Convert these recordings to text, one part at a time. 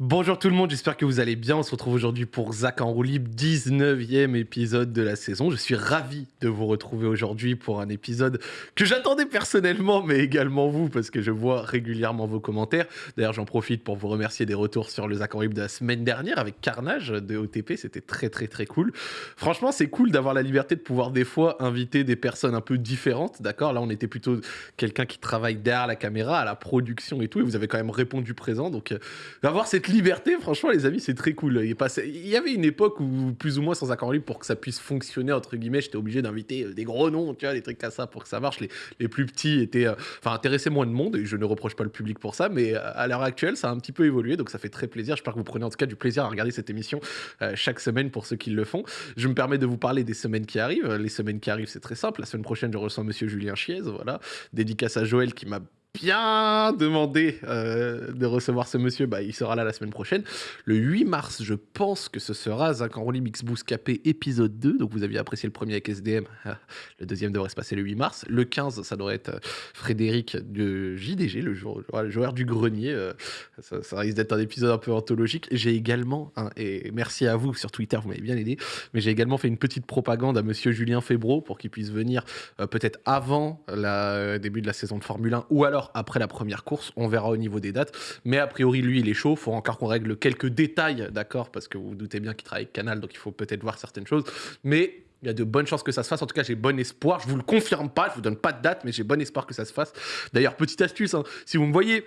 Bonjour tout le monde, j'espère que vous allez bien. On se retrouve aujourd'hui pour Zach en roue libre, 19e épisode de la saison. Je suis ravi de vous retrouver aujourd'hui pour un épisode que j'attendais personnellement, mais également vous, parce que je vois régulièrement vos commentaires. D'ailleurs, j'en profite pour vous remercier des retours sur le Zach en roue libre de la semaine dernière avec Carnage de OTP. C'était très très très cool. Franchement, c'est cool d'avoir la liberté de pouvoir des fois inviter des personnes un peu différentes, d'accord? Là, on était plutôt quelqu'un qui travaille derrière la caméra, à la production et tout, et vous avez quand même répondu présent. Donc, euh, avoir cette liberté, franchement, les amis, c'est très cool. Il, il y avait une époque où, plus ou moins sans accord libre, pour que ça puisse fonctionner, entre guillemets, j'étais obligé d'inviter euh, des gros noms, tu vois, des trucs comme ça pour que ça marche. Les, les plus petits étaient, euh, enfin, intéressaient moins de monde, et je ne reproche pas le public pour ça, mais à l'heure actuelle, ça a un petit peu évolué, donc ça fait très plaisir. J'espère que vous prenez en tout cas du plaisir à regarder cette émission euh, chaque semaine pour ceux qui le font. Je me permets de vous parler des semaines qui arrivent. Les semaines qui arrivent, c'est très simple. La semaine prochaine, je reçois Monsieur Julien Chiez, voilà. Dédicace à Joël qui m'a bien demandé euh, de recevoir ce monsieur, bah, il sera là la semaine prochaine. Le 8 mars, je pense que ce sera Zach Enroli Mix Boost Capé épisode 2. Donc vous aviez apprécié le premier avec SDM. Le deuxième devrait se passer le 8 mars. Le 15, ça devrait être euh, Frédéric de JDG, le joueur, du grenier. Euh, ça, risque d'être un épisode un peu anthologique. J'ai également, et merci à vous sur Twitter, vous m'avez bien aidé, mais j'ai également fait une petite propagande à monsieur Julien Febro pour qu'il puisse venir peut-être avant le début de la saison de Formule 1 ou alors après la première course. On verra au niveau des dates. Mais a priori, lui, il est chaud. Il faut encore qu'on règle quelques détails, d'accord Parce que vous, vous doutez bien qu'il travaille avec Canal, donc il faut peut-être voir certaines choses. Mais il y a de bonnes chances que ça se fasse. En tout cas, j'ai bon espoir. Je vous le confirme pas, je vous donne pas de date, mais j'ai bon espoir que ça se fasse. D'ailleurs, petite astuce, hein, si vous me voyez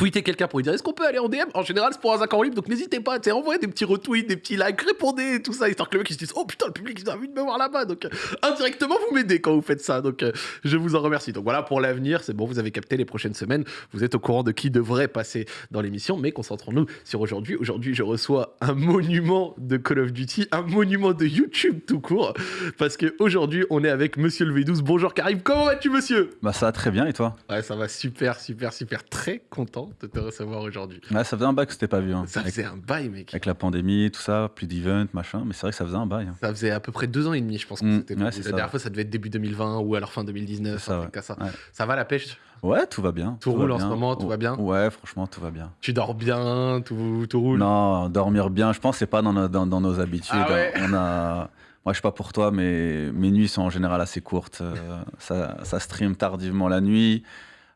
tweeter quelqu'un pour lui dire est-ce qu'on peut aller en DM En général, c'est pour un accord libre, donc n'hésitez pas, envoyez des petits retweets, des petits likes, répondez, tout ça, histoire que le mec il se dise oh putain, le public il a envie de me voir là-bas. Donc euh, indirectement, vous m'aidez quand vous faites ça. Donc euh, je vous en remercie. Donc voilà pour l'avenir, c'est bon, vous avez capté les prochaines semaines, vous êtes au courant de qui devrait passer dans l'émission, mais concentrons-nous sur aujourd'hui. Aujourd'hui, je reçois un monument de Call of Duty, un monument de YouTube tout court, parce qu'aujourd'hui, on est avec Monsieur le V12. Bonjour Karim, comment vas-tu, monsieur? Bah ça va très bien et toi? Ouais, ça va super, super, super, très content de te recevoir aujourd'hui. Ouais, ça faisait un bail que c'était pas vu. Hein. Ça faisait un bail, mec. Avec la pandémie, tout ça, plus d'events, machin. Mais c'est vrai que ça faisait un bail. Hein. Ça faisait à peu près deux ans et demi, je pense. Que Mm, c'était ouais, la ça. dernière fois, ça devait être début 2020 ou alors fin 2019. C'est ça, un truc ouais. ça. Ouais. ça va la pêche? Ouais, tout va bien. Tout roule en ce moment, tout va bien? Ouais, franchement, tout va bien. Tu dors bien, tout, tout roule? Non, dormir bien, je pense c'est pas dans nos, dans, dans nos habitudes. Ah ouais On a... Moi, je sais pas pour toi, mais mes nuits sont en général assez courtes. Euh, ça, ça stream tardivement la nuit.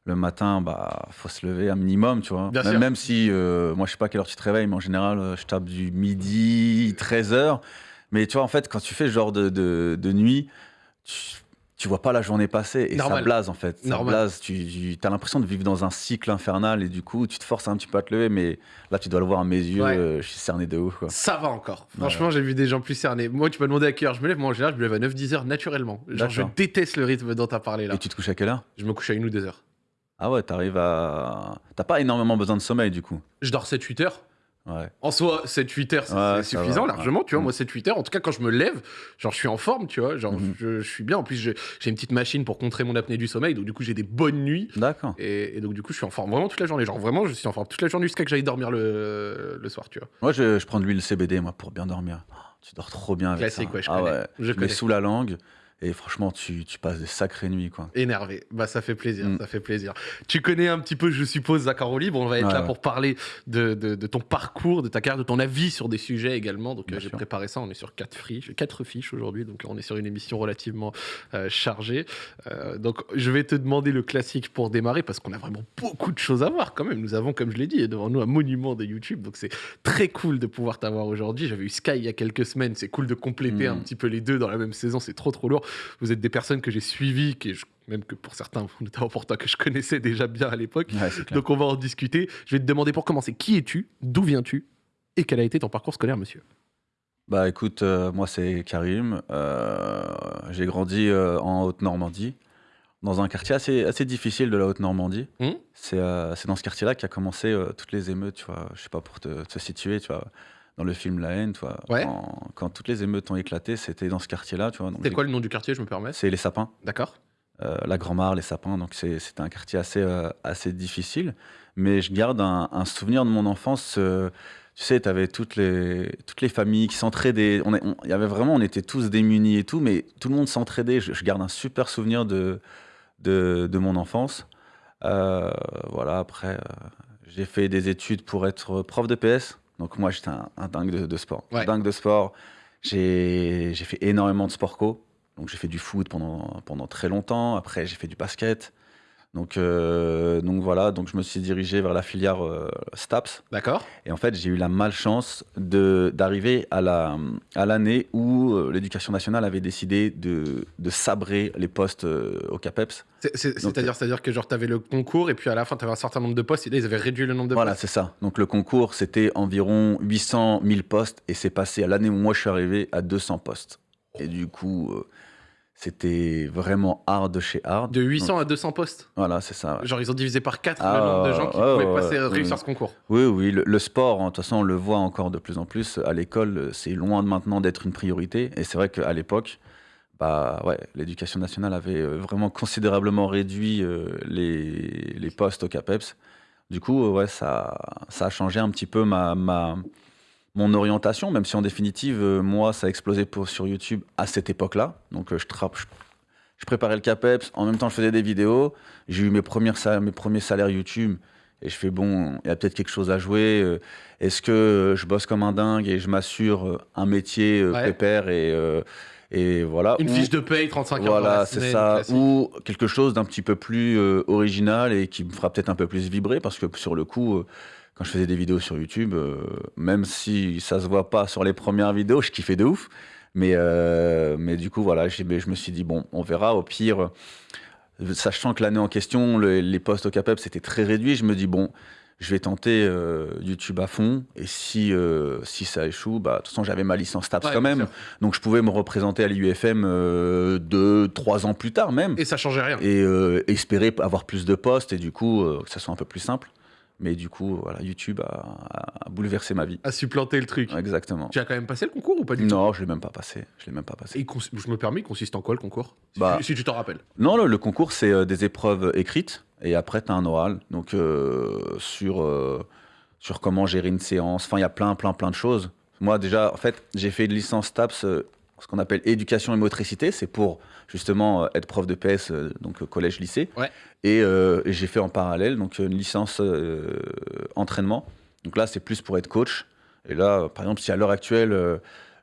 Le matin, bah, faut se lever un minimum, tu vois. Même, même si, euh, moi, je sais pas à quelle heure tu te réveilles, mais en général, euh, je tape du midi, 13h. Mais tu vois, en fait, quand tu fais ce genre de, de, de nuit, tu, tu vois pas la journée passer et Normal. ça blase, en fait. Ça Normal. blase. Tu, as l'impression de vivre dans un cycle infernal et du coup, tu te forces un petit peu à te lever, mais là, tu dois le voir à mes yeux, Ouais. euh, je suis cerné de ouf, quoi. Ça va encore. Franchement, j'ai vu des gens plus cernés. Moi, tu m'as demandé à quelle heure je me lève. Moi, en général, je me lève à 9-10 heures naturellement. Genre, je déteste le rythme dont tu as parlé là. Et tu te couches à quelle heure? Je me couche à une ou deux heures. Ah ouais, t'arrives à. T'as pas énormément besoin de sommeil du coup. Je dors 7-8 heures. Ouais. En soi, 7-8 heures, c'est Ouais, suffisant va, largement, tu vois. Moi, 7-8 heures, en tout cas, quand je me lève, genre, je suis en forme, tu vois. Genre, Mhm. je, je suis bien. En plus, je- j'ai une petite machine pour contrer mon apnée du sommeil, donc du coup, j'ai des bonnes nuits. D'accord. Et, et donc, du coup, je suis en forme vraiment toute la journée. Genre, vraiment, je suis en forme toute la journée jusqu'à que j'aille dormir le, le soir, tu vois. Moi, je, je prends de l'huile CBD, moi, pour bien dormir. Oh, tu dors trop bien avec Classique, ça. ouais, je ah connais. ouais. Je tu mets sous la langue et franchement, tu, tu passes des sacrées nuits, quoi. Énervé. Bah, ça fait plaisir, Mm. ça fait plaisir. Tu connais un petit peu, je suppose, Zach en roue libre. On va être Ouais, là ouais. pour parler de, de- de ton parcours, de ta carrière, de ton avis sur des sujets également. Donc, euh, j'ai préparé ça. On est sur quatre fiches, quatre fiches aujourd'hui. Donc, on est sur une émission relativement euh, chargée. Euh, donc, je vais te demander le classique pour démarrer parce qu'on a vraiment beaucoup de choses à voir quand même. Nous avons, comme je l'ai dit, devant nous un monument de YouTube. Donc, c'est très cool de pouvoir t'avoir aujourd'hui. J'avais eu Sky il y a quelques semaines. C'est cool de compléter Mm. un petit peu les deux dans la même saison. C'est trop, trop lourd. Vous êtes des personnes que j'ai suivies, que je- même que pour certains, notamment pour toi, que je connaissais déjà bien à l'époque. Ouais. Donc on va en discuter. Je vais te demander pour commencer, qui es-tu D'où viens-tu Et quel a été ton parcours scolaire, monsieur? Bah écoute, euh, moi, c'est Karim. Euh, J'ai grandi euh, en Haute-Normandie, dans un quartier assez, assez difficile de la Haute-Normandie. Hmm C'est dans ce quartier-là qu'a commencé toutes les émeutes, tu vois. Je sais pas pour te, te situer, tu vois. Dans le film La haine. Ouais. Quand, quand toutes les émeutes ont éclaté, c'était dans ce quartier-là, C'est quoi le nom du quartier, je me permets? C'est les sapins. D'accord euh, la Grand-Mare, les sapins, donc c'était un quartier assez, euh, assez difficile. Mais je garde un, un souvenir de mon enfance. euh, tu sais, tu avais toutes les, toutes les familles qui s'entraidaient. On, y avait vraiment, on était tous démunis et tout, mais tout le monde s'entraidait. Je, je garde un super souvenir de, de, de mon enfance. Voilà, après, j'ai fait des études pour être prof de PS. Donc moi, j'étais un, un dingue de, de sport. Ouais. Dingue de sport. J'ai j'ai fait énormément de sport co. Donc j'ai fait du foot pendant, pendant très longtemps. Après, j'ai fait du basket. Donc, euh, donc voilà, donc je me suis dirigé vers la filière euh, STAPS. D'accord. Et en fait, j'ai eu la malchance d'arriver à la- à l'année où euh, l'éducation nationale avait décidé de, de sabrer les postes euh, au CAPEPS. C'est-à-dire, c'est-à-dire que genre t'avais le concours et puis à la fin t'avais un certain nombre de postes et là ils avaient réduit le nombre de Voilà, postes. c'est ça. Donc le concours, c'était environ 800 000 postes et c'est passé à l'année où moi je suis arrivé à 200 postes. Et du coup, euh, c'était vraiment hard de chez hard. De 800 à 200 postes. Voilà, c'est ça. ouais. Genre ils ont divisé par 4 Ah, le nombre de gens qui pouvaient passer, réussir ouais. ce concours. Oui, oui, le, le sport, hein, de toute façon, on le voit encore de plus en plus à l'école, c'est loin de maintenant d'être une priorité. Et c'est vrai qu'à l'époque, bah, ouais, l'éducation nationale avait euh, vraiment considérablement réduit euh, les, les postes au CAPEPS. Du coup, ouais, ça, ça a changé un petit peu ma, ma, mon orientation, même si en définitive, euh, moi, ça a explosé pour, sur YouTube à cette époque-là. Donc, euh, je, trappe, je, je préparais le CAPEPS, en même temps, je faisais des vidéos. J'ai eu mes, premières, mes premiers salaires YouTube. Et je fais, bon, il y a peut-être quelque chose à jouer. euh, Est-ce que je bosse comme un dingue et je m'assure un métier Ouais. pépère et, et voilà. Une Ou- fiche de paye, 35 heures dans voilà, c'est ça. Ou quelque chose d'un petit peu plus original et qui me fera peut-être un peu plus vibrer parce que sur le coup, quand je faisais des vidéos sur YouTube, euh, même si ça se voit pas sur les premières vidéos, je kiffais de ouf. Mais, euh, mais du coup, voilà, je me suis dit, bon, on verra. Au pire, sachant que l'année en question, le- les postes au CAPEP, c'était très réduit, je me dis, bon, je vais tenter euh, YouTube à fond. Et si, euh, si ça échoue, bah, de toute façon, j'avais ma licence TAPS Ouais, quand même. sûr. Donc je pouvais me représenter à l'UFM euh, deux, trois ans plus tard même. Et ça changeait rien. Et espérer avoir plus de postes et du coup que ça soit un peu plus simple. Mais du coup, voilà, YouTube a, a- a bouleversé ma vie. À supplanter le truc. Exactement. Tu as quand même passé le concours ou pas du tout? Non, je l'ai même pas passé. Je l'ai même pas passé. Et je me permets, il consiste en quoi le concours? Si, Bah. tu, si tu t'en rappelles. Non, le, le concours, c'est euh, des épreuves écrites et après, tu as un oral. Donc, euh, sur, euh, sur comment gérer une séance. Enfin, il y a plein, plein, plein de choses. Moi, déjà, en fait, j'ai fait une licence TAPS, ce qu'on appelle éducation et motricité. C'est pour justement euh, être prof de PS, euh, donc euh, collège-lycée. Ouais. Et, euh, et j'ai fait en parallèle donc une licence euh, entraînement. Donc là, c'est plus pour être coach. Et là, par exemple, si à l'heure actuelle, euh,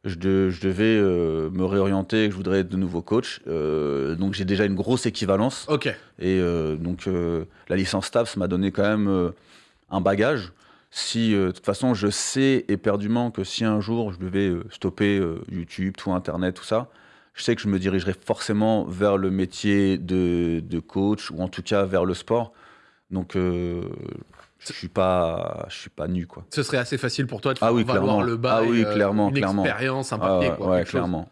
je, de- je devais me réorienter, que je voudrais être de nouveau coach, donc j'ai déjà une grosse équivalence. Ok. Et donc la licence TAPS m'a donné quand même un bagage. Si euh, de toute façon je sais éperdument que si un jour je devais euh, stopper euh, YouTube, tout Internet, tout ça, je sais que je me dirigerais forcément vers le métier de, de coach ou en tout cas vers le sport. Donc je suis pas, je suis pas nu quoi. Ce serait assez facile pour toi de Ah faire oui, valoir clairement. le bail, Ah oui, euh, clairement, une clairement. expérience, un Ah papier, ouais, quoi. ouais, quelque chose. clairement.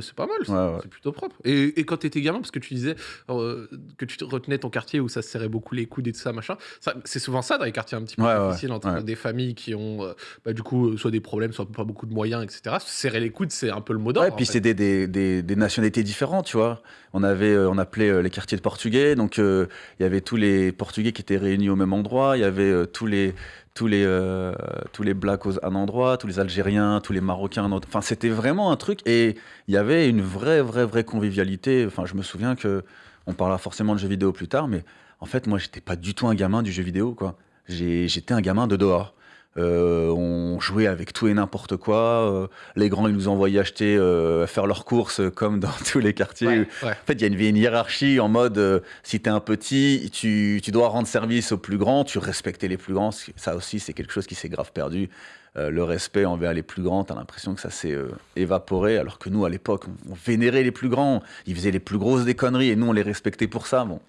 C'est pas mal, ça. Ouais, ouais. c'est plutôt propre. Et, et quand t'étais gamin, parce que tu disais euh, que tu te retenais ton quartier où ça se serrait beaucoup les coudes et tout ça, machin, ça- c'est souvent ça dans les quartiers un petit peu Ouais, difficiles entre des familles qui ont euh, bah, du coup euh, soit des problèmes, soit pas beaucoup de moyens, etc. Se serrer les coudes, c'est un peu le mot d'ordre. Ouais, puis c'est des, des, des, des nationalités différentes, tu vois. On avait, on appelait les quartiers de portugais, donc il y avait tous les portugais qui étaient réunis au même endroit, il y avait tous les tous les euh, tous les blacks à un endroit, tous les Algériens, tous les Marocains à un autre. Enfin, c'était vraiment un truc et il y avait une vraie vraie vraie convivialité. Enfin, je me souviens que on parlera forcément de jeux vidéo plus tard, mais en fait, moi, j'étais pas du tout un gamin du jeu vidéo, quoi. J'étais un gamin de dehors. Euh, on jouait avec tout et n'importe quoi. Euh, les grands, ils nous envoyaient acheter, euh, faire leurs courses comme dans tous les quartiers. Ouais, ouais. En fait, il y a une, une hiérarchie en mode si tu es un petit, tu, tu dois rendre service aux plus grands, tu respecter les plus grands. Ça aussi, c'est quelque chose qui s'est grave perdu. Le respect envers les plus grands, tu as l'impression que ça s'est évaporé, alors que nous, à l'époque, on, on vénérait les plus grands. Ils faisaient les plus grosses des conneries et nous, on les respectait pour ça. Bon,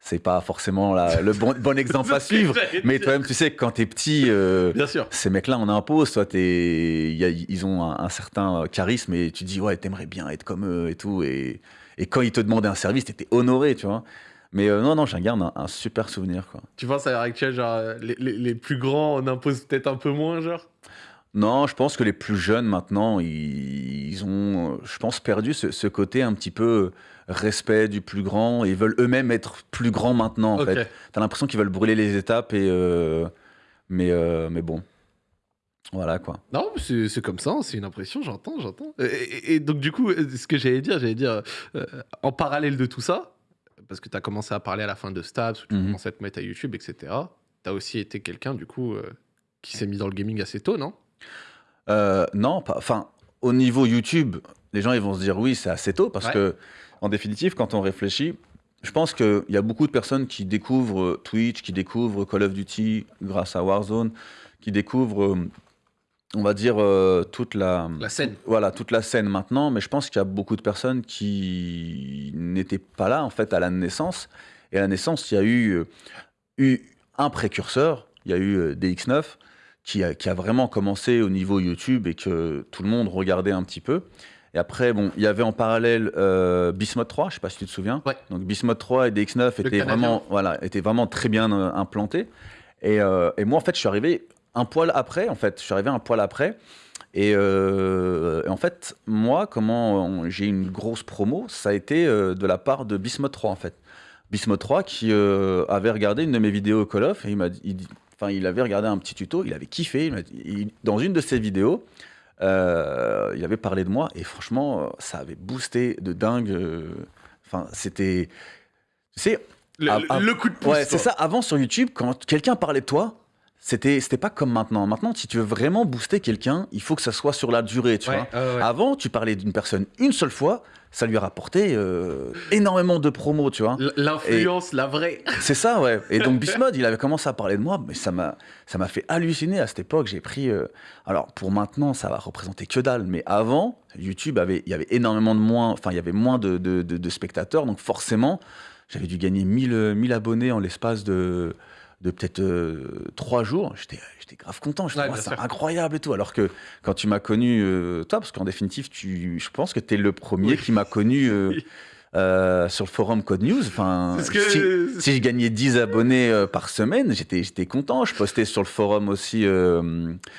c'est pas forcément la- le bon, bon exemple à suivre. Mais toi-même, tu sais quand tu es petit. euh, Bien sûr. ces mecs-là, on impose, toi, t'es- y a- ils ont un, un certain charisme et tu dis, ouais, t'aimerais bien être comme eux et tout. Et, et quand ils te demandaient un service, t'étais honoré, tu vois. Mais euh, non, non, j'en garde un, un super souvenir, quoi. Tu penses à l'heure actuelle, genre, les, les- les plus grands, on impose peut-être un peu moins, genre? Non, je pense que les plus jeunes, maintenant, ils, ils ont, je pense, perdu ce, ce côté un petit peu respect du plus grand et ils veulent eux-mêmes être plus grands maintenant, en fait. T'as l'impression qu'ils veulent brûler les étapes et... euh, mais, euh, mais bon. Voilà, quoi. Non, c'est comme ça, hein, c'est une impression, j'entends, j'entends. Et, et- et donc, du coup, euh, ce que j'allais dire, j'allais dire, euh, en parallèle de tout ça, parce que tu as commencé à parler à la fin de Stabs, où tu Mhm. commençais à te mettre à YouTube, etc., as aussi été quelqu'un, du coup, euh, qui s'est mis dans le gaming assez tôt, non? Euh, non, pas. Enfin, au niveau YouTube, les gens ils vont se dire oui, c'est assez tôt parce Ouais. que, en définitive, quand on réfléchit, je pense qu'il y a beaucoup de personnes qui découvrent euh, Twitch, qui découvrent Call of Duty grâce à Warzone, qui découvrent, euh, on va dire, euh, toute la, La scène. voilà, toute la scène maintenant. Mais je pense qu'il y a beaucoup de personnes qui n'étaient pas là en fait à la naissance. Et à la naissance, il y a eu, eu un précurseur. Il y a eu euh, DX9 qui a, qui a vraiment commencé au niveau YouTube et que tout le monde regardait un petit peu. Et après, bon, il y avait en parallèle euh, Bismode 3, je sais pas si tu te souviens. Ouais. Donc Bismode 3 et DX9 étaient Canadien. vraiment, voilà, étaient vraiment très bien euh, implantés. Et, euh, et moi, en fait, je suis arrivé un poil après. En fait, je suis arrivé un poil après. Et, euh, et en fait, moi, comment j'ai eu une grosse promo, ça a été de la part de Bismode 3, en fait. Bismode 3 qui avait regardé une de mes vidéos Call of et il m'a dit, il dit- enfin, il avait regardé un petit tuto, il avait kiffé. il il- dans une de ses vidéos, euh, il avait parlé de moi et franchement, euh, ça avait boosté de dingue. euh, Enfin, c'était, tu sais, Le, le coup de pouce. Ouais, c'est ça. Avant sur YouTube, quand quelqu'un parlait de toi, c'était c'était pas comme maintenant. Maintenant, si tu veux vraiment booster quelqu'un, il faut que ça soit sur la durée, tu Ouais, vois. ouais. Avant, tu parlais d'une personne une seule fois, ça lui a rapporté euh, énormément de promos, tu vois. L'influence, la vraie. C'est ça, ouais. Et donc Bismode, il avait commencé à parler de moi, mais ça m'a, ça m'a fait halluciner à cette époque. J'ai pris, euh, alors pour maintenant, ça va représenter que dalle, mais avant, YouTube avait, il y avait énormément de moins, enfin il y avait moins de, de- de- de spectateurs, donc forcément, j'avais dû gagner 1000, euh, 1000 abonnés en l'espace de, de peut-être euh, trois jours. J'étais, grave content. Je Ouais, bien c'est incroyable et tout. Alors que quand tu m'as connu, euh, toi, parce qu'en définitive, tu, je pense que tu es le premier Oui. qui m'a connu. euh, sur le forum Code News, enfin, que- si, si je gagnais 10 abonnés par semaine, j'étais, content. Je postais sur le forum aussi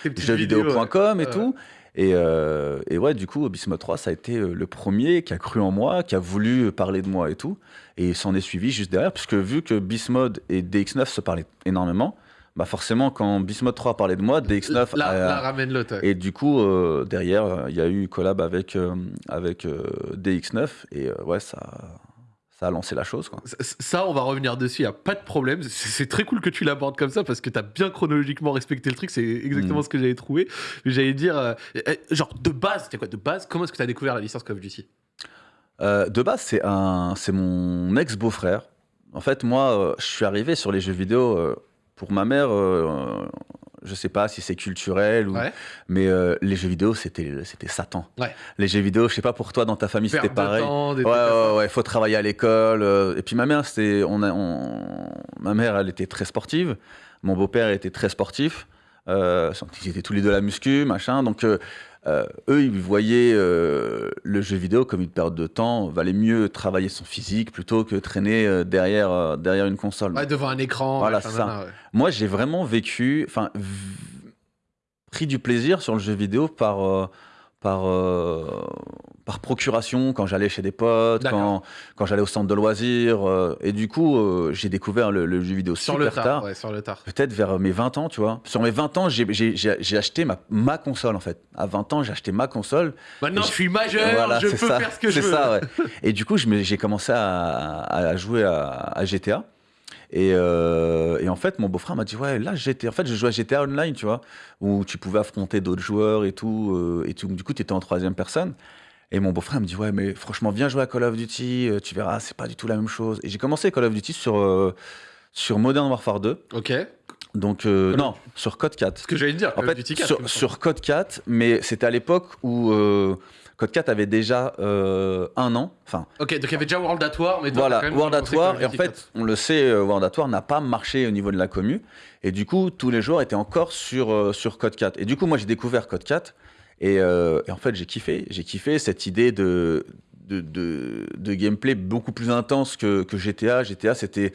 jeuxvideo.com et ouais. tout. Et, euh, et ouais, du coup, Bismuth 3, ça a été euh, le premier qui a cru en moi, qui a voulu parler de moi et tout. Et s'en est suivi juste derrière, puisque vu que Bismode et DX9 se parlaient énormément, bah forcément, quand Bismode 3 parlait de moi, DX9 Là, a- là, ramène l'autre. ouais. et du coup, euh, derrière, il y a eu collab avec, euh, avec euh, DX9. Et euh, ouais, ça, ça a lancé la chose. Quoi. Ça, on va revenir dessus, il a pas de problème. C'est très cool que tu l'abordes comme ça parce que tu as bien chronologiquement respecté le truc. C'est exactement Mhm. ce que j'avais trouvé. Mais j'allais dire, euh, euh, genre, de base, c'était quoi De base, comment est-ce que tu as découvert la licence Call of Duty? Euh, de base, c'est mon ex-beau-frère. En fait, moi, euh, je suis arrivé sur les jeux vidéo pour ma mère. Je sais pas si c'est culturel ou, Ouais. mais euh, les jeux vidéo, c'était, c'était Satan. Ouais. Les jeux vidéo, je sais pas pour toi, dans ta famille, c'était pareil. temps, Ouais, ouais, ouais, faut travailler à l'école. euh, et puis ma mère, c'était, on a, on- ma mère, elle était très sportive. Mon beau-père était très sportif. Euh, ils étaient tous les deux à la muscu, machin. Donc euh, euh, eux, ils voyaient euh, le jeu vidéo comme une perte de temps. Valait mieux travailler son physique plutôt que traîner euh, derrière, derrière une console. Ouais, devant un écran. Voilà, ça. nana, ouais. Moi, j'ai vraiment vécu, enfin, pris du plaisir sur le jeu vidéo par, par, par procuration quand j'allais chez des potes, quand, quand j'allais au centre de loisirs. euh, et du coup, euh, j'ai découvert le, le jeu vidéo Sur super le tard. tard. Ouais, sur le tard. Peut-être vers mes 20 ans, tu vois. Sur mes 20 ans, j'ai- acheté ma, ma console, en fait. À 20 ans, j'ai acheté ma console. Maintenant, je je- suis majeur, Voilà, je peux ça. faire ce que je C'est veux. ça, ouais. Et du coup, j'ai commencé à, à jouer à, à GTA. Et, euh, et en fait, mon beau-frère m'a dit Ouais, là, GTA. En fait, je jouais à GTA Online, tu vois, où tu pouvais affronter d'autres joueurs et tout. et tout. Du coup, tu étais en troisième personne. Et mon beau-frère me dit Ouais, mais franchement, viens jouer à Call of Duty, euh, tu verras, c'est pas du tout la même chose. Et j'ai commencé Call of Duty sur, euh, sur Modern Warfare 2. Ok. Donc, euh, non, sur Code 4. Ce que j'allais te dire, En Call of Duty 4, il me sur, sur Code 4, mais c'était à l'époque où Code 4 avait déjà un an. Enfin, Ok, donc il y avait déjà World at War, mais toi, voilà, quand même World at War. Et en Duty 4. fait, on le sait, World at War n'a pas marché au niveau de la commu. Et du coup, tous les joueurs étaient encore sur, sur Code 4. Et du coup, moi, j'ai découvert Code 4. Et, euh, et en fait, j'ai kiffé. J'ai kiffé cette idée de, gameplay beaucoup plus intense que, GTA. GTA, c'était.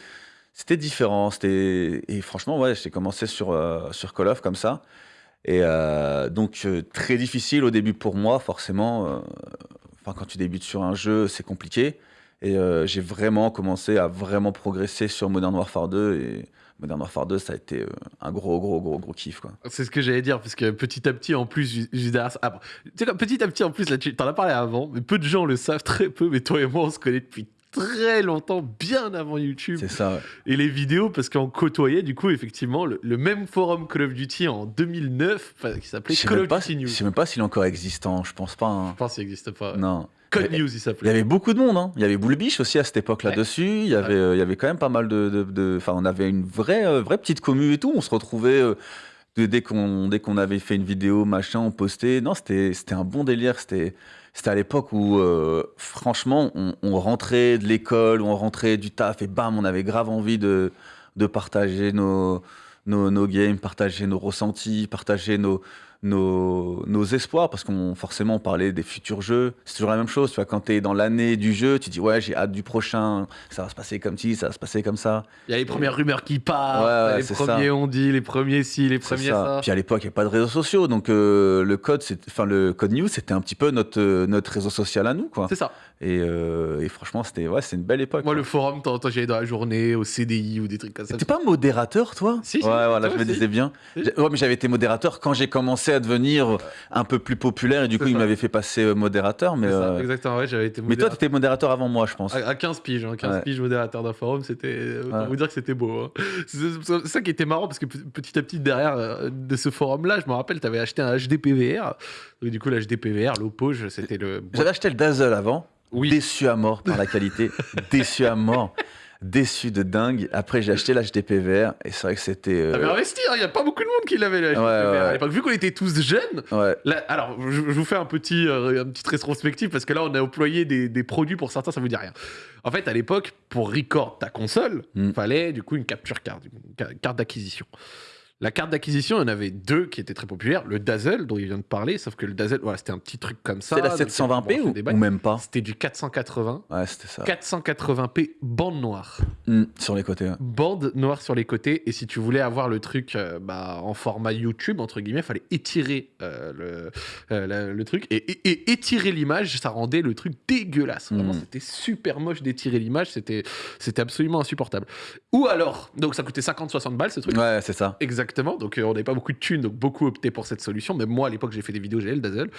Différent, c'était et franchement ouais, j'ai commencé sur euh, Call of comme ça et euh, donc très difficile au début pour moi forcément. Enfin quand tu débutes sur un jeu c'est compliqué et j'ai vraiment commencé à vraiment progresser sur Modern Warfare 2 et Modern Warfare 2 ça a été euh, un gros gros gros gros kiff quoi. C'est ce que j'allais dire, parce que petit à petit, en plus, ju- juste derrière ça- ah, bon, tu sais, comme petit à petit, en plus, là, tu t'en as parlé avant, mais peu de gens le savent, très peu, mais toi et moi, on se connaît depuis très longtemps, bien avant YouTube. C'est ça. ouais. Et les vidéos, parce qu'on côtoyait, du coup, effectivement, le, le même forum Call of Duty en 2009, enfin, qui s'appelait Call of Duty News. je sais même pas s'il est encore existant. Je pense pas. hein. Je pense qu'il n'existe pas. Non. Code Il y- News, il Il y s'appelait. avait beaucoup de monde, hein. Il y avait Bullbiche aussi à cette époque Ouais. là-dessus. Il y avait, euh, il y avait quand même pas mal de, enfin, on avait une vraie, euh, vraie petite commu et tout. On se retrouvait euh, dès qu'on, dès qu'on avait fait une vidéo, machin, on postait. Non, c'était, c'était un bon délire. C'était, c'était à l'époque où, euh, franchement, on, on rentrait de l'école, on rentrait du taf et bam, on avait grave envie de, de partager nos, nos, nos games, partager nos ressentis, partager nos, nos, nos espoirs, parce qu'on forcément on parlait des futurs jeux. C'est toujours la même chose. Tu vois, quand tu es dans l'année du jeu, tu dis ouais, j'ai hâte du prochain, ça va se passer comme ci, ça va se passer comme ça. Il y a les premières rumeurs qui partent, Ouais, ouais, les premiers ça. on dit, les premiers ci, les premiers ça. ça. Puis à l'époque, il n'y a pas de réseaux sociaux, donc euh, le code, enfin le code news, c'était un petit peu notre euh, notre réseau social à nous, quoi. C'est ça. Et, euh, et franchement, c'était ouais, c'est une belle époque. Moi, quoi. le forum, de temps en temps, j'y allais dans la journée, au CDI ou des trucs comme ça. T'es pas modérateur, toi? Si, si, Ouais, voilà, je me disais bien. Si. Ouais, mais j'avais été modérateur quand j'ai commencé à devenir un peu plus populaire et du coup, C'est il ça. m'avait fait passer euh, modérateur. Mais, ça, euh, exactement, ouais, j'avais été mais toi, modérateur. t'étais modérateur avant moi, je pense. À à 15 piges, hein, 15 Ouais. piges modérateur d'un forum, c'était. Autant Ouais. vous dire que c'était beau. hein. C'est ça qui était marrant parce que petit à petit, derrière euh, de ce forum-là, je me rappelle, tu avais acheté un HDPVR. Et du coup, l'HDPVR, l'Opage, c'était le. J'avais acheté le Dazzle avant. Oui. Déçu à mort par la qualité. déçu à mort. Déçu de dingue. Après, j'ai acheté l'HDPVR et c'est vrai que c'était. euh, T'avais investi, il n'y a pas beaucoup de monde qui l'avait, le Ouais, À l'époque, vu qu'on était tous jeunes, Ouais. Là, alors, je, je vous fais un petit, euh, une petite rétrospective parce que là, on a employé des, des produits pour certains, ça vous dit rien. En fait, à l'époque, pour record ta console, il Mm. fallait du coup une capture card, une ca- carte d'acquisition. La carte d'acquisition, il y en avait deux qui étaient très populaires. Le Dazzle, dont il vient de parler, sauf que le Dazzle, voilà, c'était un petit truc comme ça. C'était la donc, 720p on fait ou, même pas C'était du 480. Ouais, c'était ça. 480p bande noire. Hmm, sur les côtés. ouais. Bande noire sur les côtés. Et si tu voulais avoir le truc euh, bah, en format YouTube, entre guillemets, il fallait étirer euh, le, euh, la- le truc. Et, et- et étirer l'image, ça rendait le truc dégueulasse. Vraiment, Mm. c'était super moche d'étirer l'image. C'était c'était absolument insupportable. Ou alors, donc ça coûtait 50-60 balles ce truc. Ouais, c'est ça. Exactement, donc euh, on n'avait pas beaucoup de thunes, donc beaucoup optaient pour cette solution. Même moi, à l'époque, j'ai fait des vidéos, le Dazzle.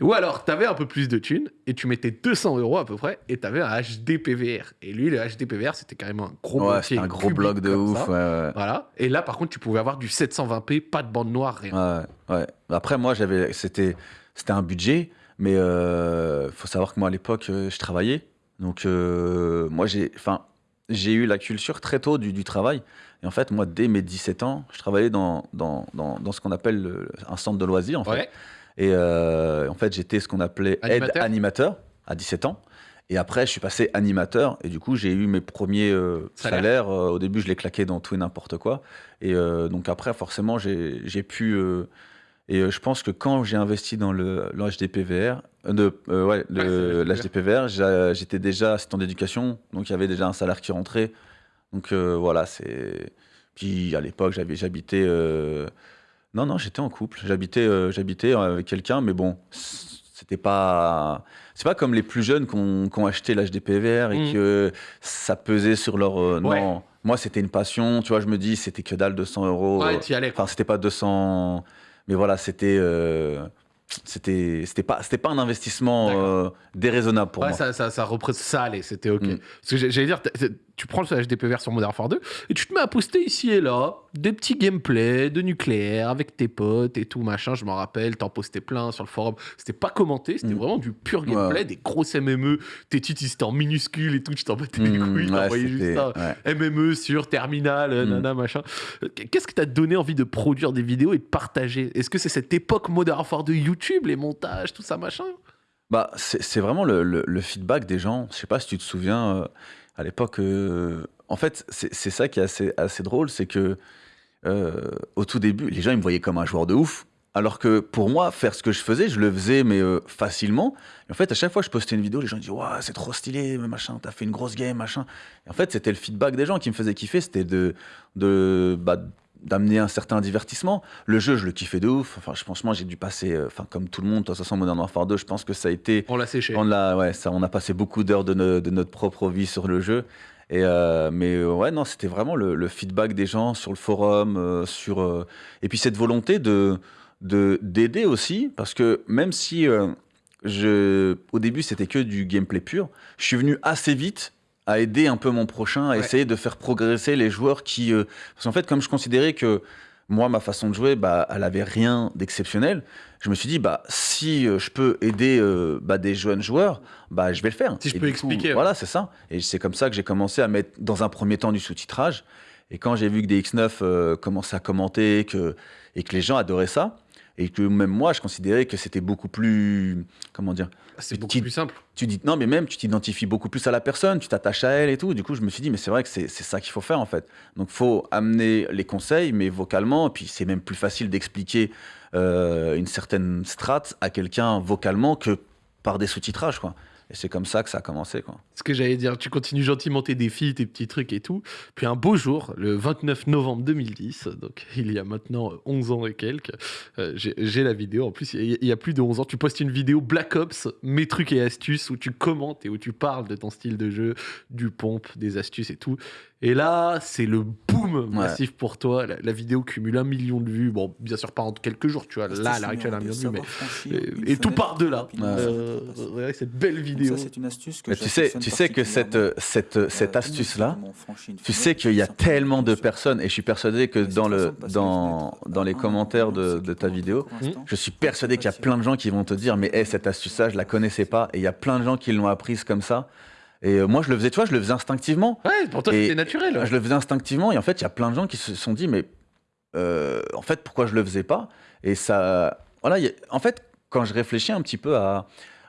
Ou alors, t'avais un peu plus de thunes, et tu mettais 200 euros à peu près, et t'avais un HD PVR. Et lui, le HD PVR, c'était carrément un gros Ouais, un gros bloc de ouf. ça. Ouais, ouais. Voilà. Et là, par contre, tu pouvais avoir du 720p, pas de bande noire, rien. Ouais. Après, moi, j'avais, c'était, c'était un budget, mais euh, faut savoir que moi, à l'époque, euh, je travaillais. Donc, euh, moi, j'ai, enfin, j'ai eu la culture très tôt du, du travail. Et en fait, moi, dès mes 17 ans, je travaillais dans, dans, dans, dans ce qu'on appelle le- un centre de loisirs, en fait. Et euh, en fait, j'étais ce qu'on appelait aide Animateur animateur à 17 ans. Et après, je suis passé animateur. Et du coup, j'ai eu mes premiers euh, Salaire. salaires. Euh, au début, je les claquais dans tout et n'importe quoi. Et donc après, forcément, j'ai j'ai pu... et euh, je pense que quand j'ai investi dans le, le HDPVR, euh, de, euh, ouais, le- Ouais, l'HDPVR, j'étais déjà assistant d'éducation. Donc il y avait déjà un salaire qui rentrait. Donc euh, voilà, c'est... Puis à l'époque, j'avais- j'habitais... euh, Non, non, j'étais en couple. J'habitais j'habitais avec quelqu'un, mais bon, c'était pas... C'est pas comme les plus jeunes qui ont, acheté l'HDPVR et Mhm. que ça pesait sur leur... Ouais. Non, moi, c'était une passion. Tu vois, je me dis, c'était que dalle 200 euros. Ouais, t'y allais. quoi. Enfin, c'était pas 200, mais voilà, c'était euh, c'était c'était pas c'était pas un investissement euh, déraisonnable pour ouais, moi. ça, ça, ça, ça allait, c'était ok. Mm. Parce que j'allais dire, tu prends le HDPVR sur Modern Warfare 2 et tu te mets à poster ici et là des petits gameplays de nucléaire avec tes potes et tout machin. Je m'en rappelle, t'en postais plein sur le forum. C'était pas commenté, c'était Mm. vraiment du pur gameplay, Ouais. des grosses MME. Tes titres ils étaient en minuscules et tout, tu t'en battais les Mm, couilles, ouais, t'envoyais juste ça. ouais. MME sur Terminal, euh, Mm. nana, machin. Euh, Qu'est-ce qui t'a donné envie de produire des vidéos et de partager? Est-ce que c'est cette époque Modern Warfare de YouTube, les montages, tout ça, machin? Bah, c'est c'est vraiment le, le- le feedback des gens. Je sais pas si tu te souviens, euh, à l'époque, euh, en fait, c'est ça qui est assez, drôle, c'est que euh, au tout début, les gens ils me voyaient comme un joueur de ouf. Alors que pour moi, faire ce que je faisais, je le faisais, mais euh, facilement. Et en fait, à chaque fois que je postais une vidéo, les gens disaient Waouh, c'est trop stylé, machin, t'as fait une grosse game, machin. Et en fait, c'était le feedback des gens qui me faisait kiffer, c'était de, de, bah, d'amener un certain divertissement. Le jeu, je le kiffais de ouf. Enfin, je, franchement, j'ai dû passer, euh, comme tout le monde, de toute façon, Modern Warfare 2, je pense que ça a été On l'a séché. on a, ouais, ça, on a passé beaucoup d'heures de, no- de notre propre vie sur le jeu. Et euh, mais euh, ouais, non, c'était vraiment le, le feedback des gens sur le forum, euh, sur et puis cette volonté de de d'aider aussi, parce que même si je, au début c'était que du gameplay pur, je suis venu assez vite à aider un peu mon prochain, à Ouais. essayer de faire progresser les joueurs qui. euh, Parce qu'en fait, comme je considérais que moi, ma façon de jouer, bah, elle avait rien d'exceptionnel, je me suis dit, bah, si euh, je peux aider euh, bah, des jeunes joueurs, bah, je vais le faire. Si je Et peux expliquer, ouais. Voilà, c'est ça. Et c'est comme ça que j'ai commencé à mettre, dans un premier temps, du sous-titrage. Et quand j'ai vu que des X9 euh, commençaient à commenter que, et que les gens adoraient ça, et que même moi, je considérais que c'était beaucoup plus. Comment dire C'est beaucoup plus simple. tu dis non mais même tu t'identifies beaucoup plus à la personne tu t'attaches à elle et tout. Du coup je me suis dit mais c'est vrai que c'est c'est ça qu'il faut faire en fait. Donc faut amener les conseils mais vocalement. Et puis c'est même plus facile d'expliquer euh, une certaine strate à quelqu'un vocalement que par des sous-titrages quoi et c'est comme ça que ça a commencé quoi Ce que j'allais dire, tu continues gentiment tes défis, tes petits trucs et tout. Puis un beau jour, le 29 novembre 2010, donc il y a maintenant 11 ans et quelques, euh, j'ai la vidéo. En plus, il y, a- il y a plus de 11 ans, tu postes une vidéo Black Ops, mes trucs et astuces, où tu commentes et où tu parles de ton style de jeu, du pompe, des astuces et tout. Et là, c'est le boom massif pour toi. La, la vidéo cumule un million de vues. Bon, bien sûr, pas en quelques jours, tu vois. Là, à l'heure actuelle, un million de vues, mais. Et, et tout part de là. Ouais. Euh, ouais, cette belle vidéo. Ça, c'est une astuce que mais tu sais tu sais que cette euh, cette cette astuce là tu sais qu'il y a tellement de personnes et je suis persuadé que dans le dans dans les commentaires de, de ta vidéo Je suis persuadé qu'il y a plein de gens qui vont te dire mais hey, cette astuce-là, je la connaissais pas. Et il y a plein de gens qui l'ont apprise comme ça. Et euh, moi, je le faisais, tu vois, je le faisais instinctivement. Ouais, pour toi, c'était naturel. Je le faisais instinctivement. Et en fait, il y a plein de gens qui se sont dit mais euh, en fait, pourquoi je le faisais pas? Et ça, voilà. a- en fait, quand je réfléchis un petit peu à,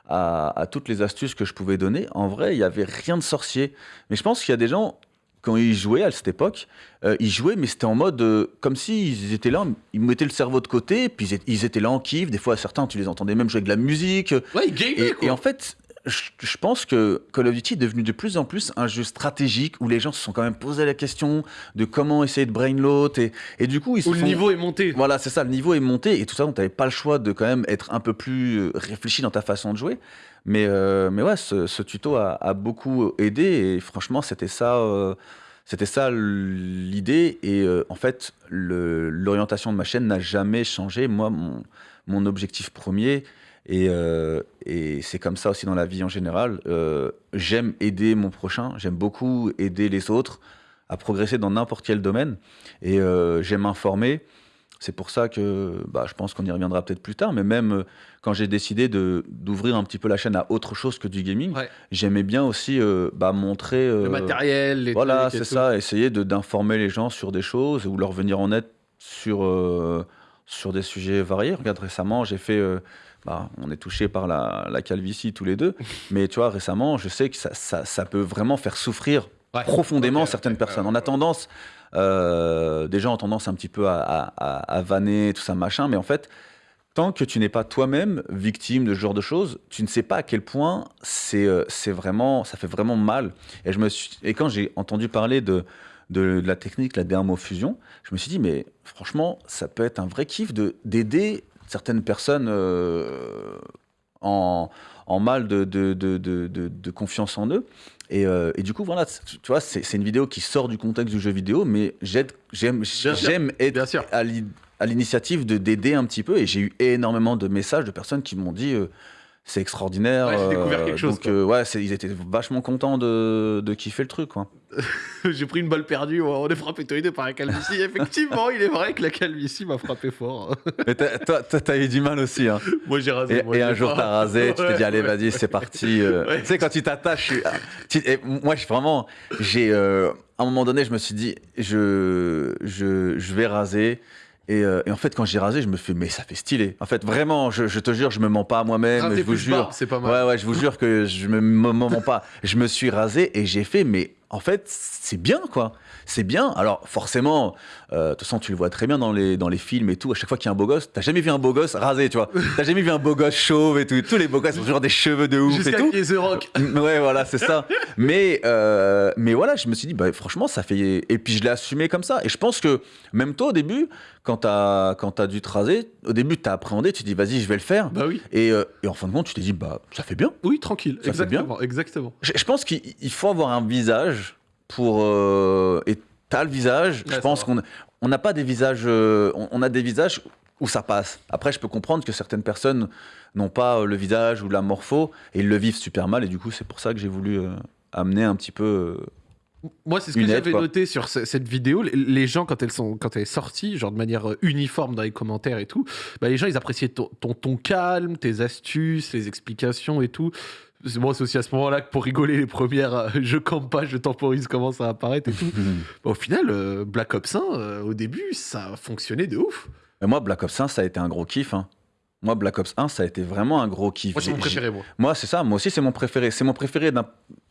à à toutes les astuces que je pouvais donner, en vrai, il y avait rien de sorcier. Mais je pense qu'il y a des gens quand ils jouaient à cette époque, euh, ils jouaient, mais c'était en mode euh, comme s'ils étaient là, ils mettaient le cerveau de côté, puis ils étaient, ils étaient là en kiff. Des fois, certains, tu les entendais même jouer avec de la musique. Ouais, il gamait, Et, quoi. et en fait, je, pense que Call of Duty est devenu de plus en plus un jeu stratégique où les gens se sont quand même posé la question de comment essayer de brain l'autre. Et, et du coup, ils se Où le sont- niveau est monté. voilà, c'est ça, le niveau est monté et tout ça, donc t'avais pas le choix de quand même être un peu plus euh, réfléchi dans ta façon de jouer. Mais, euh, mais ouais, ce, ce tuto a, a beaucoup aidé et franchement, c'était ça, euh, c'était ça l'idée. Et euh, en fait, le- l'orientation de ma chaîne n'a jamais changé. Moi, mon, mon objectif premier, et, euh, et c'est comme ça aussi dans la vie en général, euh, j'aime aider mon prochain, j'aime beaucoup aider les autres à progresser dans n'importe quel domaine. Et euh, j'aime informer. C'est pour ça que bah, je pense qu'on y reviendra peut-être plus tard, mais même quand j'ai décidé de- d'ouvrir un petit peu la chaîne à autre chose que du gaming, Ouais. j'aimais bien aussi bah, montrer. Le matériel, les voilà, c'est tout. ça, essayer de- d'informer les gens sur des choses ou leur venir en aide sur, sur des sujets variés. Regarde, récemment, j'ai fait. Bah, on est touché par la, la calvitie tous les deux, mais tu vois, récemment, je sais que ça, ça, ça peut vraiment faire souffrir Ouais. profondément certaines personnes. On a tendance, euh, des gens ont tendance un petit peu à, à, vanner, tout ça, machin, mais en fait, tant que tu n'es pas toi-même victime de ce genre de choses, tu ne sais pas à quel point c'est euh, vraiment, ça fait vraiment mal. Et, je me suis, et quand j'ai entendu parler de, de, de la technique, la dermofusion, je me suis dit, mais franchement, ça peut être un vrai kiff de- d'aider certaines personnes euh, en, en mal de, de, de, confiance en eux. Et, euh, et du coup, voilà, tu vois, c'est une vidéo qui sort du contexte du jeu vidéo, mais j'aime être sûr. à l'initiative de d'aider un petit peu. Et j'ai eu énormément de messages de personnes qui m'ont dit euh, c'est extraordinaire. Ouais, j'ai découvert euh, quelque chose, Donc, euh, ouais, ils étaient vachement contents de, de kiffer le truc. Quoi. J'ai pris une balle perdue, on est frappé tous les deux par la calvitie. Effectivement, il est vrai que la calvitie m'a frappé fort. Mais t'as- toi, t'as eu du mal aussi. Hein. Moi, j'ai rasé. Et, moi, et j'ai un jour, t'as rasé, tu t'es dit, allez, Ouais. vas-y, c'est parti. euh. Ouais. Tu sais, quand tu t'attaches, et moi, je, vraiment, j'ai, euh, à un moment donné, je me suis dit, je, je, je vais raser. Et, euh, et en fait, quand j'ai rasé, je me fais, mais ça fait stylé. En fait, vraiment, je, je te jure, je me mens pas à moi-même. Je vous jure. c'est pas mal. Ouais, ouais, je vous jure que je me, me mens pas. Je me suis rasé et j'ai fait, mais en fait, c'est bien, quoi. C'est bien. Alors, forcément, euh, de toute façon, tu le vois très bien dans les, dans les films et tout. À chaque fois qu'il y a un beau gosse, t'as jamais vu un beau gosse rasé, tu vois. T'as jamais vu un beau gosse chauve et tout. Tous les beaux gosses ont toujours des cheveux de ouf et tout. The Rock. Ouais, voilà, c'est ça. Mais, euh, mais voilà, je me suis dit, bah, franchement, ça fait. Et puis je l'ai assumé comme ça. Et je pense que même toi, au début, quand t'as quand as dû te raser, au début, t'as appréhendé, tu te dis, vas-y, je vais le faire. Bah oui. Et, euh, et en fin de compte, tu t'es dit, bah, ça fait bien. Oui, tranquille. Ça fait bien. exactement. Exactement. Je, je pense qu'il il faut avoir un visage pour. euh, et t'as le visage. Ouais, je pense qu'on on n'a pas des visages. euh, on, on a des visages où ça passe. Après, je peux comprendre que certaines personnes n'ont pas euh, le visage ou la morpho et ils le vivent super mal. Et du coup, c'est pour ça que j'ai voulu euh, amener un petit peu. Moi, c'est ce que j'avais noté sur ce- cette vidéo. Les- gens, quand elles sont, quand elle est sortie, genre de manière uniforme dans les commentaires et tout, bah, les gens, ils appréciaient ton, ton ton calme, tes astuces, les explications et tout. C'est- Moi, c'est aussi à ce moment-là que pour rigoler, les premières euh, je campe pas, je temporise commencent à apparaître et tout. Bah, au final, euh, Black Ops 1, euh, au début, ça a fonctionné de ouf. Mais moi, Black Ops 1, ça a été un gros kiff. hein. Moi, Black Ops 1, ça a été vraiment un gros kiff. Moi, c'est mon préféré, moi. Moi, c'est ça. Moi aussi, c'est mon préféré. C'est mon préféré d'un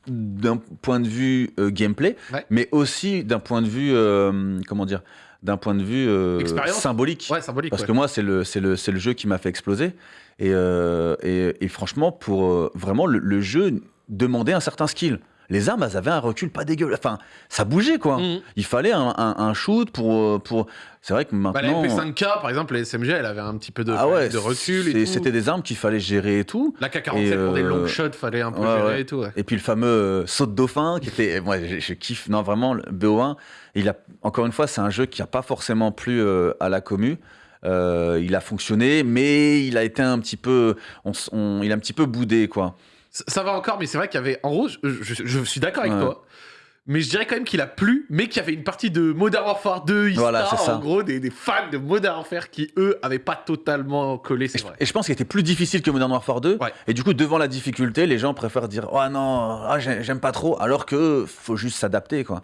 d'un point de vue euh, gameplay, Ouais. mais aussi d'un point de vue, euh, comment dire, d'un point de vue euh, symbolique. Ouais, symbolique. Parce ouais. que moi, c'est le, c'est le, c'est le jeu qui m'a fait exploser. Et, euh, et, et franchement, pour euh, vraiment, le, le jeu demandait un certain skill. Les armes, elles avaient un recul pas dégueu. Enfin, ça bougeait, quoi. Mhm. Il fallait un, un- un shoot pour. euh, pour... C'est vrai que Bah, la maintenant. MP5K, par exemple, la SMG, elle avait un petit peu de, ah ouais, de recul c'était des armes qu'il fallait gérer et tout. La K47 pour des euh, long shots, fallait un peu ouais, gérer ouais. et tout. Et puis le fameux euh, saut de dauphin, qui était. Moi, je, je kiffe. Non, vraiment, le BO1, il a, encore une fois, c'est un jeu qui n'a pas forcément plu euh, à la commu. Euh, il a fonctionné, mais il a été un petit peu. on s- on- il a un petit peu boudé, quoi. Ça, ça va encore, mais c'est vrai qu'il y avait. En gros, je, je- je suis d'accord avec Ouais. toi. Mais je dirais quand même qu'il a plu, mais qu'il y avait une partie de Modern Warfare 2, Ista, Voilà, c'est ça. en gros, des, des fans de Modern Warfare qui, eux, avaient pas totalement collé, Et c'est je, vrai. et je pense qu'il était plus difficile que Modern Warfare 2. Ouais. Et du coup, devant la difficulté, les gens préfèrent dire Oh non, ah, j'ai- j'aime pas trop, alors que faut juste s'adapter, quoi.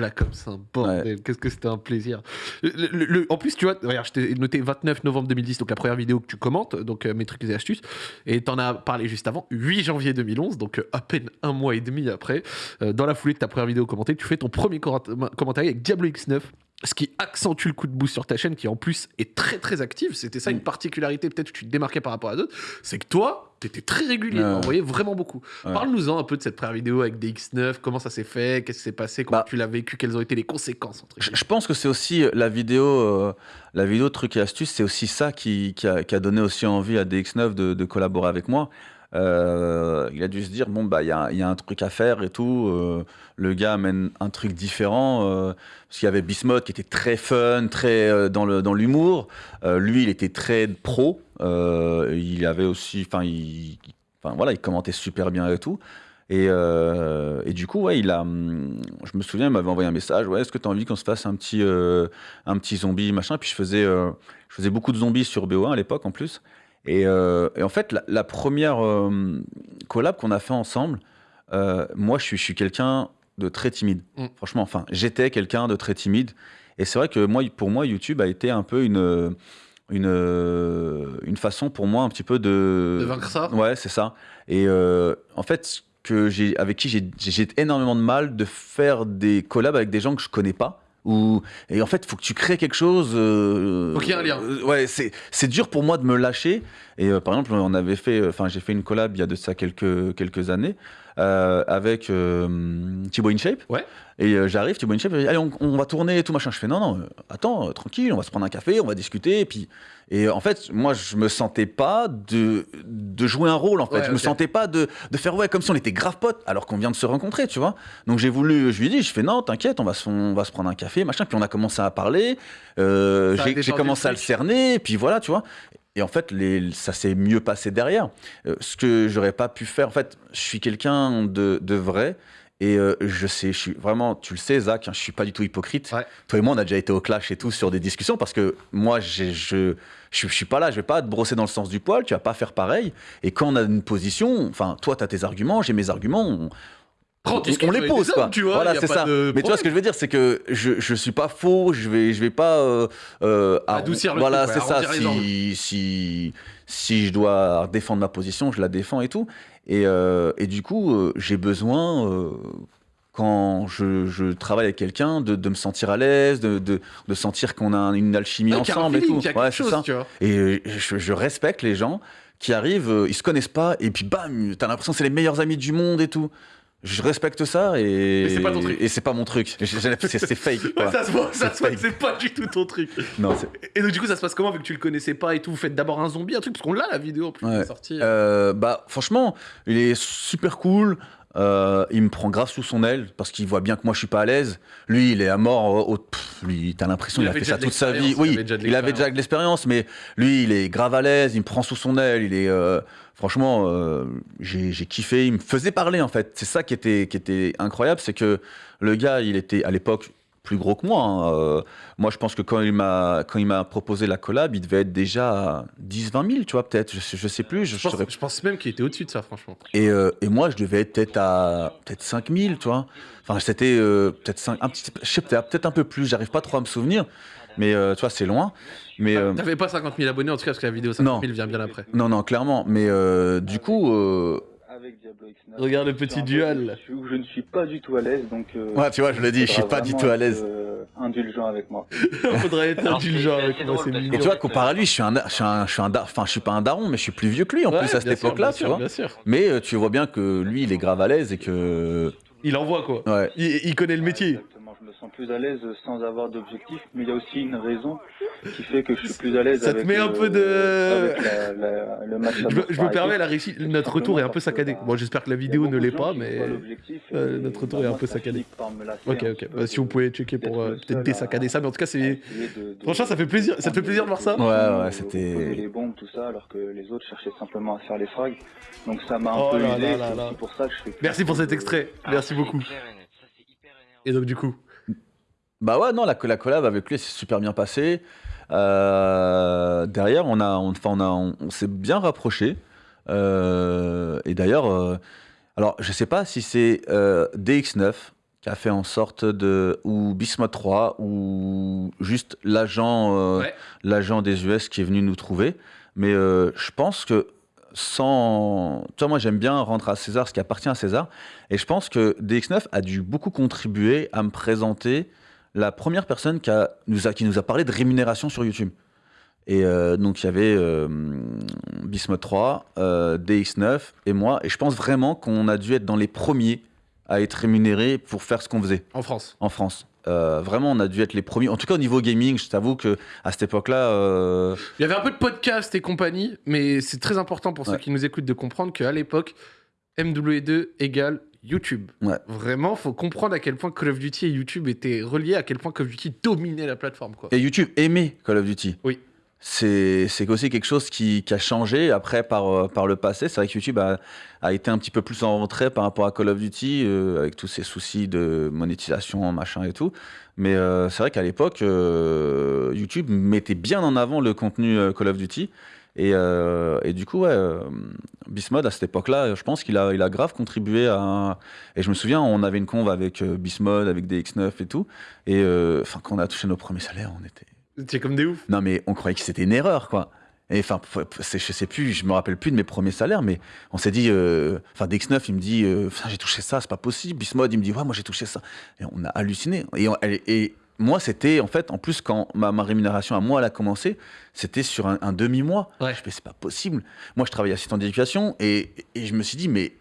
Black Ops, un bordel, qu'est-ce que c'était un plaisir. Le- le- le- en plus, tu vois, regarde, je t'ai noté 29 novembre 2010, donc la première vidéo que tu commentes, donc euh, mes trucs et astuces, et t'en as parlé juste avant, 8 janvier 2011, donc euh, à peine un mois et demi après, euh, dans la foulée de ta première vidéo commentée, tu fais ton premier commentaire avec Diablo X9, ce qui accentue le coup de boost sur ta chaîne, qui en plus est très très active. C'était ça une particularité, peut-être que tu te démarquais par rapport à d'autres, c'est que toi, t'étais très régulier, Ouais. on voyait vraiment beaucoup. Ouais. Parle-nous-en un peu de cette première vidéo avec des X9, comment ça s'est fait, qu'est-ce qui s'est passé, comment Bah, tu l'as vécu, quelles ont été les conséquences entre Je, pense que c'est aussi euh, la vidéo, euh, la vidéo de trucs et astuces, c'est aussi ça qui, qui a, qui a donné aussi envie à DX9 de, de collaborer avec moi. Euh, il a dû se dire bon bah il y a, un truc à faire et tout. euh, le gars amène un truc différent euh, parce qu'il y avait Bismuth qui était très fun, très dans l'humour. Lui il était très pro. il avait aussi, enfin il, voilà, il commentait super bien et tout. Et, du coup, ouais, il a, hum, je me souviens, il m'avait envoyé un message. Ouais, est-ce que tu as envie qu'on se fasse un petit, un petit zombie, machin? Puis je faisais, je faisais beaucoup de zombies sur BO1 à l'époque en plus. Et, euh, et en fait, la, la première euh, collab qu'on a fait ensemble, euh, moi, je suis, je suis quelqu'un de très timide. Mm. Franchement, enfin, j'étais quelqu'un de très timide. Et c'est vrai que moi, pour moi, YouTube a été un peu une, une, une façon pour moi un petit peu de. De vaincre ça Ouais, c'est ça. Et en fait, que avec qui j'ai énormément de mal de faire des collabs avec des gens que je connais pas. Ou, et en fait, il faut que tu crées quelque chose. euh, Faut qu'il y ait un lien. euh, ouais, c'est, c'est dur pour moi de me lâcher. Et euh, par exemple, on avait fait, enfin, j'ai fait une collab il y a de ça quelques, quelques années euh, avec euh, Thibaut InShape. Ouais. Et euh, j'arrive, Thibaut InShape, allez, on, on va tourner et tout machin. Je fais, non, non, euh, attends, tranquille, on va se prendre un café, on va discuter. Et puis, et en fait, moi, je me sentais pas de, de jouer un rôle, en fait. Ouais, je me ok. sentais pas de, de faire, ouais, comme si on était grave potes, alors qu'on vient de se rencontrer, tu vois. Donc j'ai voulu, je lui ai dit, je fais, non, t'inquiète, on, va se- on va se prendre un café, machin. Puis on a commencé à parler. j'ai, commencé à le cerner, et puis voilà, tu vois. Et en fait, les, ça s'est mieux passé derrière. Euh, ce que j'aurais pas pu faire, en fait, je suis quelqu'un de, de vrai. Et euh, je sais, je suis vraiment, tu le sais, Zach, hein, je suis pas du tout hypocrite. Ouais. Toi et moi, on a déjà été au clash et tout sur des discussions parce que moi, je, je, je suis pas là, je vais pas te brosser dans le sens du poil, tu vas pas faire pareil. Et quand on a une position, enfin, toi, tu as tes arguments, j'ai mes arguments, on, Prends, on- les pose, quoi. tu vois, voilà, c'est ça. Mais tu vois ce que je veux dire, c'est que je, je suis pas faux, je vais, je vais pas euh, euh, Adoucir le Voilà, c'est ça. Si, si, si je dois défendre ma position, je la défends et tout. Et, euh, et du coup, euh, j'ai besoin. euh, quand je, je travaille avec quelqu'un, de, de me sentir à l'aise, de, de, de sentir qu'on a une alchimie Ouais, un ensemble et tout. Ouais, chose, ça. tu vois. Et je, je respecte les gens qui arrivent, ils se connaissent pas, et puis bam, t'as l'impression que c'est les meilleurs amis du monde et tout. Je respecte ça et. Mais c'est pas ton truc. Et c'est pas mon truc. C'est fake. Ouais, ça se voit, ça C'est se voit c'est pas du tout ton truc. Non, Et donc, du coup, ça se passe comment vu que tu le connaissais pas et tout? Vous faites d'abord un zombie, un truc, parce qu'on l'a la vidéo en plus qui Ouais. est sortie. Euh, bah, franchement, il est super cool. Euh, il me prend grave sous son aile parce qu'il voit bien que moi je suis pas à l'aise. Lui, il est à mort. Au, au- pff, lui, t'as l'impression Il qu'il a fait ça toute sa vie. Oui, il avait déjà de l'expérience, mais lui, il est grave à l'aise. Il me prend sous son aile. Il est, euh, franchement, euh, j'ai kiffé. Il me faisait parler, en fait. C'est ça qui était, qui était incroyable, c'est que le gars, il était à l'époque plus gros que moi. hein. Euh, moi, je pense que quand il m'a quand il m'a proposé la collab, il devait être déjà à 10-20 000, tu vois, peut-être. Je, sais- je sais plus. Je, Je pense, je pense même qu'il était au-dessus de ça, franchement. Et, euh, et moi, je devais être peut-être à peut-être 5 000, tu vois. Enfin, c'était euh, peut-être 5, un petit, je sais peut-être un peu plus. J'arrive pas trop à me souvenir, mais euh, tu vois, c'est loin. Mais euh, T'avais pas 50 000 abonnés en tout cas, parce que la vidéo 50 000 Non. vient bien après. non, non, clairement. Mais euh, du coup, euh, Avec Diablo X9. Regarde le petit duel. Je, suis- je ne suis pas du tout à l'aise, donc. euh, Ouais, tu vois, je le dis, je suis pas du tout à l'aise. euh, indulgent avec moi. Faudrait être Alors, indulgent avec moi, c'est mignon. et tu vois, comparé à lui, je suis un, je suis un, je suis un, enfin, je suis pas un daron, mais je suis plus vieux que lui en Ouais, plus à cette époque-là, bien tu sûr, vois. Bien sûr. Mais euh, tu vois bien que lui, il est grave à l'aise et que Il envoie quoi. ouais. Il, il connaît le métier. Je me sens plus à l'aise sans avoir d'objectif, mais il y a aussi une raison qui fait que je suis plus à l'aise Ça te avec, met un euh, peu de- avec la- la- le match Je, me- je me permets, la réussite, notre retour est un peu saccadé. Bon, j'espère que la vidéo ne de l'est pas, mais. euh, notre retour bah, est un peu ça saccadé. Ok, un ok. Bah, si vous de- pouvez checker pour euh, le peut-être désaccader ça, mais en tout cas, c'est. Franchement, ça fait plaisir- ça te fait plaisir de voir ça? Ouais, ouais, Ou- c'était- les bombes, tout ça, alors que les autres cherchaient simplement à faire les frags. Donc ça m'a un Oh peu C'est pour ça que je fais. Merci pour cet extrait. Ah, Merci ça, beaucoup. Et donc, du coup. Bah ouais, non, la, la collab avec lui, c'est super bien passé. Euh, derrière, on, a, on, enfin, on, a, on, on s'est bien rapproché. Euh, et d'ailleurs, euh, alors je sais pas si c'est euh, DX9 qui a fait en sorte de. ou Bismuth 3, ou juste l'agent Ouais. l'agent des US qui est venu nous trouver. Mais je pense que sans. Tu vois, moi j'aime bien rendre à César ce qui appartient à César. Et je pense que DX9 a dû beaucoup contribuer à me présenter la première personne qui, a, nous, a, qui nous a parlé de rémunération sur YouTube. Et euh, donc il y avait euh, Bismuth 3, euh, DX9 et moi. Et je pense vraiment qu'on a dû être dans les premiers à être rémunérés pour faire ce qu'on faisait En France. en France. Euh, vraiment, on a dû être les premiers. En tout cas, au niveau gaming, je t'avoue que à cette époque-là, euh, Il y avait un peu de podcast et compagnie, mais c'est très important pour ceux qui nous écoutent de comprendre qu'à l'époque, MW2 égale YouTube. Ouais. Vraiment, faut comprendre à quel point Call of Duty et YouTube étaient reliés, à quel point Call of Duty dominait la plateforme. Quoi. et YouTube aimait Call of Duty. Oui. C'est aussi quelque chose qui, qui a changé après par, euh, par le passé. C'est vrai que YouTube a, a été un petit peu plus en retrait par rapport à Call of Duty, euh, avec tous ces soucis de monétisation, machin et tout. Mais euh, c'est vrai qu'à l'époque, euh, YouTube mettait bien en avant le contenu Call of Duty. Et, euh, et du coup, ouais, euh, Bismod, à cette époque-là, je pense qu'il a, il a grave contribué à. Et je me souviens, on avait une conve avec euh, Bismod, avec DX9 et tout. Et euh, enfin, quand on a touché nos premiers salaires, on était. C'est comme des ouf. Non, mais on croyait que c'était une erreur, quoi. Et enfin, je sais plus, je me rappelle plus de mes premiers salaires, mais on s'est dit, euh, enfin, DX9, il me dit, euh, j'ai touché ça, c'est pas possible. Bismod, il me dit, ouais, moi j'ai touché ça. Et on a halluciné. Et, on- et- et moi, c'était, en fait, en plus, quand ma, ma rémunération à moi, elle a commencé, c'était sur un, un demi-mois. Ouais. Je fais, c'est pas possible. Moi, je travaillais assistant d'éducation et, et je me suis dit, mais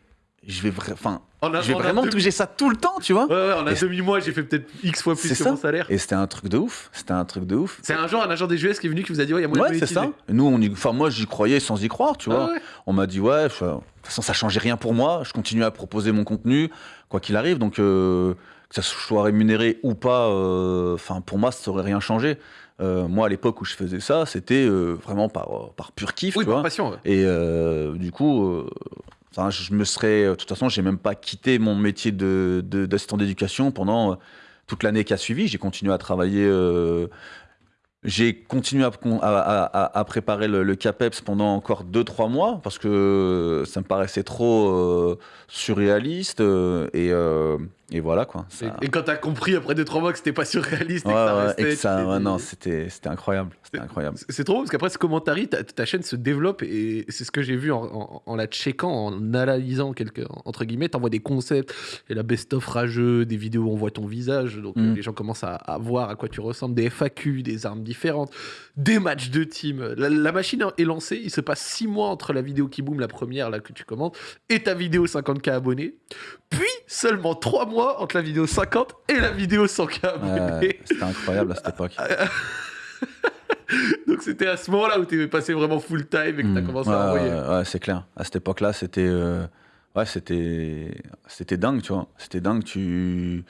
je vais, vra- enfin, a- je vais vraiment demi- toucher ça tout le temps, tu vois. Ouais, ouais, en un demi-mois, j'ai fait peut-être X fois plus que ça. mon salaire. Et c'était un truc de ouf. C'était un truc de ouf. C'est un jour un agent des US qui est venu qui vous a dit Ouais, il y a moyen Ouais, de c'est ça. Nous, on y... enfin, moi, j'y croyais sans y croire, tu vois. Ah ouais. On m'a dit, ouais, je- de toute façon, ça changeait rien pour moi. Je continuais à proposer mon contenu, quoi qu'il arrive. Donc, euh, que ça soit rémunéré ou pas, euh, enfin, pour moi, ça aurait rien changé. Euh, moi, à l'époque où je faisais ça, c'était euh, vraiment par, euh, par pur kiff, Oui, tu par vois. passion. ouais. Et du coup, je me serais. De toute façon, j'ai même pas quitté mon métier de, de- d'assistant d'éducation pendant toute l'année qui a suivi. J'ai continué à travailler. j'ai continué à, à- à- à préparer le, le CAPEPS pendant encore 2-3 mois parce que ça me paraissait trop surréaliste. et, et voilà quoi. Ça- Et, et quand t'as compris après 2-3 mois que c'était pas surréaliste et que ça restait. et que ça- ouais, non, c'était, c'était incroyable. C'était incroyable. C'est- trop parce qu'après ce commentaire, ta, ta chaîne se développe et c'est ce que j'ai vu en, en- en la checkant, en analysant quelques entre guillemets. T'envoies des concepts et la best-of rageux, des vidéos où on voit ton visage, donc Mm. les gens commencent à, à voir à quoi tu ressembles, des FAQ, des armes différentes, des matchs de team. La, la machine est lancée, il se passe 6 mois entre la vidéo qui boom, la première là que tu commentes, et ta vidéo 50k abonnés, puis seulement 3 mois entre la vidéo 50 et la vidéo 100k abonnés. Ouais, c'était incroyable à cette époque. Donc c'était à ce moment-là où tu es passé vraiment full time et que tu as Mm. commencé à envoyer. ouais, c'est clair. À cette époque-là, c'était euh, ouais, c'était c'était dingue, tu vois. C'était dingue. Tu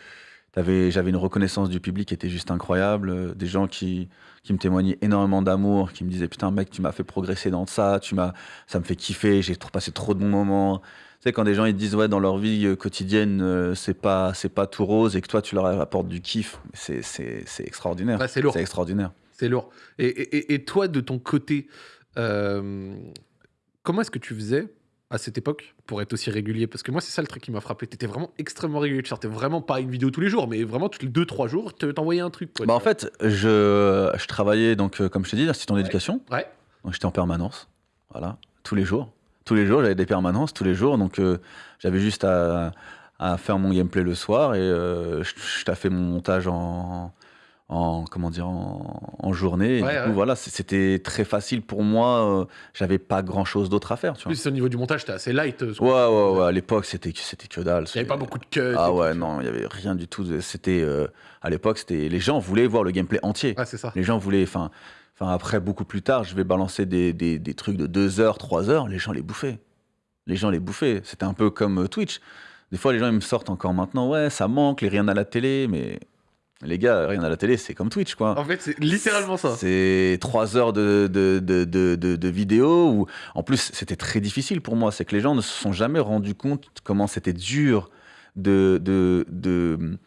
j'avais une reconnaissance du public qui était juste incroyable. Des gens qui, qui me témoignaient énormément d'amour, qui me disaient Putain, mec, tu m'as fait progresser dans ça, tu m'as, ça me fait kiffer, j'ai passé trop de bons moments. Tu sais, quand des gens ils disent Ouais, dans leur vie euh, quotidienne, euh, c'est pas, c'est pas tout rose et que toi, tu leur apportes du kiff, c'est, c'est, c'est extraordinaire. Ouais, c'est lourd. C'est extraordinaire. C'est lourd. Et, et- et toi, de ton côté, euh, comment est-ce que tu faisais à cette époque pour être aussi régulier? Parce que moi, c'est ça le truc qui m'a frappé. Tu étais vraiment extrêmement régulier. Tu sortais vraiment pas une vidéo tous les jours, mais vraiment tous les 2-3 jours, tu t'envoyais un truc. Quoi, Bah, en fait, je, je travaillais, donc, euh, comme je te dis, assistant Ouais. d'éducation. Ouais. Donc j'étais en permanence, voilà, tous les jours. Tous les jours, j'avais des permanences, tous les jours. Donc euh, j'avais juste à, à faire mon gameplay le soir et euh, je, je taffais mon montage en, en comment dire, en, en journée. Et Ouais, du ouais. coup, voilà, c'était très facile pour moi. euh, j'avais pas grand chose d'autre à faire, tu vois. plus, au niveau du montage, t'es assez light. euh, Ouais, ouais, ouais. À l'époque, c'était c'était que dalle. Il n'y avait pas beaucoup de cuts. Ah ouais, tout, non, il y avait rien du tout. C'était euh, à l'époque, c'était les gens voulaient voir le gameplay entier. Ouais, c'est ça. Les gens voulaient, enfin, enfin après beaucoup plus tard, je vais balancer des, des, des trucs de 2 heures, 3 heures, les gens les bouffaient. Les gens les bouffaient. C'était un peu comme euh, Twitch. Des fois, les gens ils me sortent encore maintenant, ouais, ça manque, les rien à la télé, mais les gars, rien à la télé, c'est comme Twitch, quoi. En fait, c'est littéralement ça. C'est 3 heures de, de, de, de, de, de vidéo. Où... En plus, c'était très difficile pour moi. C'est que les gens ne se sont jamais rendus compte comment c'était dur de, de, de,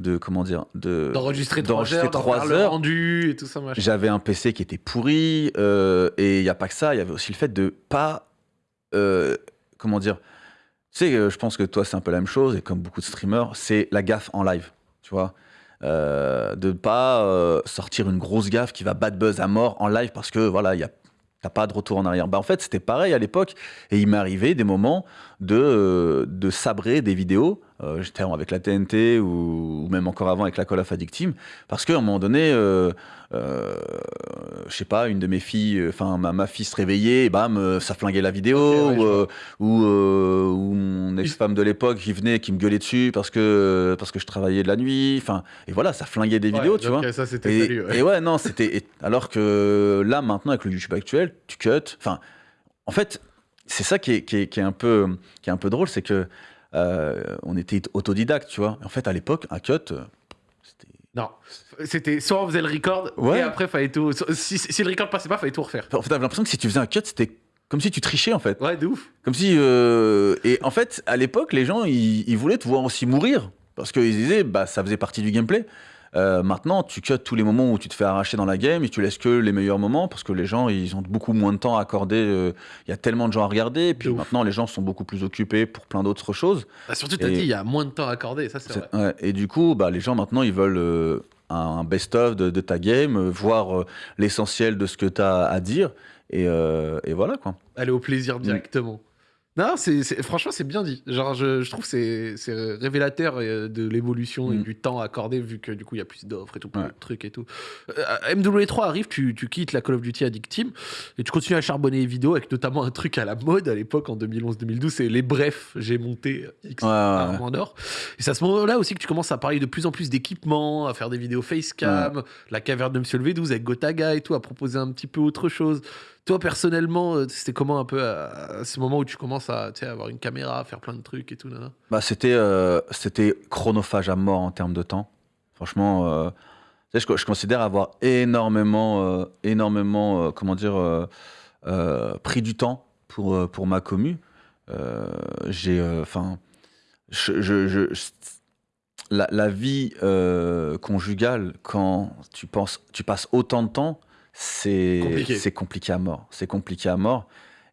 de comment dire, de D'enregistrer 3 d'enregistrer heures, trois heures. rendu et tout ça. J'avais un PC qui était pourri euh, et il n'y a pas que ça, il y avait aussi le fait de pas. euh, comment dire Tu sais, euh, je pense que toi, c'est un peu la même chose et comme beaucoup de streamers, c'est la gaffe en live, tu vois. Euh, de pas sortir une grosse gaffe qui va bad buzz à mort en live parce que voilà, il y a. T'as pas de retour en arrière. Bah, en fait, c'était pareil à l'époque. Et il m'est arrivé des moments de, euh, de sabrer des vidéos. Euh, J'étais avec la TNT ou, ou même encore avant avec la Call of Addict Team. Parce qu'à un moment donné, euh, euh, je sais pas, une de mes filles, enfin ma, ma fille se réveillait, et bam, euh, ça flinguait la vidéo, ouais, ou, euh, ou, euh, mon ex-femme de l'époque qui venait, qui me gueulait dessus parce que, parce que je travaillais de la nuit, enfin, et voilà, ça flinguait des vidéos, tu vois. Ça, c'était Et, salut. ouais. et ouais, non, c'était. Alors que là, maintenant, avec le YouTube actuel, tu cut. Enfin, en fait, c'est ça qui est, qui, est, qui est un peu, qui est un peu drôle, c'est que euh, on était autodidacte, tu vois. En fait, à l'époque, un cut, euh, c'était. Non, c'était soit on faisait le record Ouais. et après fallait tout. Si, si le record passait pas, fallait tout refaire. En fait, t'avais l'impression que si tu faisais un cut, c'était comme si tu trichais, en fait. Ouais, de ouf. Comme si. euh, Et en fait, à l'époque, les gens, ils, ils voulaient te voir aussi mourir. Parce qu'ils disaient, bah, ça faisait partie du gameplay. Euh, maintenant, tu cut tous les moments où tu te fais arracher dans la game et tu laisses que les meilleurs moments parce que les gens, ils ont beaucoup moins de temps à accorder. euh, Il y a tellement de gens à regarder. Et puis maintenant, les gens sont beaucoup plus occupés pour plein d'autres choses. Bah, surtout, t'as Et- dit, il y a moins de temps à accorder, ça c'est vrai. C'est- ouais, et du coup, bah, les gens maintenant, ils veulent euh, un best-of de, de ta game, voir l'essentiel de ce que tu as à dire. Et, et voilà, quoi. Aller au plaisir Mm. directement. Non, c'est, c'est- franchement, c'est bien dit. Genre, je, je trouve que c'est, c'est révélateur euh, de l'évolution et Mm. du temps accordé, vu que du coup, il y a plus d'offres et tout, Ouais. de trucs et tout. Euh, MW3 arrive, tu, tu quittes la Call of Duty Addict Team et tu continues à charbonner les vidéos avec notamment un truc à la mode à l'époque, en 2011-2012, c'est les brefs. J'ai monté X Ouais, ouais, armes en or. Et c'est à ce moment-là aussi que tu commences à parler de plus en plus d'équipements, à faire des vidéos facecam, la caverne de Monsieur le V12 avec Gotaga et tout, à proposer un petit peu autre chose. Toi, personnellement, euh, c'était comment un peu à, à ce moment où tu commences à avoir une caméra, faire plein de trucs et tout Bah, c'était, euh, c'était chronophage à mort en termes de temps. Franchement, euh, je, je considère avoir énormément, euh, énormément euh, comment dire, euh, euh, pris du temps pour, euh, pour ma commu. Euh, j'ai, enfin, la, vie euh, conjugale, quand tu, penses, tu passes autant de temps, c'est Compliqué. c'est compliqué à mort. C'est compliqué à mort.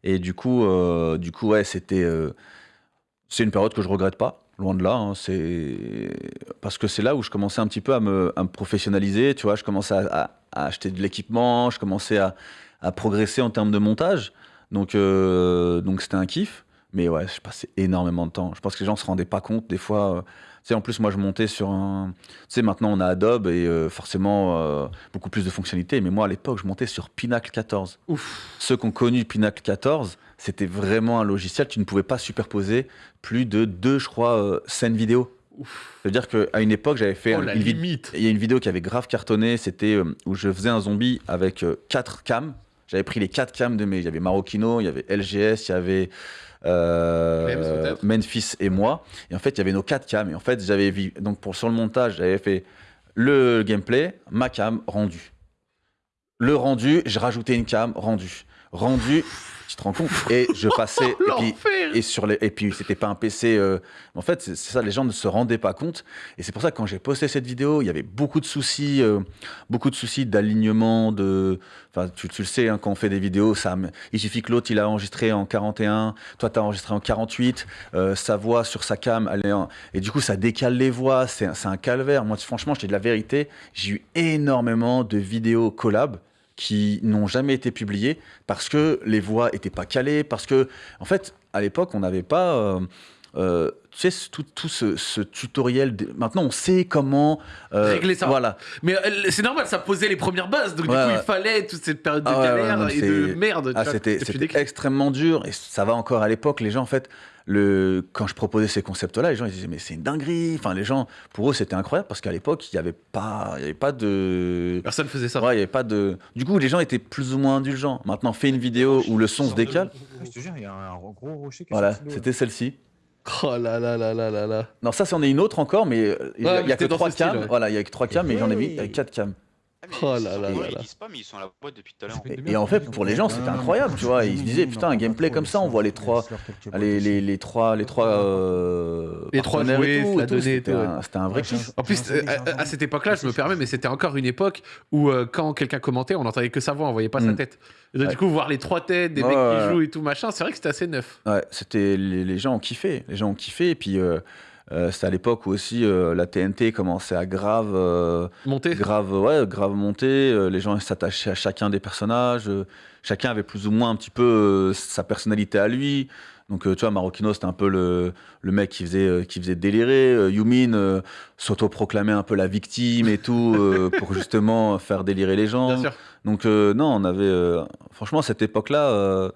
Et du coup, euh, du coup ouais, c'était. euh, c'est une période que je regrette pas, loin de là. hein, c'est parce que c'est là où je commençais un petit peu à me, à me professionnaliser. Tu vois, je commençais à, à- à acheter de l'équipement, je commençais à, à progresser en termes de montage. Donc, euh, donc c'était un kiff. Mais ouais, je passais énormément de temps. Je pense que les gens se rendaient pas compte des fois. Sais, en plus, moi, je montais sur un. Tu sais, maintenant, on a Adobe et euh, forcément euh, beaucoup plus de fonctionnalités. Mais moi, à l'époque, je montais sur Pinacle 14 Ouf. ceux qui ont connu Pinacle 14, c'était vraiment un logiciel, tu ne pouvais pas superposer plus de deux, je crois, euh, scènes vidéo. Ouf. C'est-à-dire qu'à une époque, j'avais fait Oh, la une limite. Il y a une vidéo qui avait grave cartonné, c'était où je faisais un zombie avec quatre cams. J'avais pris les quatre cams de mes. Il y avait Marokino, il y avait LGS, il y avait euh, Clems, Memphis et moi. Et en fait, il y avait nos quatre cams. Et en fait, j'avais vu, donc pour, sur le montage, j'avais fait le gameplay, ma cam, rendu. Le rendu, j'ai rajouté une cam, rendu. Rendu, tu te rends compte Et je passais. et puis, et, sur les, et puis, c'était pas un PC. euh, En fait, c'est ça, les gens ne se rendaient pas compte. Et c'est pour ça que quand j'ai posté cette vidéo, il y avait beaucoup de soucis, euh, beaucoup de soucis d'alignement. De... Enfin, tu, tu le sais, hein, quand on fait des vidéos, ça, il suffit que l'autre il a enregistré en 41, toi tu as enregistré en 48, euh, sa voix sur sa cam, elle est en- et du coup ça décale les voix, c'est un- c'est un calvaire. Moi, franchement, je te dis la vérité, j'ai eu énormément de vidéos collab qui n'ont jamais été publiées parce que les voix étaient pas calées, parce que, en fait, à l'époque, on n'avait pas. euh, euh, tu sais, tout, tout ce, ce tutoriel. de- Maintenant, on sait comment. euh, Régler ça. Voilà. Mais c'est normal, ça posait les premières bases. Donc, Ouais, du coup, il fallait toute cette période de Ah ouais, ouais, galère non, et de merde. Ah, c'était extrêmement dur et ça va encore à l'époque. Les gens, en fait, le, quand je proposais ces concepts-là, les gens ils disaient mais c'est une dinguerie. Enfin, les gens, pour eux, c'était incroyable parce qu'à l'époque, il n'y avait pas, il y avait pas de, Personne faisait ça. ouais, il y avait pas de. Du coup, les gens étaient plus ou moins indulgents. Maintenant, fais une vidéo où le son se décale. Je te jure, il y a un gros rocher qui Voilà, c'était celle-ci. Oh là là là là là là. Non, ça, c'en est une autre encore, mais il y Ouais, a, que trois cams. ouais. Voilà, il y a que trois cams, mais j'en ai avec quatre cams. Ah, Oh ils là là ils là là. disent pas, mais ils sont à la boîte depuis tout à l'heure. Et, et en fait, pour les gens, c'était incroyable, tu vois. Ils se disaient, putain, un gameplay comme ça, on voit les trois, les, les, les trois, les trois, euh, Les trois jouets, tout, la donnée et C'était tout, un, c'était un vrai kiff. En plus, euh, à, à cette époque-là, je me permets, mais c'était encore une époque où euh, quand quelqu'un commentait, on n'entendait que sa voix, on voyait pas sa Mm. tête. Et donc, Ouais. Du coup, voir les trois têtes, des Ouais, mecs ouais. qui jouent et tout machin, c'est vrai que c'était assez neuf. Ouais, c'était les, les gens ont kiffé, les gens ont kiffé. Et puis euh, euh, c'était à l'époque où aussi euh, la TNT commençait à grave, euh, Monter. grave, ouais, grave monter. euh, les gens s'attachaient à chacun des personnages. chacun avait plus ou moins un petit peu sa personnalité à lui. Donc, tu vois, Marocchino, c'était un peu le, le mec qui faisait, qui faisait délirer. Yumin s'autoproclamait un peu la victime et tout, pour justement faire délirer les gens. Bien sûr. Donc, non, on avait. franchement, cette époque-là,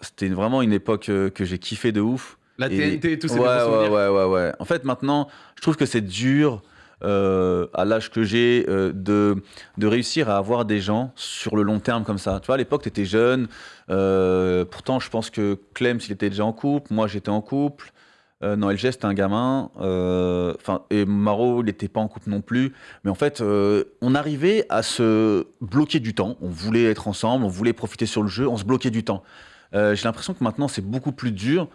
c'était vraiment une époque que j'ai kiffé de ouf. La Et- TNT et tout, c'est ouais, ouais, ouais, ouais, ouais. En fait, maintenant, je trouve que c'est dur, euh, à l'âge que j'ai, euh, de, de réussir à avoir des gens sur le long terme comme ça. Tu vois, à l'époque, tu étais jeune. euh, pourtant, je pense que Clem, s'il était déjà en couple, moi, j'étais en couple. Euh, non, LG, c'était un gamin. euh, et Maro, il n'était pas en couple non plus. Mais en fait, euh, on arrivait à se bloquer du temps. On voulait être ensemble, on voulait profiter sur le jeu, on se bloquait du temps. J'ai l'impression que maintenant, c'est beaucoup plus dur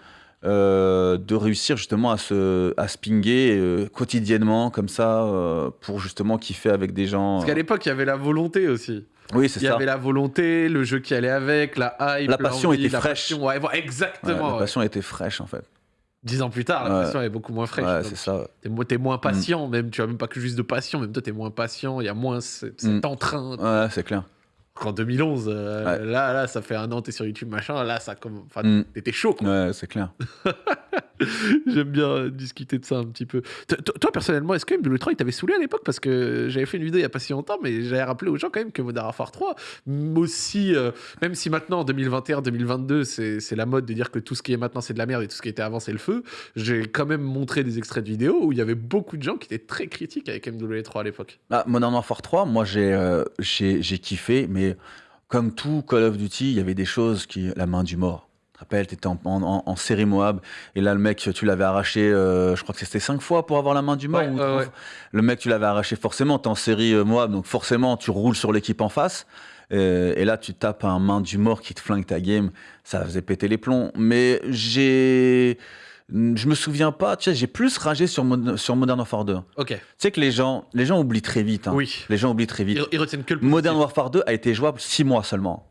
euh, de réussir justement à se, à se pinguer euh, quotidiennement comme ça euh, pour justement kiffer avec des gens. Parce qu'à l'époque, il y avait la volonté aussi. Oui, c'est Il y ça. avait la volonté, le jeu qui allait avec, la hype. La passion était la fraîche. passion, ouais, voilà, Ouais, exactement. la ouais. passion était fraîche en fait. Dix ans plus tard, la passion est beaucoup moins fraîche. c'est ça. T'es mo- t'es moins patient, même. Tu as même pas que juste de passion, même toi, t'es moins patient. Il y a moins ce- cet Mm. entrain. Ouais, c'est clair. Qu'en 2011, euh, Ouais. là, là, ça fait un an, t'es sur YouTube, machin. Là, ça comme. Enfin, Mm. t'étais chaud, quoi. Ouais, c'est clair. J'aime bien euh, discuter de ça un petit peu. Toi, personnellement, est-ce que MW3 il t'avait saoulé à l'époque? Parce que j'avais fait une vidéo il y a pas si longtemps, mais j'avais rappelé aux gens quand même que Modern Warfare 3, m- aussi, euh, même si maintenant en 2021-2022, c'est la mode de dire que tout ce qui est maintenant c'est de la merde et tout ce qui était avant c'est le feu, j'ai quand même montré des extraits de vidéos où il y avait beaucoup de gens qui étaient très critiques avec MW3 à l'époque. Ah, Modern Warfare 3, moi euh, j'ai kiffé, mais comme tout Call of Duty, il y avait des choses qui. La main du mort. Tu te rappelles, tu étais en, en- en série Moab, et là le mec, tu l'avais arraché, euh, je crois que c'était 5 fois pour avoir la main du mort. Ouais, ou ouais. Le mec, tu l'avais arraché forcément, tu es en série euh, Moab, donc forcément tu roules sur l'équipe en face. Euh, et là, tu tapes un main du mort qui te flingue ta game, ça faisait péter les plombs. Mais j'ai. Je me souviens pas, tu sais, j'ai plus ragé sur, sur Modern Warfare 2. Tu Ok, sais que les gens, les gens oublient très vite. hein. oui. Les gens oublient très vite. Ils, ils retiennent que le Modern. Warfare 2 a été jouable 6 mois seulement.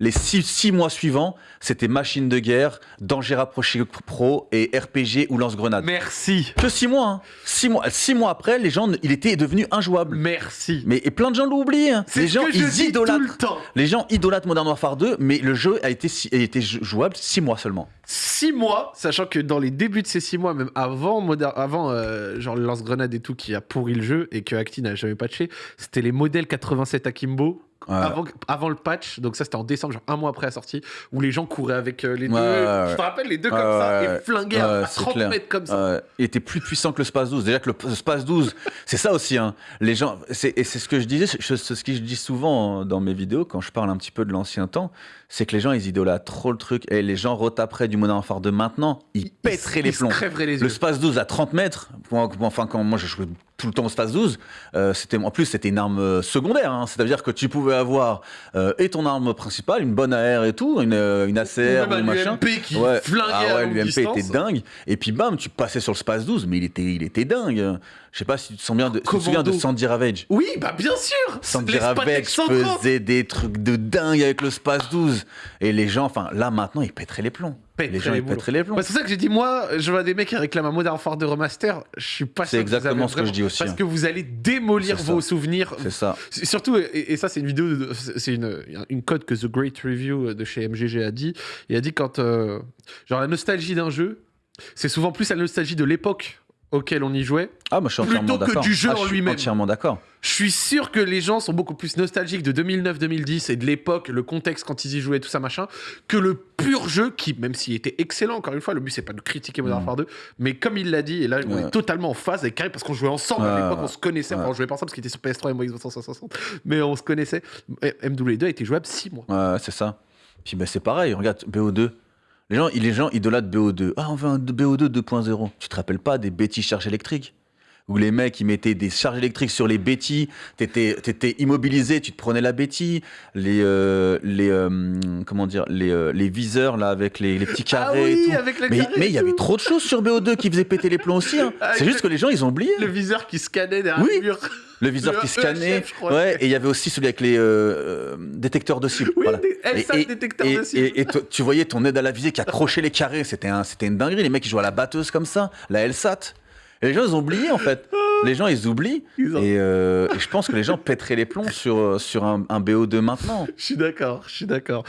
Les 6 mois suivants, c'était machine de guerre, danger rapproché pro et RPG ou lance-grenade. Merci, Que 6 mois, hein. 6 mois. Six mois après, les gens, il était devenu injouable. merci. Mais et plein de gens l'ont oublié. hein. Les ce gens, que je ils dis tout idolâtrent. le temps. Les gens idolâtrent Modern Warfare 2, mais le jeu a été, a jouable 6 mois seulement. six mois, sachant que dans les débuts de ces six mois, même avant, Modern- avant euh, genre le lance-grenade et tout qui a pourri le jeu et que Acti n'a jamais patché, c'était les modèles 87 Akimbo Ouais. avant, avant le patch, donc ça c'était en décembre, genre un mois après la sortie, où les gens couraient avec euh, les deux. ouais, Je te rappelle, les deux comme ça, et flinguaient à- ouais, à c'est 30 clair. mètres comme ça. Il était plus puissant que le Space 12. Déjà que le, Space 12, c'est ça aussi. Hein. Les gens, c'est, et c'est ce que je disais, c'est ce que je dis souvent euh, dans mes vidéos quand je parle un petit peu de l'ancien temps, c'est que les gens ils idolâtrent trop le truc et les gens retaperaient du Modern Warfare de maintenant, ils pèteraient les ils plombs. crèveraient les Le yeux. Space 12 à 30 mètres, enfin quand moi je jouais tout le temps au Space 12, euh, c'était en plus c'était une arme euh, secondaire, hein. c'est-à-dire que tu pouvais avoir euh, et ton arme principale, une bonne AR et tout, une, une ACR Ou un machin. Qui Ouais. flinguait Ah ouais, l'UMP était dingue. Et puis bam, tu passais sur le Space 12, mais il était, il était dingue. Je sais pas si tu te souviens de, tu te souviens de. Sandy Ravage. Oui, bah bien sûr Sandy Ravage 130. faisait des trucs de dingue avec le Space 12. Et les gens, enfin là maintenant, ils pèteraient les plombs. Pèteraient les gens, les ils pèteraient les plombs. Bah, c'est pour ça que j'ai dit, moi, je vois des mecs qui réclament un Modern Warfare de remaster. Je suis pas C'est sûr. que vous exactement ce que je dis aussi, Parce hein. que vous allez démolir C'est ça. vos souvenirs. C'est ça. C'est- Surtout, et, et ça, c'est une vidéo, c'est une, une code que The Great Review de chez MGG a dit. Il a dit quand, euh, genre, la nostalgie d'un jeu, c'est souvent plus la nostalgie de l'époque auquel on y jouait. Ah, moi je suis Plutôt que du jeu Ah, je en suis lui-même. entièrement d'accord. Je suis sûr que les gens sont beaucoup plus nostalgiques de 2009-2010 et de l'époque, le contexte quand ils y jouaient, tout ça machin, que le pur jeu qui, même s'il était excellent, encore une fois, le but c'est pas de critiquer Modern Mm. Warfare 2, mais comme il l'a dit, et là on est totalement en phase avec Karim parce qu'on jouait ensemble à l'époque, ouais. on se connaissait, enfin on jouait pas ensemble parce qu'il était sur PS3 et moi Xbox 360, mais on se connaissait. Et MW2 a été jouable 6 mois. Ouais, c'est ça. Puis ben, c'est pareil, regarde, BO2. Les gens, idolâtrent BO2. Ah, on veut un BO2 2.0. Tu te rappelles pas des bêtis charges électriques? Où les mecs, ils mettaient des charges électriques sur les bêtis, t'étais étais immobilisé, tu te prenais la bétille. Les, euh, les, euh, comment dire, les, euh, les viseurs, là, avec les, les petits Ah carrés et tout. avec Mais carré mais et il y avait trop de choses sur BO2 qui faisaient péter les plombs aussi. hein. Avec C'est juste que les gens, ils ont oublié. Le viseur qui scannait derrière Oui. le mur. Le viseur Le qui scannait. EHF. Ouais, et il y avait aussi celui avec les euh, détecteurs de cible. Oui, voilà. Et- et, de cible. et- tu voyais ton aide à la visée qui accrochait les carrés, c'était un, c'était une dinguerie. Les mecs, ils jouaient à la batteuse comme ça, la LSAT. Et les gens, ils ont oublié en fait. Les gens, ils oublient. Ils ont- Et, euh, et je pense que les gens pèteraient les plombs sur, euh, sur un, un BO2 maintenant. Je suis d'accord, je suis d'accord.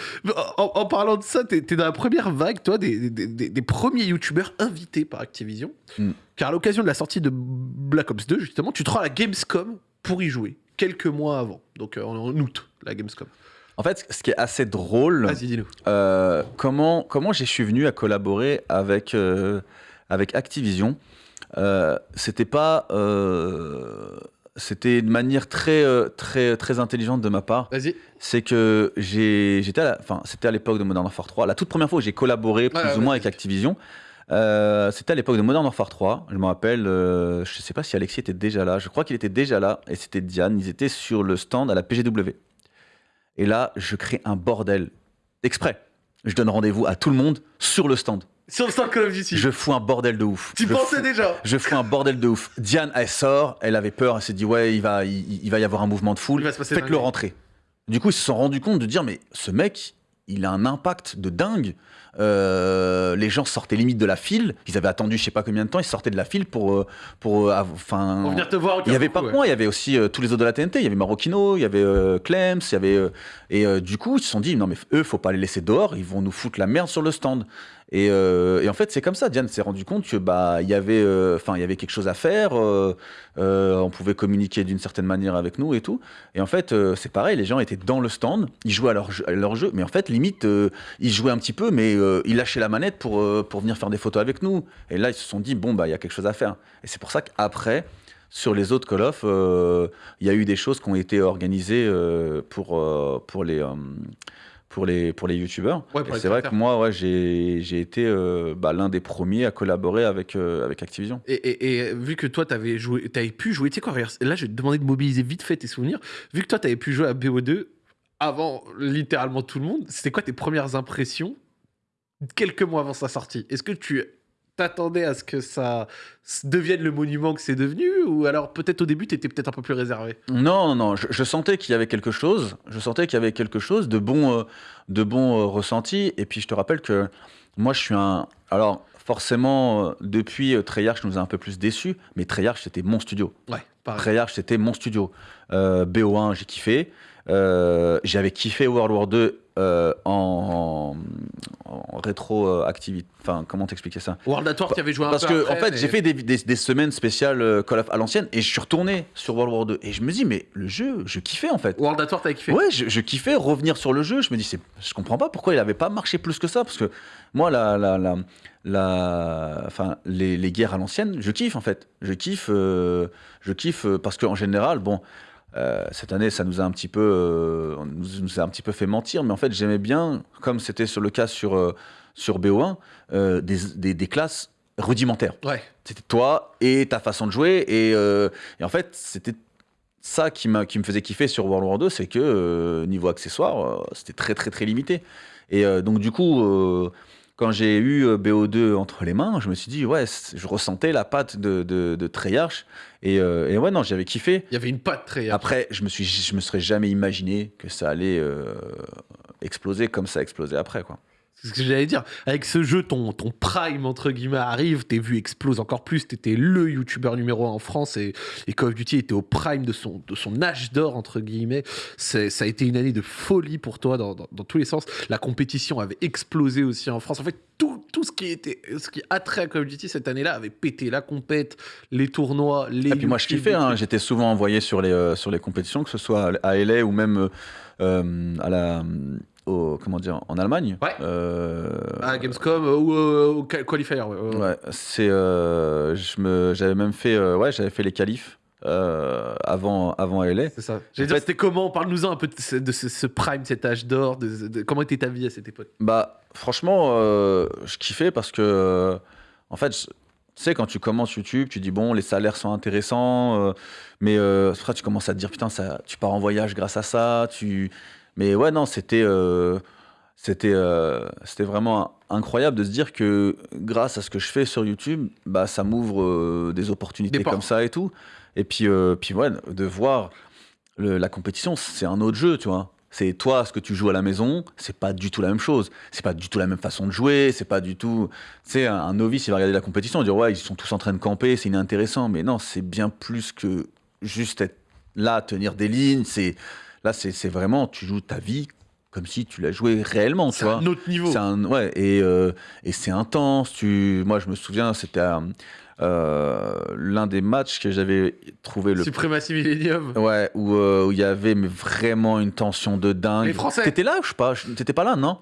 En, en parlant de ça, t'es es dans la première vague, toi, des, des- des- des premiers youtubeurs invités par Activision. Mm. Car à l'occasion de la sortie de Black Ops 2, justement, tu te rends à la Gamescom pour y jouer, quelques mois avant. Donc euh, en, août, la Gamescom. En fait, ce qui est assez drôle, Vas-y, dis-nous. euh, comment, comment je suis venu à collaborer avec, euh, avec Activision? Euh, C'était pas. euh, c'était de manière très, euh, très, très intelligente de ma part. Vas-y. c'est que j'étais enfin c'était à l'époque de Modern Warfare 3 la toute première fois où j'ai collaboré plus ou moins avec Activision euh, c'était à l'époque de Modern Warfare 3 je me rappelle euh, je sais pas si Alexis était déjà là. Je crois qu'il était déjà là et c'était Diane. Ils étaient sur le stand à la PGW et là je crée un bordel exprès. Je donne rendez-vous à tout le monde sur le stand Sur le stand Call of Duty. je fous un bordel de ouf Tu Je pensais fous- déjà je fous un bordel de ouf. Diane, elle sort, elle avait peur, elle s'est dit ouais, il va, il, il va y avoir un mouvement de foule. Il va se passer Faites-le dinguerie. rentrer. Du coup, ils se sont rendus compte de dire mais ce mec, il a un impact de dingue. Euh, les gens sortaient limite de la file. Ils avaient attendu je sais pas combien de temps. Ils sortaient de la file pour, euh, pour, euh, enfin. Pour venir te voir. Il n'y avait pas ouais. moi, il y avait aussi euh, tous les autres de la TNT. Il y avait Marocchino, il y avait euh, Clems, il y avait. et du coup, ils se sont dit, non, mais eux, faut pas les laisser dehors, ils vont nous foutre la merde sur le stand. Et, euh, et en fait, c'est comme ça. Diane s'est rendu compte que bah il y avait, euh, enfin, il y avait quelque chose à faire. euh, on pouvait communiquer d'une certaine manière avec nous et tout. Et en fait, c'est pareil. Les gens étaient dans le stand, ils jouaient à leur jeu, mais en fait, limite, ils jouaient un petit peu, mais ils lâchaient la manette pour pour venir faire des photos avec nous. Et là, ils se sont dit, bon bah, il y a quelque chose à faire. Et c'est pour ça qu'après. Sur les autres Call of, il y a eu des choses qui ont été organisées pour, pour les, pour les, pour les youtubeurs. Ouais, Et c'est vrai que moi, ouais, j'ai j'ai été euh, bah, l'un des premiers à collaborer avec, euh, avec Activision. Et, et- et vu que toi, t'avais joué, t'avais pu jouer, tu sais quoi, là, je vais te demander de mobiliser vite fait tes souvenirs. Vu que toi, t'avais pu jouer à BO2 avant littéralement tout le monde, c'était quoi tes premières impressions quelques mois avant sa sortie? Est-ce que tu t'attendais à ce que ça devienne le monument que c'est devenu Ou alors peut-être au début, t'étais peut-être un peu plus réservé? Non, non, non, je, je sentais qu'il y avait quelque chose, je sentais qu'il y avait quelque chose de bon, euh, de bon euh, ressenti. Et puis je te rappelle que moi, je suis un. Alors, forcément, euh, depuis euh, Treyarch nous a un peu plus déçus, mais Treyarch, c'était mon studio. Ouais, pareil. Treyarch, c'était mon studio. Euh, BO1, j'ai kiffé. J'avais kiffé World War 2 euh, en, en rétroactivité. Enfin, comment t'expliquer ça? World at War, tu avais joué un Parce peu que, en fait, mais- j'ai fait des, des- des semaines spéciales euh, Call of à l'ancienne et je suis retourné sur World War 2. Et je me dis, mais le jeu, je kiffais en fait. World at War, t'avais kiffé? Ouais, je, je kiffais revenir sur le jeu. Je me dis, je comprends pas pourquoi il avait pas marché plus que ça. Parce que moi, la, la, la, la- enfin, les, les guerres à l'ancienne, je kiffe en fait. Je kiffe, euh, je kiffe parce qu'en général, bon, euh, cette année, ça nous a un petit peu, euh, nous, nous a un petit peu fait mentir. Mais en fait, j'aimais bien, comme c'était sur le cas sur euh, sur BO1, euh, des, des, des classes rudimentaires. Ouais. C'était toi et ta façon de jouer. Et, et en fait, c'était ça qui, m'a- qui me faisait kiffer sur World War 2, c'est que niveau accessoires, c'était très très très limité. Et donc du coup, quand j'ai eu euh, BO2 entre les mains, je me suis dit, ouais, je ressentais la patte de, de, de Treyarch. Et, euh, et ouais, non, j'avais kiffé. Il y avait une patte très. Après, je me, suis, je me serais jamais imaginé que ça allait euh, exploser comme ça a explosé après. Quoi. C'est ce que j'allais dire. Avec ce jeu, ton, ton prime, entre guillemets, arrive, tes vues explosent encore plus, t'étais le youtubeur numéro un en France et, et Call of Duty était au prime de son, de son âge d'or, entre guillemets. Ça a été une année de folie pour toi dans, dans- dans tous les sens. La compétition avait explosé aussi en France. En fait, tout, tout ce qui était, ce qui a trait à Call of Duty cette année-là avait pété. La compète, les tournois, les. Et puis moi, je kiffais. hein. J'étais souvent envoyé sur les, euh, sur les compétitions, que ce soit à LA ou même euh, euh, à la, au, comment dire, en Allemagne. Ouais. Euh, À Gamescom euh, ou euh, au Qual- Qualifier. ouais, c'est, euh, je me, j'avais même fait, ouais, j'avais fait les qualifs avant, avant LA. C'est ça. J'allais dire, fait- c'était comment? Parle-nous-en un peu de ce, de ce- ce prime, cet âge d'or. De, de- comment était ta vie à cette époque? Bah, franchement, je kiffais parce que, en fait, je- tu sais, quand tu commences YouTube, tu dis, bon, les salaires sont intéressants, euh, mais euh, après, tu commences à te dire, putain, ça, tu pars en voyage grâce à ça. Tu... Mais ouais, non, c'était euh, c'était euh, c'était vraiment incroyable de se dire que grâce à ce que je fais sur YouTube, bah, ça m'ouvre euh, des opportunités Des comme ça et tout. Et puis, puis ouais, de voir le- la compétition, c'est un autre jeu, tu vois. C'est toi, ce que tu joues à la maison, c'est pas du tout la même chose. C'est pas du tout la même façon de jouer. C'est pas du tout. Tu sais, un, un novice, il va regarder la compétition, dire ouais, ils sont tous en train de camper, c'est inintéressant. Mais non, c'est bien plus que juste être là, tenir des lignes. C'est là, c'est c'est vraiment, tu joues ta vie comme si tu l'as joué réellement, tu C'est vois. un autre niveau. C'est un, ouais, et, euh, et c'est intense. Tu, moi, je me souviens, c'était euh, l'un des matchs que j'avais trouvé le Suprématie Millennium. Ouais, où euh, où il y avait mais vraiment une tension de dingue. Les Français. T'étais là, je sais pas, t'étais pas là, non?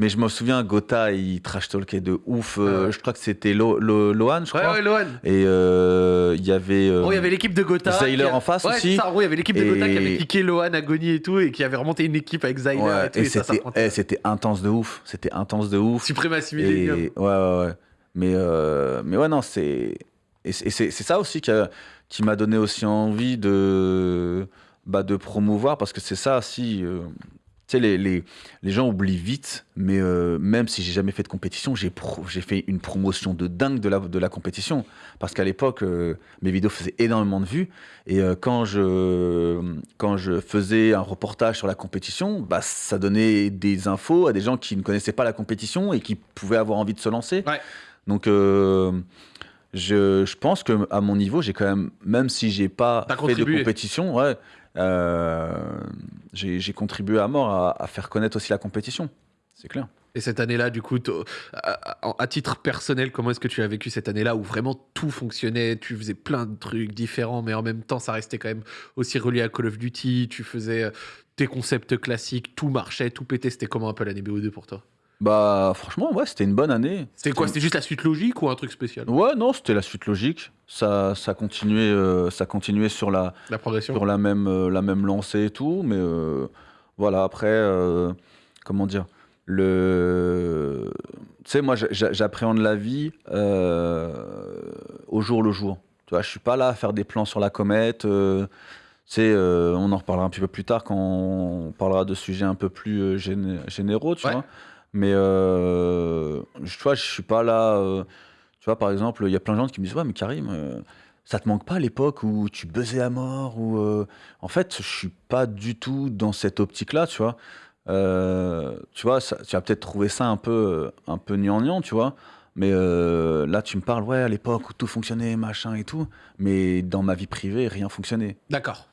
Mais je me souviens, Gotha, il trash talkait de ouf. euh, Ah ouais. Je crois que c'était Lo, Lo- Lohan, je Ouais, crois. ouais, Lohan. Et euh, il y avait. euh, Oh, il y avait l'équipe de Gotha. Zyler a- en face ouais, aussi. Ça, ouais, il y avait l'équipe de Et- Gotha qui avait kické Lohan, Agony et tout, et qui avait remonté une équipe avec Zyler ouais, et tout. et c'était eh, c'était intense de ouf. C'était intense de ouf. Suprématie Millennium. Et, ouais, ouais, ouais. Mais, mais ouais, non, c'est. Et c'est ça aussi qui, m'a donné aussi envie de, bah, de promouvoir, parce que c'est ça, si. euh, sais, les, les, les gens oublient vite, mais euh, même si j'ai jamais fait de compétition, j'ai fait une promotion de dingue de la, de la compétition. Parce qu'à l'époque, euh, mes vidéos faisaient énormément de vues. Et euh, quand, je, quand je faisais un reportage sur la compétition, bah, ça donnait des infos à des gens qui ne connaissaient pas la compétition et qui pouvaient avoir envie de se lancer. Ouais. Donc, je, je pense que à mon niveau, j'ai quand même, même si j'ai pas fait de compétition, ouais, j'ai j'ai contribué à mort à, faire connaître aussi la compétition. C'est clair. Et cette année-là, du coup, à titre personnel, comment est-ce que tu as vécu cette année-là où vraiment tout fonctionnait, tu faisais plein de trucs différents, mais en même temps, ça restait quand même aussi relié à Call of Duty, tu faisais euh, tes concepts classiques, tout marchait, tout pétait. C'était comment un peu l'année BO2 pour toi? Bah, franchement, ouais, c'était une bonne année. C'était quoi C'était juste la suite logique ou un truc spécial? Ouais, non, c'était la suite logique. Ça, ça continuait, euh, ça continuait sur la, La progression sur la même, euh, la même lancée et tout, mais euh, voilà, après, comment dire, le... Tu sais, moi, j'a- j'a- j'appréhende la vie au jour le jour. Tu vois, je suis pas là à faire des plans sur la comète. on en reparlera un petit peu plus tard quand on parlera de sujets un peu plus géné- généraux, tu Ouais. vois. Mais euh, tu vois, je suis pas là. euh, tu vois, par exemple, il y a plein de gens qui me disent Ouais, mais Karim, euh, ça te manque pas à l'époque où tu buzzais à mort ou euh, En fait, je suis pas du tout dans cette optique-là, tu vois. Euh, tu vois, tu vas peut-être trouver ça un peu, un peu gnangnan, tu vois. Mais là, tu me parles, ouais, à l'époque où tout fonctionnait, machin et tout. Mais dans ma vie privée, rien fonctionnait. D'accord.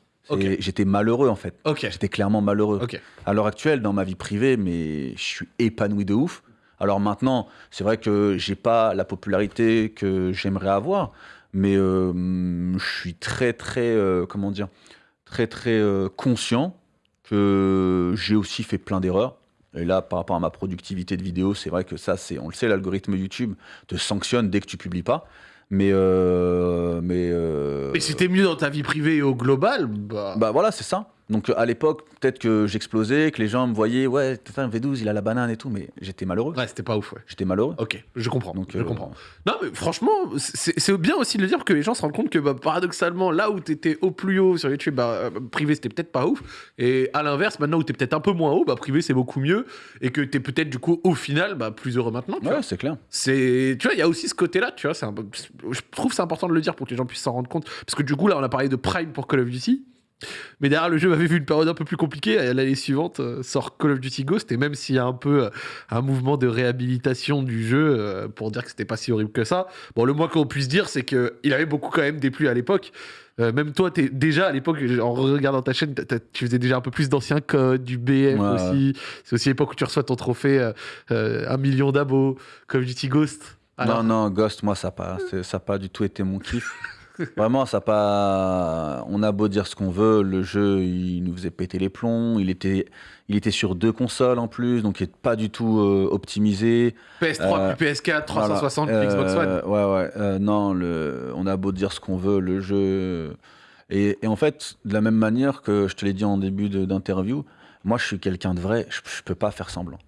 J'étais malheureux en fait. J'étais clairement malheureux. Ok. À l'heure actuelle, dans ma vie privée, mais je suis épanoui de ouf. Alors maintenant, c'est vrai que j'ai pas la popularité que j'aimerais avoir, mais euh, je suis très très euh, comment dire, très très euh, conscient que j'ai aussi fait plein d'erreurs. Et là, par rapport à ma productivité de vidéo, c'est vrai que ça, c'est, on le sait, l'algorithme YouTube te sanctionne dès que tu publies pas. Mais euh, mais euh, Mais si t'es mieux dans ta vie privée et au global, bah. bah voilà, c'est ça. Donc à l'époque, peut-être que j'explosais, que les gens me voyaient, ouais, putain, V12, il a la banane et tout, mais j'étais malheureux. Ouais, c'était pas ouf, ouais. J'étais malheureux. Ok, je comprends. Donc, je euh, comprends. Non, mais franchement, c'est bien aussi de le dire que les gens se rendent compte que bah, paradoxalement, là où t'étais au plus haut sur YouTube, bah, euh, privé c'était peut-être pas ouf. Et à l'inverse, maintenant où t'es peut-être un peu moins haut, bah, privé c'est beaucoup mieux. Et que t'es peut-être du coup au final bah, plus heureux maintenant. tu Ouais, c'est clair. C'est, tu vois, il y a aussi ce côté-là, tu vois. Un je trouve c'est important de le dire pour que les gens puissent s'en rendre compte. Parce que du coup, là, on a parlé de Prime pour Call of Duty. Mais derrière, le jeu avait vu une période un peu plus compliquée. L'année suivante euh, sort Call of Duty Ghost. Et même s'il y a un peu euh, un mouvement de réhabilitation du jeu euh, pour dire que c'était pas si horrible que ça, bon, le moins qu'on puisse dire, c'est qu'il avait beaucoup quand même déplu à l'époque. Euh, même toi, es déjà à l'époque, en regardant ta chaîne, tu faisais déjà un peu plus d'anciens codes, du Ouais, aussi. C'est aussi l'époque où tu reçois ton trophée, euh, euh, un million d'abos, Call of Duty Ghost. Alors- Non, non, Ghost, moi, ça n'a pas, ça a pas du tout été mon kiff. Vraiment, ça pas. On a beau dire ce qu'on veut, le jeu, il nous faisait péter les plombs. Il était, il était sur deux consoles en plus, donc il n'est pas du tout euh, optimisé. PS3 Euh, puis PS4, 360 Voilà. puis Xbox One. Euh, Ouais, ouais. euh, non, le, on a beau dire ce qu'on veut, le jeu. Et, et en fait, de la même manière que je te l'ai dit en début d'interview, moi, je suis quelqu'un de vrai. Je, je peux pas faire semblant.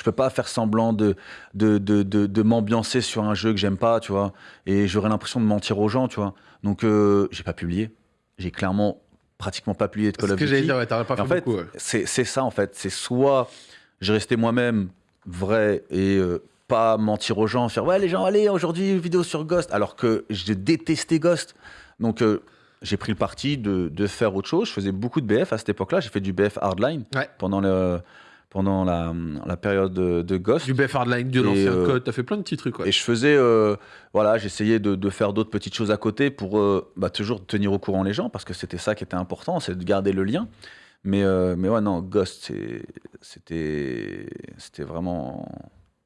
Je peux pas faire semblant de, de, de, de, de m'ambiancer sur un jeu que j'aime pas, tu vois. Et j'aurais l'impression de mentir aux gens, tu vois. Donc, euh, j'ai pas publié. J'ai clairement pratiquement pas publié de C'est Call ce of que Duty. j'allais dire, ouais, pas fait en fait, beaucoup. ouais. c'est c'est ça en fait. C'est soit je restais moi-même vrai et euh, pas mentir aux gens, faire ouais les gens allez aujourd'hui vidéo sur Ghost, alors que je détestais Ghost. Donc euh, j'ai pris le parti de, de faire autre chose. Je faisais beaucoup de BF à cette époque-là. J'ai fait du BF hardline Ouais. pendant le pendant la, la période de, de Ghost. Du BF Hardline, de l'ancien euh, code, t'as fait plein de petits trucs. Ouais. Et je faisais, euh, voilà, j'essayais de, de faire d'autres petites choses à côté pour euh, bah, toujours tenir au courant les gens, parce que c'était ça qui était important, c'est de garder le lien. Mais, euh, mais ouais, non, Ghost, c'était c'était vraiment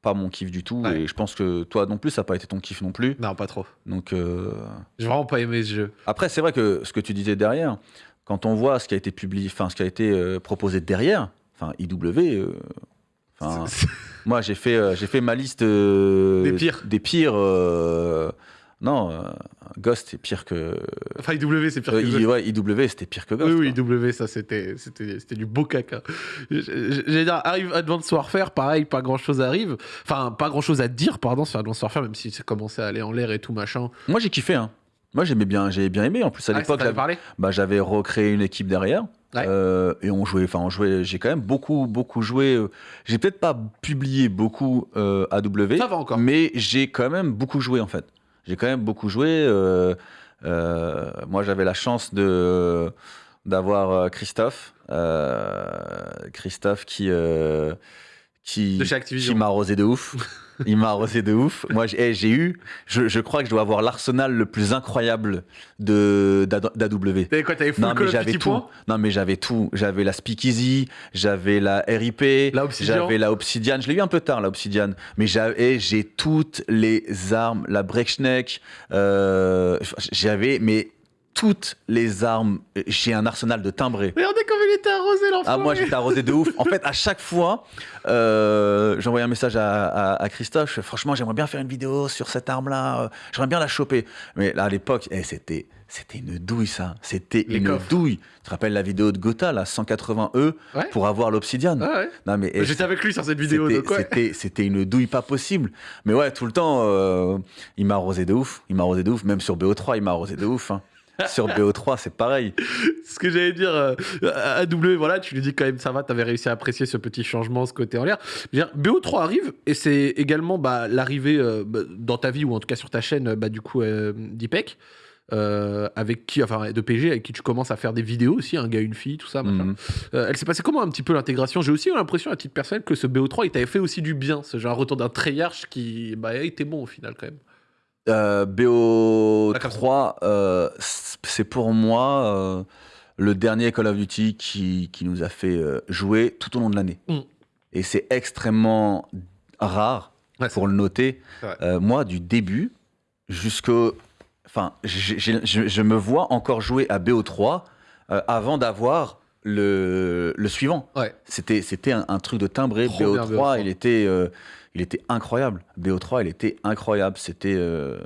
pas mon kiff du tout. Ouais. Et je pense que toi non plus, ça n'a pas été ton kiff non plus. Non, pas trop. Donc euh, J'ai vraiment pas aimé ce jeu. après, c'est vrai que ce que tu disais derrière, quand on voit ce qui a été publié, enfin ce qui a été euh, proposé derrière, enfin IW. euh, enfin, C'est- moi, j'ai fait, euh, j'ai fait ma liste euh, Des pires. Des pires. non, Ghost, c'est pire que. Enfin, IW, c'est pire que Ghost. ouais, IW, c'était pire que Ghost. Oui, oui. IW, ça c'était du beau caca. J- j- J'allais dire, arrive Advanced Warfare, pareil, pas grand chose arrive. Enfin, pas grand chose à dire, pardon, sur Advanced Warfare, même si ça commençait à aller en l'air et tout machin. Moi, j'ai kiffé. Hein. Moi, j'aimais bien, j'ai bien aimé. En plus, à Ah, l'époque, j'avais, bah, j'avais recréé une équipe derrière. Ouais. Euh, et on jouait, enfin, on jouait. J'ai quand même beaucoup, beaucoup joué. euh, J'ai peut-être pas publié beaucoup euh, AW. Ça va encore. Mais j'ai quand même beaucoup joué en fait. J'ai quand même beaucoup joué. euh, moi, j'avais la chance de d'avoir Christophe, Christophe qui qui qui m'a arrosé de ouf. Il m'a arrosé de ouf. Moi, j'ai eh, eu, je, je crois que je dois avoir l'arsenal le plus incroyable d'AW. T'avais quoi T'avais full Non mais of j'avais tout. Non mais j'avais tout. J'avais la Speakeasy, j'avais la RIP, j'avais la Obsidian. Je l'ai eu un peu tard la Obsidian, mais j'avais j'ai toutes les armes, la Breakneck. Euh, j'avais mais toutes les armes. J'ai un arsenal de timbrés. Regardez comme il était arrosé l'enfant. Ah moi j'étais arrosé de ouf. En fait à chaque fois, euh, j'envoyais un message à, à- à Christophe. Franchement j'aimerais bien faire une vidéo sur cette arme là. J'aimerais bien la choper. Mais là à l'époque, eh, c'était c'était une douille ça. C'était une coffres. douille. Tu te rappelles la vidéo de Gotha là, 180 E Ouais. pour avoir l'obsidiane? Ah ouais. Non mais eh, J'étais avec lui sur cette vidéo, c'était- ouais. une douille pas possible. Mais ouais tout le temps, euh, il m'a arrosé de ouf. Il m'a arrosé de ouf. Même sur BO3, il m'a arrosé de ouf. hein. Sur BO3, c'est pareil. ce que j'allais dire euh, à à W, voilà, tu lui dis quand même ça va, t'avais réussi à apprécier ce petit changement, ce côté en l'air. Je veux dire, BO3 arrive et c'est également bah, l'arrivée euh, bah, dans ta vie ou en tout cas sur ta chaîne, bah, du coup, euh, d'IPEC. euh, avec qui, enfin de PG, avec qui tu commences à faire des vidéos aussi, un gars, une fille, tout ça. Mhm. Euh, elle s'est passée comment un petit peu l'intégration? J'ai aussi eu l'impression à titre personnel que ce BO3 il t'avait fait aussi du bien, ce genre retour d'un Treyarch qui bah, était bon au final quand même. Euh, Ah, comme BO3, euh, c'est pour moi. euh, le dernier Call of Duty qui, qui nous a fait jouer tout au long de l'année. Mm. Et c'est extrêmement rare Ouais, pour le noter. Moi, du début jusqu'au. Enfin, je, me vois encore jouer à BO3 euh, avant d'avoir le, le suivant. Ouais. C'était, un, un truc de timbré. Trop bien, BO3, BO3. il était, il était incroyable. BO3, il était incroyable. C'était. euh,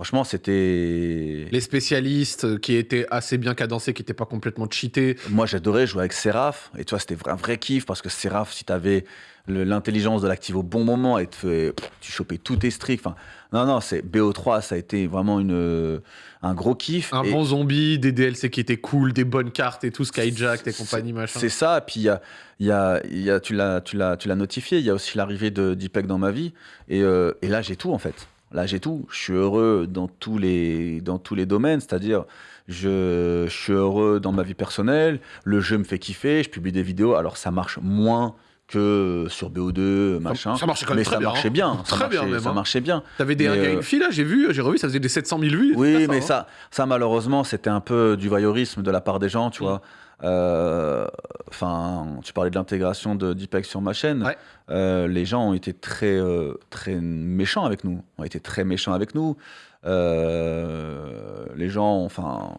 Franchement, c'était. Les spécialistes euh, qui étaient assez bien cadencés, qui n'étaient pas complètement cheatés. Moi, j'adorais jouer avec Seraph. Et tu vois, c'était un vrai kiff parce que Seraph, si tu avais l'intelligence de l'active au bon moment, et te tu chopais tous tes streaks. Enfin, non, non, c'est BO3, ça a été vraiment une, euh, un gros kiff. Un Et bon zombie, des DLC qui étaient cool, des bonnes cartes et tout, Skyjack et compagnie, machin. C'est ça. Puis il y a, y a, y a- tu l'as, notifié. Il y a aussi l'arrivée de d'IPEC dans ma vie. Et, euh, et là, j'ai tout en fait. Là, j'ai tout. Je suis heureux dans tous les, dans tous les domaines. C'est-à-dire, je, je suis heureux dans ma vie personnelle. Le jeu me fait kiffer. Je publie des vidéos. Alors, ça marche moins que sur BO2, machin. ça marchait quand même mais très ça bien, marchait hein. bien. Ça Très bien marchait- même, Ça hein. marchait bien. T'avais des gars, une fille là, j'ai vu, j'ai revu, ça faisait des 700 000 vues. Oui, mais hein. ça, ça malheureusement, c'était un peu du voyeurisme de la part des gens, tu vois. Euh, Enfin, tu parlais de l'intégration de d'IPEC sur ma chaîne. Ouais. Euh, les gens ont été très, euh, très méchants avec nous. Ont été très méchants avec nous. Les gens, enfin,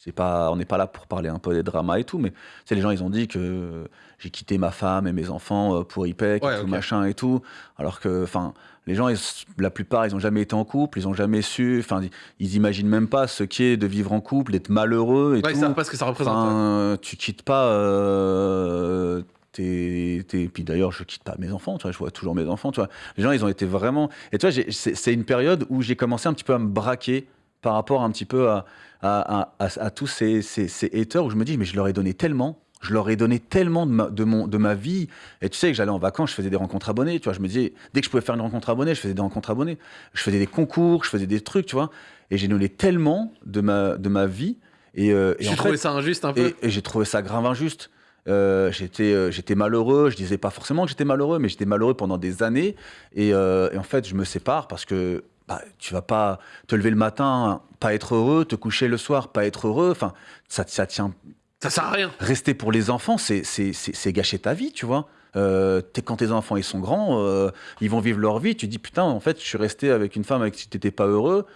c'est pas, on n'est pas là pour parler un peu des dramas et tout, mais c'est les gens, ils ont dit que j'ai quitté ma femme et mes enfants pour IPEC Ouais, et tout machin et tout. Alors que, enfin, les gens, ils- la plupart, ils ont jamais été en couple, ils ont jamais su, enfin, ils, imaginent même pas ce qu'est de vivre en couple, d'être malheureux et Ouais, ils tout. savent pas ce que ça représente. ouais. Enfin, tu quittes pas. euh, tes- tes- Puis d'ailleurs, je quitte pas mes enfants, tu vois, je vois toujours mes enfants, tu vois. Les gens, ils ont été vraiment. Et tu vois, c'est une période où j'ai commencé un petit peu à me braquer par rapport un petit peu à, à, à- à- à tous ces, ces, ces haters où je me dis, mais je leur ai donné tellement. Je leur ai donné tellement de ma, de mon, de ma vie. Et tu sais que j'allais en vacances, je faisais des rencontres abonnées. Tu vois, je me disais, dès que je pouvais faire une rencontre abonnée, je faisais des rencontres abonnées. Je faisais des concours, je faisais des trucs, tu vois. Et j'ai donné tellement de ma, de ma vie. Et, euh, et J'ai en trouvé fait- ça injuste un peu. et, et j'ai trouvé ça grave injuste. Euh, j'étais, euh, j'étais malheureux. Je disais pas forcément que j'étais malheureux, mais j'étais malheureux pendant des années. Et, euh, et en fait, je me sépare parce que bah, tu vas pas te lever le matin, pas être heureux, te coucher le soir, pas être heureux. Enfin, ça, ça tient. Ça sert à rien. Rester pour les enfants, c'est, gâcher ta vie, tu vois. Euh, quand tes enfants ils sont grands, euh, ils vont vivre leur vie. Tu dis putain, en fait, je suis resté avec une femme avec qui t'étais pas heureux